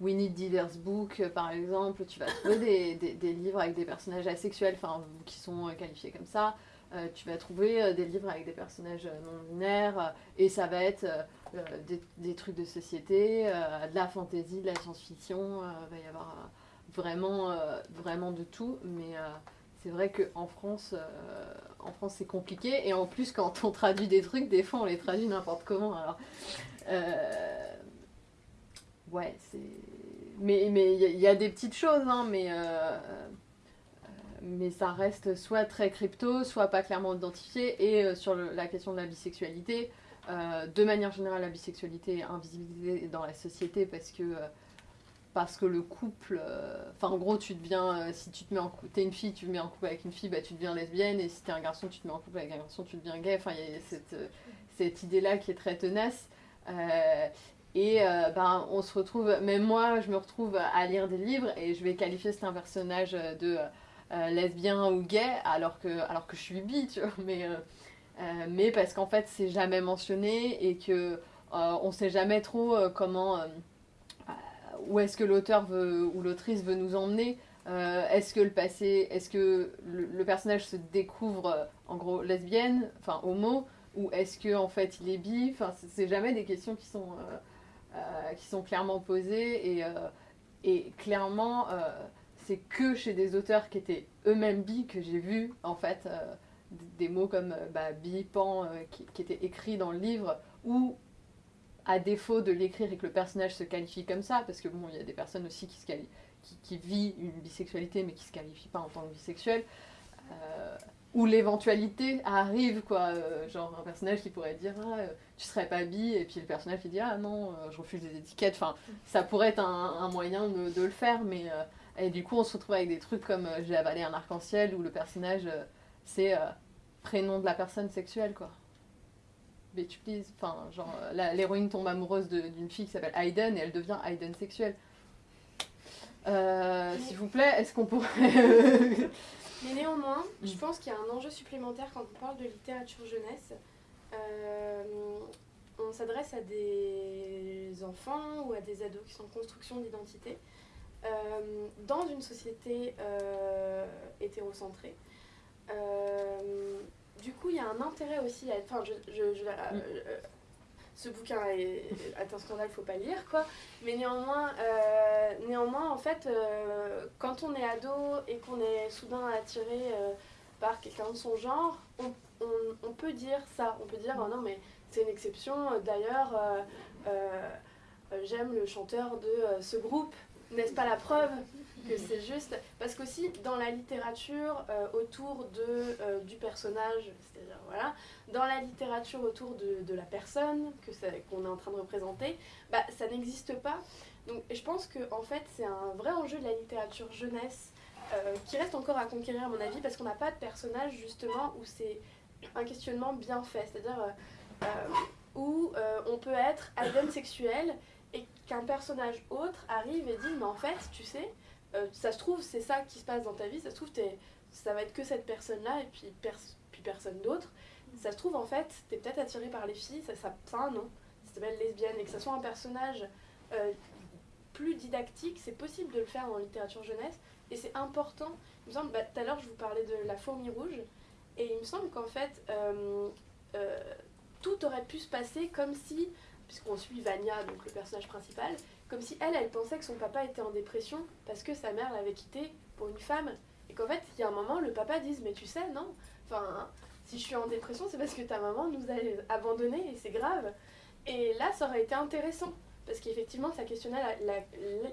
We Need Diverse Book, euh, par exemple, tu vas trouver des, des- des livres avec des personnages asexuels, enfin, qui sont euh, qualifiés comme ça. Euh, tu vas trouver euh, des livres avec des personnages euh, non binaires, euh, et ça va être euh, euh, des, des trucs de société, euh, de la fantasy, de la science-fiction, euh, va y avoir euh, vraiment, euh, vraiment de tout, mais euh, c'est vrai qu'en France, euh, en France c'est compliqué, et en plus quand on traduit des trucs, des fois on les traduit n'importe comment, alors... euh, ouais, c'est... Mais il mais, y, y a des petites choses, hein, mais... euh, mais ça reste soit très crypto, soit pas clairement identifié. Et sur la question de la bisexualité, de manière générale, la bisexualité est invisibilisée dans la société parce que, parce que le couple. euh, Enfin, en gros, tu deviens. euh, si tu te mets en couple. T'es une fille, tu te mets en couple avec une fille, bah, tu deviens lesbienne. Et si t'es un garçon, tu te mets en couple avec un garçon, tu deviens gay. Enfin, il y a cette, euh, cette idée-là qui est très tenace. Et ben, on se retrouve, même moi, je me retrouve à lire des livres et je vais qualifier c'est un personnage de lesbien ou gay alors que, alors que je suis bi, tu vois. Mais, mais parce qu'en fait, c'est jamais mentionné et que on sait jamais trop comment. Où est-ce que l'auteur ou l'autrice veut nous emmener Euh, Est-ce que le passé, est-ce que le, personnage se découvre en gros lesbienne, enfin homo, ou est-ce que en fait il est bi? Enfin, c'est- jamais des questions qui sont euh, euh, qui sont clairement posées et, clairement c'est que chez des auteurs qui étaient eux-mêmes bi que j'ai vu en fait des mots comme bah, bi, pan qui, qui étaient écrits dans le livre ou à défaut de l'écrire et que le personnage se qualifie comme ça parce que bon il y a des personnes aussi qui se qui, vit une bisexualité mais qui se qualifie pas en tant que bisexuel euh, où l'éventualité arrive quoi euh, genre un personnage qui pourrait dire ah, euh, tu serais pas bi et puis le personnage qui dit ah non je refuse les étiquettes enfin ça pourrait être un, moyen de, le faire mais et du coup on se retrouve avec des trucs comme j'ai avalé un arc-en-ciel où le personnage c'est prénom de la personne sexuelle quoi bitch please enfin genre la- l'héroïne tombe amoureuse d'une fille qui s'appelle Hayden et elle devient Hayden sexuelle Euh, s'il vous plaît est-ce qu'on pourrait Mais néanmoins, Mm. je pense qu'il y a un enjeu supplémentaire quand on parle de littérature jeunesse. Euh, on s'adresse à des enfants ou à des ados qui sont en construction d'identité euh, dans une société hétérocentrée. Euh, du coup, il y a un intérêt aussi à. Enfin, je, je- je- euh, euh, ce bouquin est, est un scandale, faut pas lire, quoi. Mais néanmoins, euh, néanmoins en fait, euh, quand on est ado et qu'on est soudain attiré euh, par quelqu'un de son genre, on, on- on peut dire ça. On peut dire, oh non, mais c'est une exception. D'ailleurs, euh, euh, euh, j'aime le chanteur de euh, ce groupe. N'est-ce pas la preuve? Que c'est juste Parce qu'aussi, dans la littérature euh, autour de, euh, du personnage, c'est-à-dire, voilà, dans la littérature autour de, de la personne que qu'on est en train de représenter, bah, ça n'existe pas. Donc je pense que en fait c'est un vrai enjeu de la littérature jeunesse euh, qui reste encore à conquérir à mon avis parce qu'on n'a pas de personnage justement où c'est un questionnement bien fait, c'est-à-dire où on peut être alien sexuel et qu'un personnage autre arrive et dit mais en fait tu sais euh, ça se trouve c'est ça qui se passe dans ta vie, ça se trouve t'es- ça va être que cette personne-là et puis, pers- puis personne d'autre. Ça se trouve en fait t'es peut-être attiré par les filles, ça, ça, ça a un nom, ça s'appelle lesbienne. Et que ça soit un personnage euh, plus didactique, c'est possible de le faire en littérature jeunesse, et c'est important. Il me semble, bah, tout à l'heure je vous parlais de la fourmi rouge, et il me semble qu'en fait, euh, tout aurait pu se passer comme si, puisqu'on suit Vania, donc le personnage principal, comme si elle, elle pensait que son papa était en dépression parce que sa mère l'avait quitté pour une femme. Et qu'en fait, il y a un moment, le papa dise Mais tu sais, non, enfin, si je suis en dépression, c'est parce que ta maman nous a abandonnés et c'est grave. Et là, ça aurait été intéressant parce qu'effectivement, ça questionnait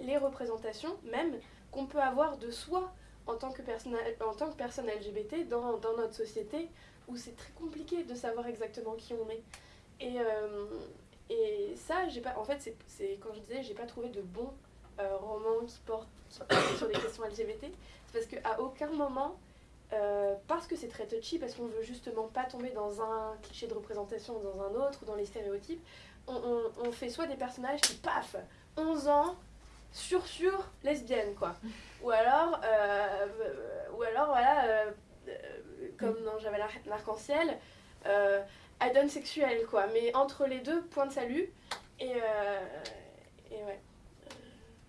les représentations, même qu'on peut avoir de soi en tant que personne, en tant que personne LGBT dans, notre société où c'est très compliqué de savoir exactement qui on est. Et, euh, et ça, j'ai pas, en fait, c'est quand je disais, j'ai pas trouvé de bons euh, romans qui portent sur les questions LGBT, c'est parce qu'à aucun moment, euh, parce que c'est très touchy, parce qu'on veut justement pas tomber dans un cliché de représentation ou dans un autre, ou dans les stéréotypes, on, on, fait soit des personnages qui, paf, 11 ans, sur sur lesbienne, quoi. Ou alors, ou alors voilà, comme dans J'avais l'arc-en-ciel, euh, donne sexuelle, quoi. Mais entre les deux, point de salut. Et, euh, et ouais.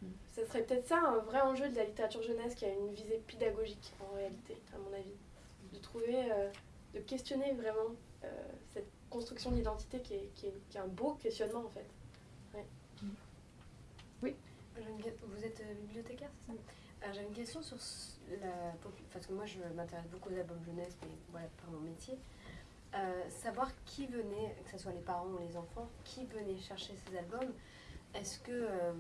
Euh, ça serait peut-être ça un vrai enjeu de la littérature jeunesse qui a une visée pédagogique en réalité, à mon avis. De trouver, euh, de questionner vraiment cette construction d'identité qui est, qui, est, qui est, un beau questionnement en fait. Ouais. Oui. Vous êtes bibliothécaire, c'est ça? J'avais une question sur la parce que moi je m'intéresse beaucoup aux albums jeunesse, mais voilà, par mon métier. Euh, savoir qui venait, que ce soit les parents ou les enfants, qui venait chercher ces albums. Est-ce que euh,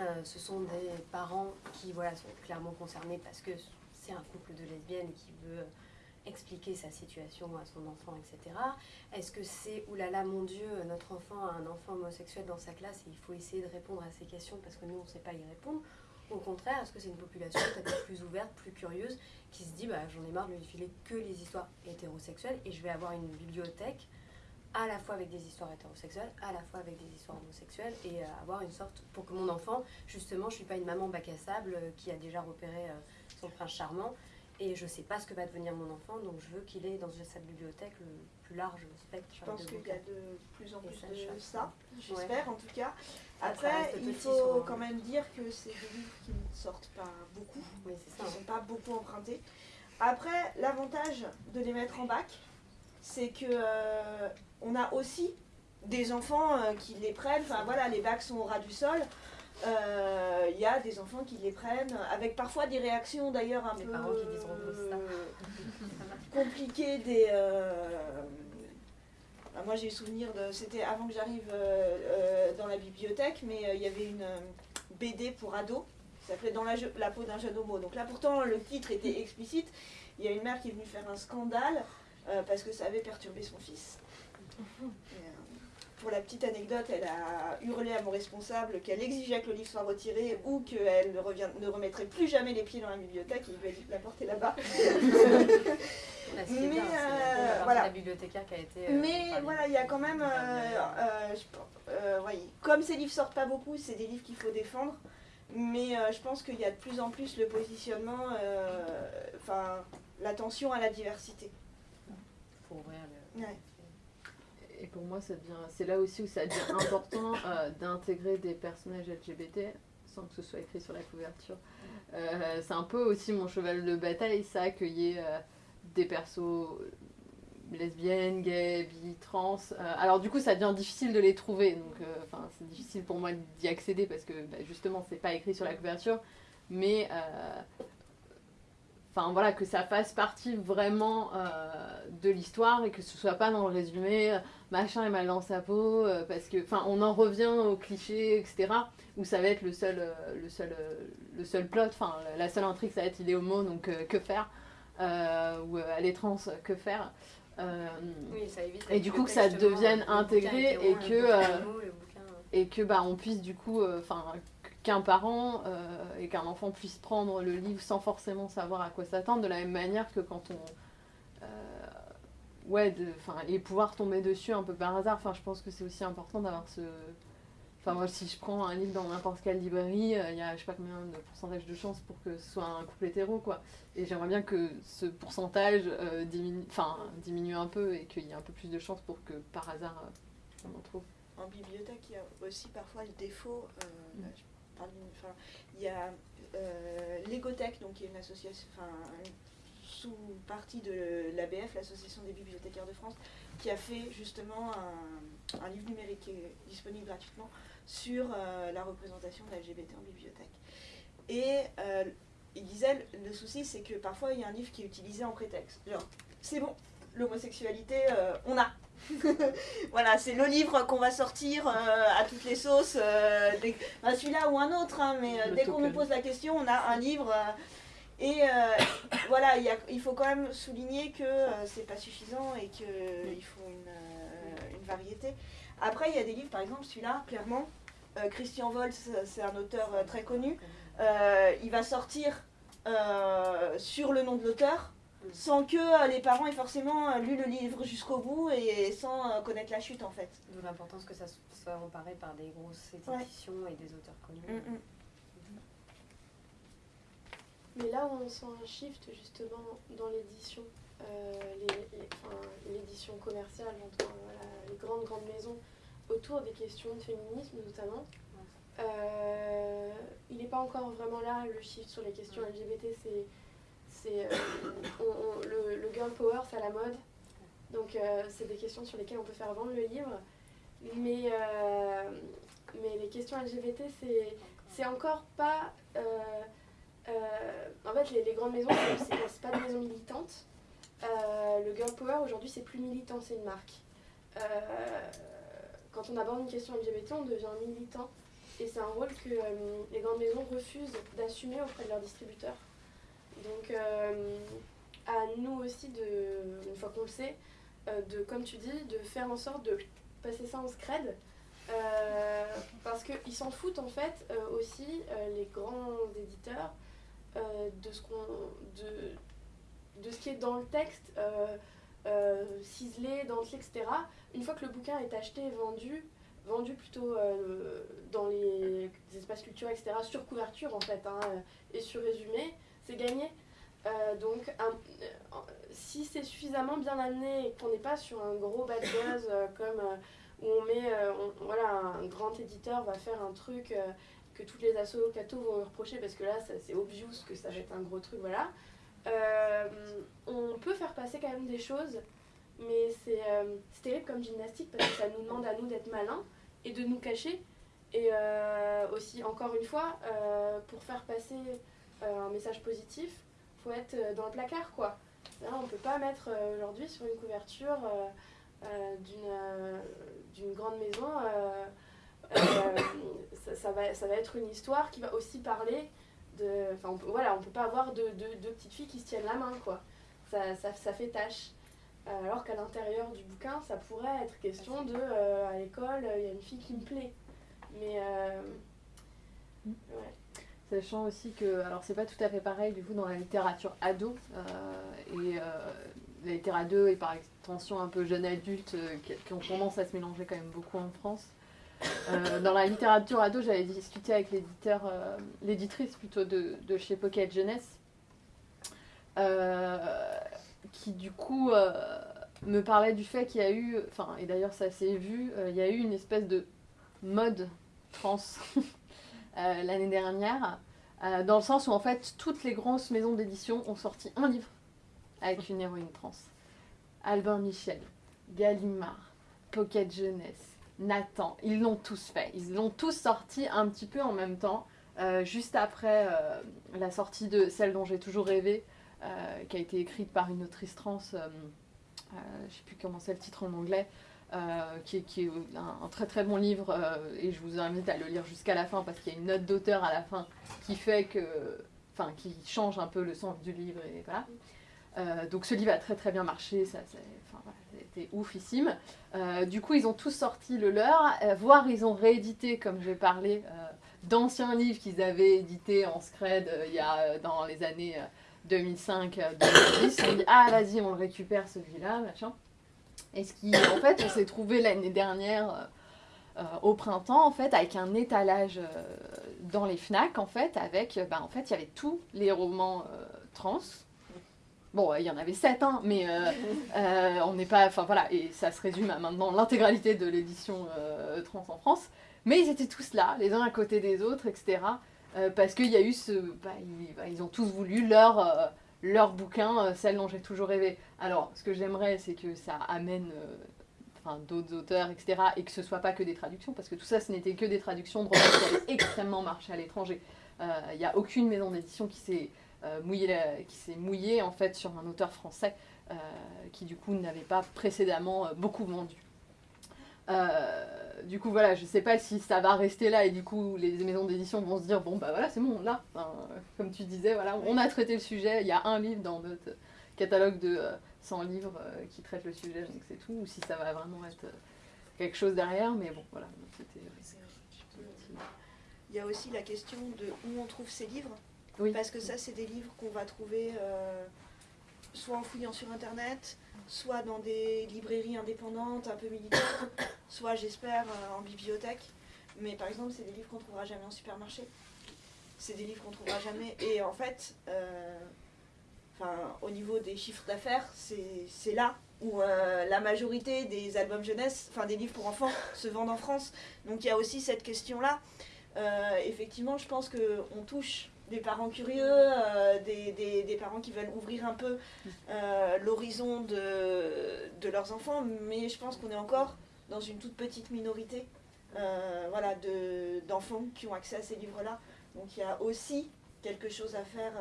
euh, ce sont des parents qui voilà, sont clairement concernés parce que c'est un couple de lesbiennes qui veut expliquer sa situation à son enfant, etc. Est-ce que c'est, oulala, mon Dieu, notre enfant a un enfant homosexuel dans sa classe et il faut essayer de répondre à ces questions parce que nous, on ne sait pas y répondre au contraire, est-ce que c'est une population peut-être plus ouverte, plus curieuse, qui se dit bah, j'en ai marre de lui filer que les histoires hétérosexuelles et je vais avoir une bibliothèque à la fois avec des histoires hétérosexuelles, à la fois avec des histoires homosexuelles et euh, avoir une sorte pour que mon enfant, justement, je suis pas une maman bac à sable euh, qui a déjà repéré euh, son prince charmant et je sais pas ce que va devenir mon enfant, donc je veux qu'il ait dans cette bibliothèque le plus large spectre. Je pense qu'il y a de plus en plus de ça, j'espère en tout cas. Après, il faut quand même dire que c'est des livres qui ne sortent pas beaucoup, qui ne sont pas beaucoup empruntés. Après, l'avantage de les mettre en bac, c'est que euh, on a aussi des enfants euh, qui les prennent. Enfin voilà, les bacs sont au ras du sol. Il euh, y a des enfants qui les prennent, avec parfois des réactions d'ailleurs un peu compliquées des, bah, moi j'ai eu souvenir de. C'était avant que j'arrive euh, euh, dans la bibliothèque, mais euh, il y avait une BD pour ados qui s'appelait Dans la, la peau d'un jeune homo. Donc là pourtant le titre était explicite. Il y a une mère qui est venue faire un scandale parce que ça avait perturbé son fils. pour la petite anecdote, elle a hurlé à mon responsable qu'elle exigeait que le livre soit retiré ou qu'elle ne, ne remettrait plus jamais les pieds dans la bibliothèque. Il lui a dit de la porter là-bas. mais euh, voilà. La bibliothécaire qui a été. Euh, mais voilà, il y a quand même. Euh, comme ces livres sortent pas beaucoup, c'est des livres qu'il faut défendre. Mais je pense qu'il y a de plus en plus le positionnement, enfin, l'attention à la diversité. Faut ouvrir le. Et pour moi, ça devient, c'est là aussi où ça devient important d'intégrer des personnages LGBT sans que ce soit écrit sur la couverture. c'est un peu aussi mon cheval de bataille, ça, qu'il y ait des persos lesbiennes, gays, bi, trans. Euh, alors du coup, ça devient difficile de les trouver. Donc, euh, enfin, c'est difficile pour moi d'y accéder parce que bah, justement, c'est pas écrit sur la couverture. Mais, euh, enfin voilà, que ça fasse partie vraiment de l'histoire et que ce soit pas dans le résumé, machin est mal dans sa peau, parce que, enfin, on en revient aux clichés, etc. Où ça va être le seul, le seul, le seul plot. Enfin, la seule intrigue, ça va être il est homo, donc que faire euh, ou elle est trans, que faire euh, oui, ça évite et du coup que ça devienne intégré et que euh, et que bah on puisse du coup enfin qu'un parent et qu'un enfant puisse prendre le livre sans forcément savoir à quoi s'attendre de la même manière que quand on ouais enfin et pouvoir tomber dessus un peu par hasard enfin je pense que c'est aussi important d'avoir ce Enfin, moi, si je prends un livre dans n'importe quelle librairie, euh, il y a je sais pas combien de pourcentage de chances pour que ce soit un couple hétéro, quoi. Et j'aimerais bien que ce pourcentage euh, diminue, enfin, diminue un peu et qu'il y ait un peu plus de chances pour que par hasard euh, on en trouve. En bibliothèque, il y a aussi parfois le défaut, mm. Il y a euh, l'Égotech, donc qui est une association, enfin, sous-partie de l'ABF, l'Association des bibliothécaires de France, qui a fait justement un, livre numérique qui est disponible gratuitement sur euh, la représentation de l'LGBT en bibliothèque. Et euh, il disait, le souci c'est que parfois il y a un livre qui est utilisé en prétexte. Genre, c'est bon, l'homosexualité, on a. voilà, c'est le livre qu'on va sortir euh, à toutes les sauces, euh, dès- enfin, celui-là ou un autre, hein, mais euh, dès qu'on nous pose la question, on a un livre. et euh, voilà, il y a- il faut quand même souligner que euh, c'est pas suffisant et qu'il faut une, une variété. Après, il y a des livres, par exemple, celui-là, clairement, Christian Volz, c'est un auteur très connu. Il va sortir sur le nom de l'auteur sans que euh, les parents aient forcément euh, lu le livre jusqu'au bout et sans euh, connaître la chute en fait. D'où l'importance que ça soit emparé par des grosses Ouais. éditions et des auteurs connus. Mm, mm. Mais là où on sent un shift justement dans l'édition, euh, enfin, l'édition commerciale, j'entends voilà, les grandes grandes maisons autour des questions de féminisme notamment, euh, il n'est pas encore vraiment là le shift sur les questions LGBT. C'est, c'est, euh, le, le girl power, c'est à la mode. Donc euh, c'est des questions sur lesquelles on peut faire vendre le livre. Mais, euh, les questions LGBT, c'est, encore pas... en fait, les, grandes maisons, c'est- pas des maisons militantes. Le girl power, aujourd'hui, c'est plus militant, c'est une marque. Quand on aborde une question LGBT, on devient militant. Et c'est un rôle que les grandes maisons refusent d'assumer auprès de leurs distributeurs. Donc, euh, à nous aussi, de, une fois qu'on le sait, euh, de, comme tu dis, de faire en sorte de passer ça en scred. Euh, parce qu'ils s'en foutent en fait euh, aussi, les grands éditeurs, de, ce qu'on, de, de ce qui est dans le texte, ciselé, dentelé, etc. Une fois que le bouquin est acheté et vendu, vendu plutôt dans les espaces culturels, etc., sur couverture en fait, hein, et sur résumé, c'est gagné. Euh, donc, euh, si c'est suffisamment bien amené et qu'on n'est pas sur un gros bad buzz euh, comme où on met, voilà, un grand éditeur va faire un truc que toutes les assos cathos vont reprocher parce que là, c'est obvious que ça va être un gros truc, voilà. On peut faire passer quand même des choses, mais c'est terrible comme gymnastique parce que ça nous demande à nous d'être malins et de nous cacher. Et aussi, encore une fois, pour faire passer un message positif, faut être euh, dans le placard, quoi. Là, on peut pas mettre euh, aujourd'hui sur une couverture euh, euh, d'une euh, d'une grande maison, euh, euh, ça, ça va, ça va être une histoire qui va aussi parler de... Enfin, on peut, voilà, on peut pas avoir deux de, deux petites filles qui se tiennent la main, quoi. Ça, ça, ça fait tâche. Euh, Alors qu'à l'intérieur du bouquin, ça pourrait être question de, euh, à l'école, il y a une fille qui me plaît. Mais... euh, ouais. Sachant aussi que, alors c'est pas tout à fait pareil du coup dans la littérature ado, euh, et euh, la littérature ado et par extension un peu jeune adulte euh, qui, ont tendance à se mélanger quand même beaucoup en France. Dans la littérature ado, j'avais discuté avec l'éditeur, l'éditrice plutôt de, de chez Pocket Jeunesse, qui du coup me parlait du fait qu'il y a eu, enfin et d'ailleurs ça s'est vu, il y a eu une espèce de mode trans euh, l'année dernière, euh, dans le sens où en fait toutes les grosses maisons d'édition ont sorti un livre avec une héroïne trans. Albin Michel, Gallimard, Pocket Jeunesse, Nathan, ils l'ont tous fait. Ils l'ont tous sorti un petit peu en même temps, euh, juste après la sortie de celle dont j'ai toujours rêvé, qui a été écrite par une autrice trans, je sais plus comment c'est le titre en anglais, euh, qui, est, un, très très bon livre euh, et je vous invite à le lire jusqu'à la fin parce qu'il y a une note d'auteur à la fin qui fait que, enfin, qui change un peu le sens du livre et voilà. Euh, donc ce livre a très très bien marché, ça, voilà, c'était oufissime. Du coup, ils ont tous sorti le leur, voire ils ont réédité, comme j'ai parlé, d'anciens livres qu'ils avaient édités en scred il y a dans les années euh, 2005-2010. Ils ont dit ah vas-y, on le récupère celui-là, machin. Et ce qui, en fait, on s'est trouvé l'année dernière. euh, euh, au printemps en fait avec un étalage euh, dans les Fnac en fait avec bah, en fait il y avait tous les romans euh, trans Bon, il y en avait sept, hein, mais on n'est pas. Enfin voilà, et ça se résume à maintenant l'intégralité de l'édition trans en France. mais ils étaient tous là, les uns à côté des autres, etc. parce qu'il y a eu ce. bah, ils, bah, ils ont tous voulu leur, leur bouquin, euh, celle dont j'ai toujours rêvé. Alors, ce que j'aimerais, c'est que ça amène. euh, d'autres auteurs, etc., et que ce soit pas que des traductions, parce que tout ça, ce n'était que des traductions de romans qui avaient extrêmement marché à l'étranger. Euh, Il n'y a aucune maison d'édition qui s'est euh, mouillée, mouillée en fait sur un auteur français euh, qui du coup n'avait pas précédemment euh, beaucoup vendu. Euh, du coup voilà, je sais pas si ça va rester là et du coup les maisons d'édition vont se dire bon bah voilà c'est bon là, Enfin, euh, comme tu disais voilà on a traité le sujet, il y a un livre dans notre catalogue de euh, 100 livres euh, qui traite le sujet donc c'est tout ou si ça va vraiment être euh, quelque chose derrière mais bon voilà c'était Il y a aussi la question de où on trouve ces livres. Oui. Parce que ça, c'est des livres qu'on va trouver euh, soit en fouillant sur Internet, soit dans des librairies indépendantes un peu militaires, soit, j'espère, euh, en bibliothèque. Mais par exemple, c'est des livres qu'on trouvera jamais en supermarché. C'est des livres qu'on trouvera jamais. Et en fait, euh, au niveau des chiffres d'affaires, c'est là où euh, la majorité des albums jeunesse, enfin des livres pour enfants, se vendent en France. Donc il y a aussi cette question-là. Effectivement, je pense qu'on touche des parents curieux, euh, des, des- parents qui veulent ouvrir un peu euh, l'horizon de, de leurs enfants, mais je pense qu'on est encore dans une toute petite minorité euh, d'enfants qui ont accès à ces livres-là. Donc il y a aussi quelque chose à faire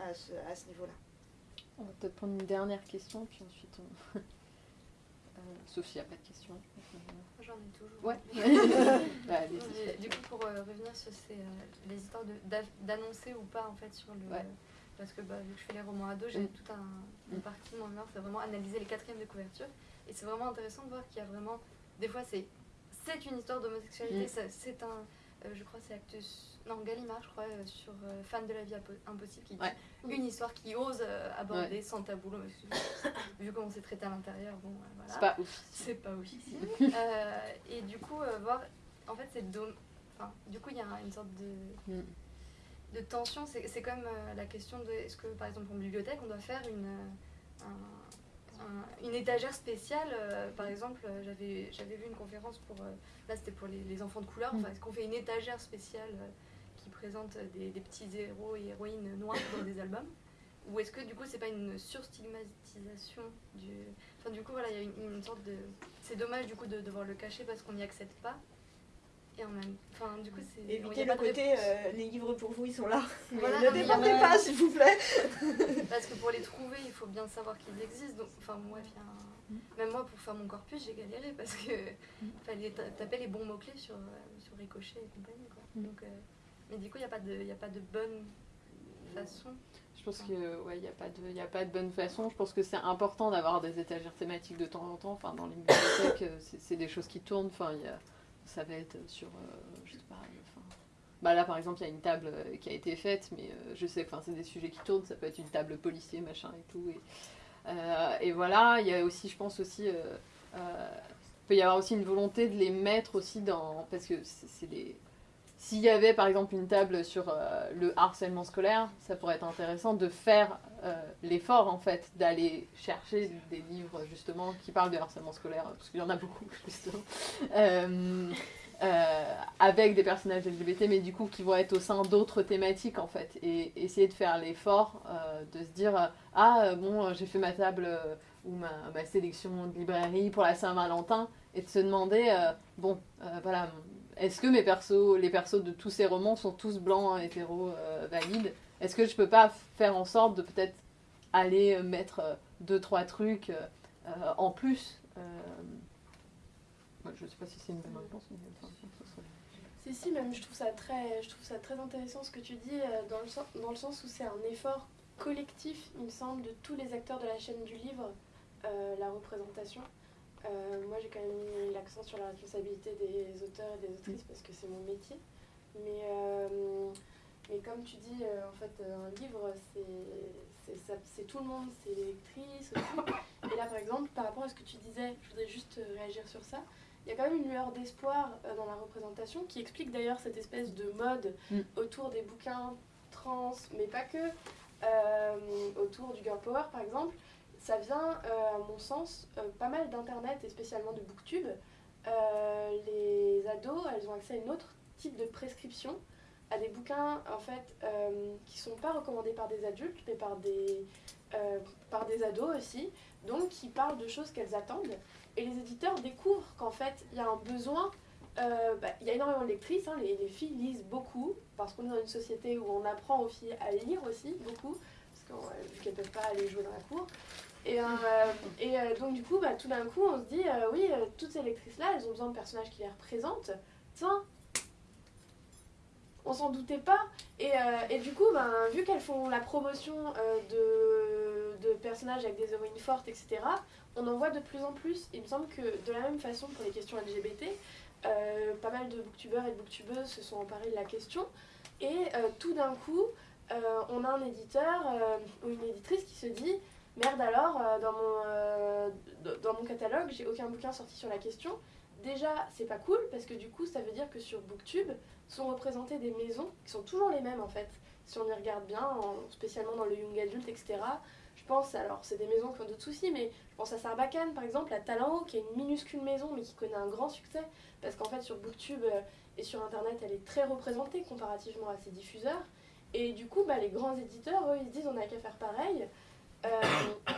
à ce, à ce niveau-là. On va peut-être prendre une dernière question puis ensuite on... N'y a pas de questions. J'en ai toujours. Ouais. Bah. Mais du coup, pour euh, revenir sur ces, euh, les histoires d'annoncer ou pas en fait sur le. Ouais. Parce que bah, vu que je fais les romans ados, j'ai Mm. tout un, une Mm. partie de mon mémoire, c'est vraiment analyser les quatrièmes de couverture. Et c'est vraiment intéressant de voir qu'il y a vraiment. Des fois, c'est une histoire d'homosexualité, Mm. c'est un. euh, je crois c'est Actus. Non, Gallimard, je crois, euh, sur euh, Fan de la vie impo- impossible, qui dit Ouais. une histoire qui ose euh, aborder sans tabou vu comment c'est traité à l'intérieur, bon, voilà. C'est pas ouf. C'est pas. Euh, et du coup, voir. En fait, c'est dom- Enfin, du coup, il y a une sorte de, Mm. de tension. C'est comme la question de est-ce que, par exemple, en bibliothèque, on doit faire une, un- un- une étagère spéciale. par exemple, j'avais vu une conférence pour. là, c'était pour les, les enfants de couleur. Enfin, Mm. est-ce qu'on fait une étagère spéciale qui présente des, des petits héros et héroïnes noirs dans des albums ou est-ce que du coup c'est pas une surstigmatisation du. Enfin du coup voilà, il y a une, une sorte de. C'est dommage du coup de devoir le cacher parce qu'on n'y accède pas. Et en même. Enfin du coup c'est. Évitez le de côté euh, les livres pour vous, ils sont là. Voilà, ne débordez a- pas, s'il vous plaît. Parce que pour les trouver, il faut bien savoir qu'ils existent. Donc, enfin, moi, il y a un- même moi, pour faire mon corpus, j'ai galéré parce que fallait ta- taper les bons mots-clés sur, euh, sur Ricochet et compagnie. Quoi. Mm. Donc, euh, mais du coup, il n'y a, pas de- a pas de bonne façon. Je pense que ouais, n'y a pas de, a pas de bonne façon. Je pense que c'est important d'avoir des étagères thématiques de temps en temps. Enfin, dans les bibliothèques, euh, c'est des choses qui tournent. Enfin, y a, ça va être sur, euh, je sais pas. Enfin, bah là, par exemple, il y a une table euh, qui a été faite, mais euh, je sais, enfin, c'est des sujets qui tournent. Ça peut être une table policier, machin et tout. Et, euh, et voilà, il y a aussi, je pense aussi. euh, euh, il peut y avoir aussi une volonté de les mettre aussi dans. Parce que c'est des. S'il y avait par exemple une table sur euh, le harcèlement scolaire, ça pourrait être intéressant de faire euh, l'effort en fait d'aller chercher des livres justement qui parlent de harcèlement scolaire, parce qu'il y en a beaucoup justement, euh, avec des personnages LGBT, mais du coup qui vont être au sein d'autres thématiques en fait, et essayer de faire l'effort de se dire ah bon j'ai fait ma table ou ma, ma sélection de librairie pour la Saint-Valentin, et de se demander bon voilà est-ce que mes persos, les persos de tous ces romans sont tous blancs, hétéros, euh, valides? Est-ce que je peux pas faire en sorte de peut-être aller euh, mettre euh, deux, trois trucs en plus ouais, Je sais pas si c'est une bonne réponse, mais enfin, ça Si, si, même je trouve ça très, je trouve ça très intéressant ce que tu dis, dans, le sens, dans le sens où c'est un effort collectif, il me semble, de tous les acteurs de la chaîne du livre, la représentation. Euh, moi, j'ai quand même mis l'accent sur la responsabilité des auteurs et des autrices parce que c'est mon métier. Mais, euh, mais comme tu dis, euh, en fait, un livre, c'est- tout le monde, c'est les lectrices aussi. Et là, par exemple, par rapport à ce que tu disais, je voudrais juste réagir sur ça. Il y a quand même une lueur d'espoir dans la représentation qui explique d'ailleurs cette espèce de mode Mm. autour des bouquins trans, mais pas que, autour du girl power par exemple. Ça vient, euh, à mon sens, euh, pas mal d'internet et spécialement de booktube, euh, les ados, elles ont accès à une autre type de prescription, à des bouquins en fait qui sont pas recommandés par des adultes, mais par des, par des ados aussi, donc qui parlent de choses qu'elles attendent. Et les éditeurs découvrent qu'en fait, il y a un besoin bah, il y a énormément de lectrices, hein, les, les, filles lisent beaucoup, parce qu'on est dans une société où on apprend aux filles à lire aussi beaucoup, parce qu'elles ne peuvent pas aller jouer dans la cour. Et, euh, euh, donc du coup, bah, tout d'un coup, on se dit, euh, oui, toutes ces lectrices-là, elles ont besoin de personnages qui les représentent. Tiens, on s'en doutait pas. Et, du coup, ben, vu qu'elles font la promotion de, personnages avec des héroïnes fortes, etc., on en voit de plus en plus. Il me semble que de la même façon pour les questions LGBT, pas mal de booktubeurs et de booktubeuses se sont emparés de la question. Et tout d'un coup, on a un éditeur ou une éditrice qui se dit Merde alors, euh, dans, mon, euh, dans mon catalogue, j'ai aucun bouquin sorti sur la question. Déjà, c'est pas cool parce que du coup, ça veut dire que sur Booktube sont représentées des maisons qui sont toujours les mêmes en fait. Si on y regarde bien, en- spécialement dans le young adult, etc. Je pense, alors c'est des maisons qui ont d'autres soucis, mais je pense à Sarbacane par exemple, à Talent qui est une minuscule maison mais qui connaît un grand succès parce qu'en fait sur Booktube euh, et sur internet elle est très représentée comparativement à ses diffuseurs. Et du coup, bah, les grands éditeurs, eux, ils se disent on n'a qu'à faire pareil. Euh,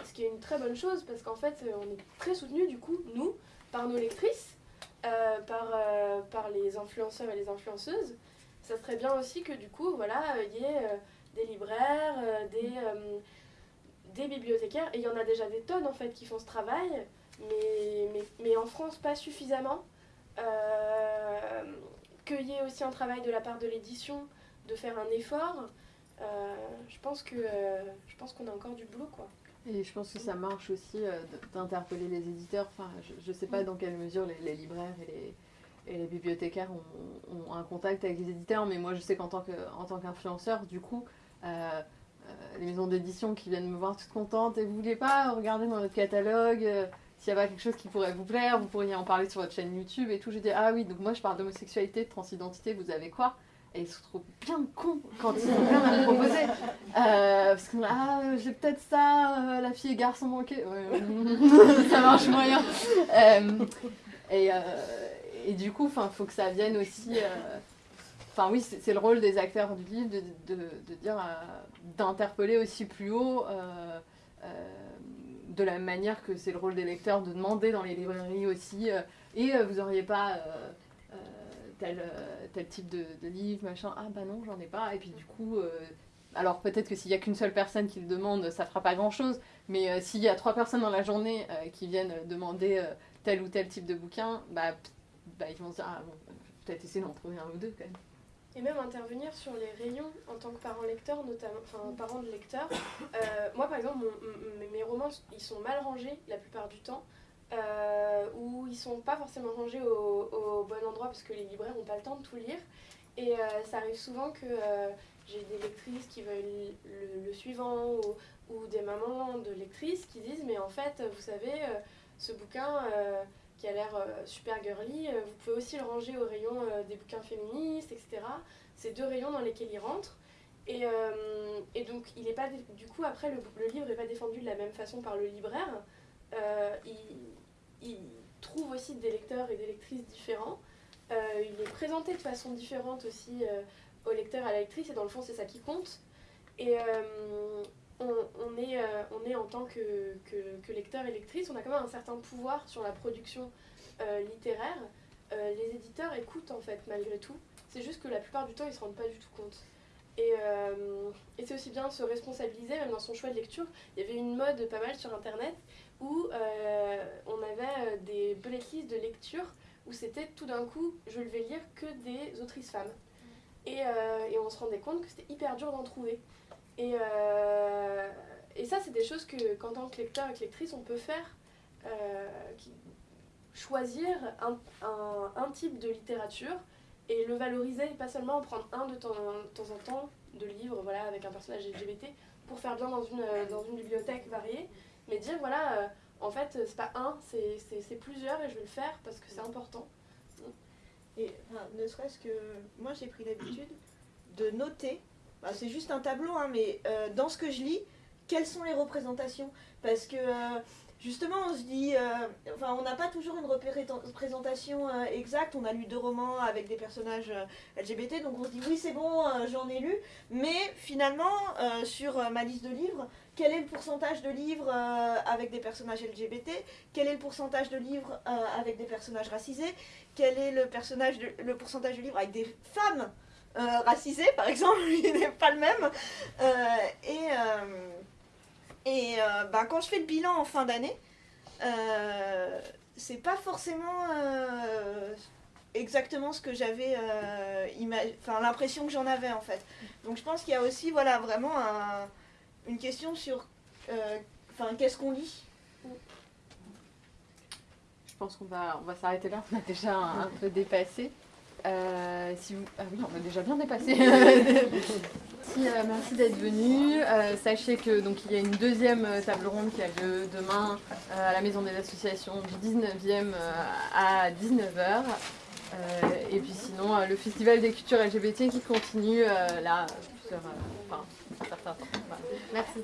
ce qui est une très bonne chose parce qu'en fait, euh, on est très soutenus, du coup, nous, par nos lectrices, euh, par, par les influenceurs et les influenceuses. Ça serait bien aussi que, du coup, voilà, il y ait des libraires, des, des bibliothécaires, et il y en a déjà des tonnes, en fait, qui font ce travail, mais, mais, en France, pas suffisamment. Qu'il y ait aussi un travail de la part de l'édition, de faire un effort. Euh, je pense que euh, je pense qu'on a encore du boulot quoi. Et je pense que ça marche aussi euh, d'interpeller les éditeurs. Enfin, je ne sais pas dans quelle mesure les, les libraires et les, et les bibliothécaires ont, ont un contact avec les éditeurs, mais moi je sais qu'en tant que- en tant qu'influenceur, du coup, euh, euh, les maisons d'édition qui viennent me voir toutes contentes et vous voulez pas regarder dans notre catalogue euh, s'il y a pas quelque chose qui pourrait vous plaire, vous pourriez en parler sur votre chaîne YouTube et tout. Je dis ah oui, donc moi je parle d'homosexualité, de transidentité, vous avez quoi? Et ils se trouvent bien cons quand ils ont rien à me proposer. Euh, parce que ah, j'ai peut-être ça, euh, la fille et garçon manqué. Ça marche moyen. Euh, et, et du coup, il faut que ça vienne aussi. Enfin, oui, c'est le rôle des acteurs du livre de, de, dire, d'interpeller aussi plus haut. de la même manière que c'est le rôle des lecteurs de demander dans les librairies aussi. et vous auriez pas. Tel, euh, tel type de, livre, machin, ah bah non, j'en ai pas. Et puis du coup, euh, alors peut-être que s'il y a qu'une seule personne qui le demande, ça fera pas grand chose. Mais euh, s'il y a trois personnes dans la journée qui viennent demander tel ou tel type de bouquin, bah, bah ils vont se dire, ah bon, peut-être essayer d'en trouver un ou deux quand même. Et même intervenir sur les rayons en tant que parent lecteur, notamment, enfin parent de lecteur. Moi par exemple, mes romans, ils sont mal rangés la plupart du temps. Euh, ou ils sont pas forcément rangés au, bon endroit parce que les libraires n'ont pas le temps de tout lire. Et euh, ça arrive souvent que euh, j'ai des lectrices qui veulent le, suivant ou, ou des mamans de lectrices qui disent mais en fait vous savez ce bouquin qui a l'air super girly, vous pouvez aussi le ranger au rayon des bouquins féministes, etc. C'est deux rayons dans lesquels il rentre. Et, et donc, il est pas du coup, après, le, le livre n'est pas défendu de la même façon par le libraire. Il trouve aussi des lecteurs et des lectrices différents. Euh, il est présenté de façon différente aussi euh, aux lecteurs et à la lectrice, et dans le fond, c'est ça qui compte. Et euh, on, est, euh, on est en tant que, que, lecteur et lectrice, on a quand même un certain pouvoir sur la production littéraire. Les éditeurs écoutent en fait malgré tout. C'est juste que la plupart du temps ils se rendent pas du tout compte. Et, et c'est aussi bien se responsabiliser, même dans son choix de lecture. Il y avait une mode pas mal sur internet où euh, on avait euh, des bullet lists de lecture où c'était tout d'un coup je ne vais lire que des autrices femmes. Et, euh, et on se rendait compte que c'était hyper dur d'en trouver. Et, euh, et ça, c'est des choses que, qu'en tant que lecteur et que lectrice, on peut faire. qui- choisir un, un, un type de littérature et le valoriser, et pas seulement en prendre un de temps, de temps en temps de livres voilà, avec un personnage LGBT pour faire bien dans une, dans une bibliothèque variée, mais dire voilà, euh, en fait, c'est pas un, c'est, plusieurs et je vais le faire parce que c'est important. Et ne serait-ce que moi j'ai pris l'habitude de noter, bah, c'est juste un tableau, hein, mais euh, dans ce que je lis, quelles sont les représentations? Parce que euh, justement, on se dit, euh, enfin, on n'a pas toujours une représentation euh, exacte. On a lu deux romans avec des personnages euh, LGBT, donc on se dit, oui, c'est bon, j'en ai lu. Mais finalement, sur ma liste de livres, quel est le pourcentage de livres avec des personnages LGBT Quel est le pourcentage de livres avec des personnages racisés? Quel est le, le pourcentage de livres avec des femmes racisées, par exemple Il n'est pas le même? et et euh, bah, quand je fais le bilan en fin d'année, euh, c'est pas forcément euh, exactement ce que j'avais, enfin l'impression que j'en avais en fait. Donc je pense qu'il y a aussi voilà vraiment une question sur, qu'est-ce qu'on lit? Je pense qu'on va, on va s'arrêter là. On a déjà un, peu dépassé. Si vous... Ah oui, on a déjà bien dépassé. Euh, merci, d'être venu. Euh, sachez que donc il y a une deuxième euh, table ronde qui a lieu demain à la Maison des Associations du 19e à 19h. et puis sinon, le Festival des cultures LGBT qui continue là, sur enfin, un certain temps. Merci.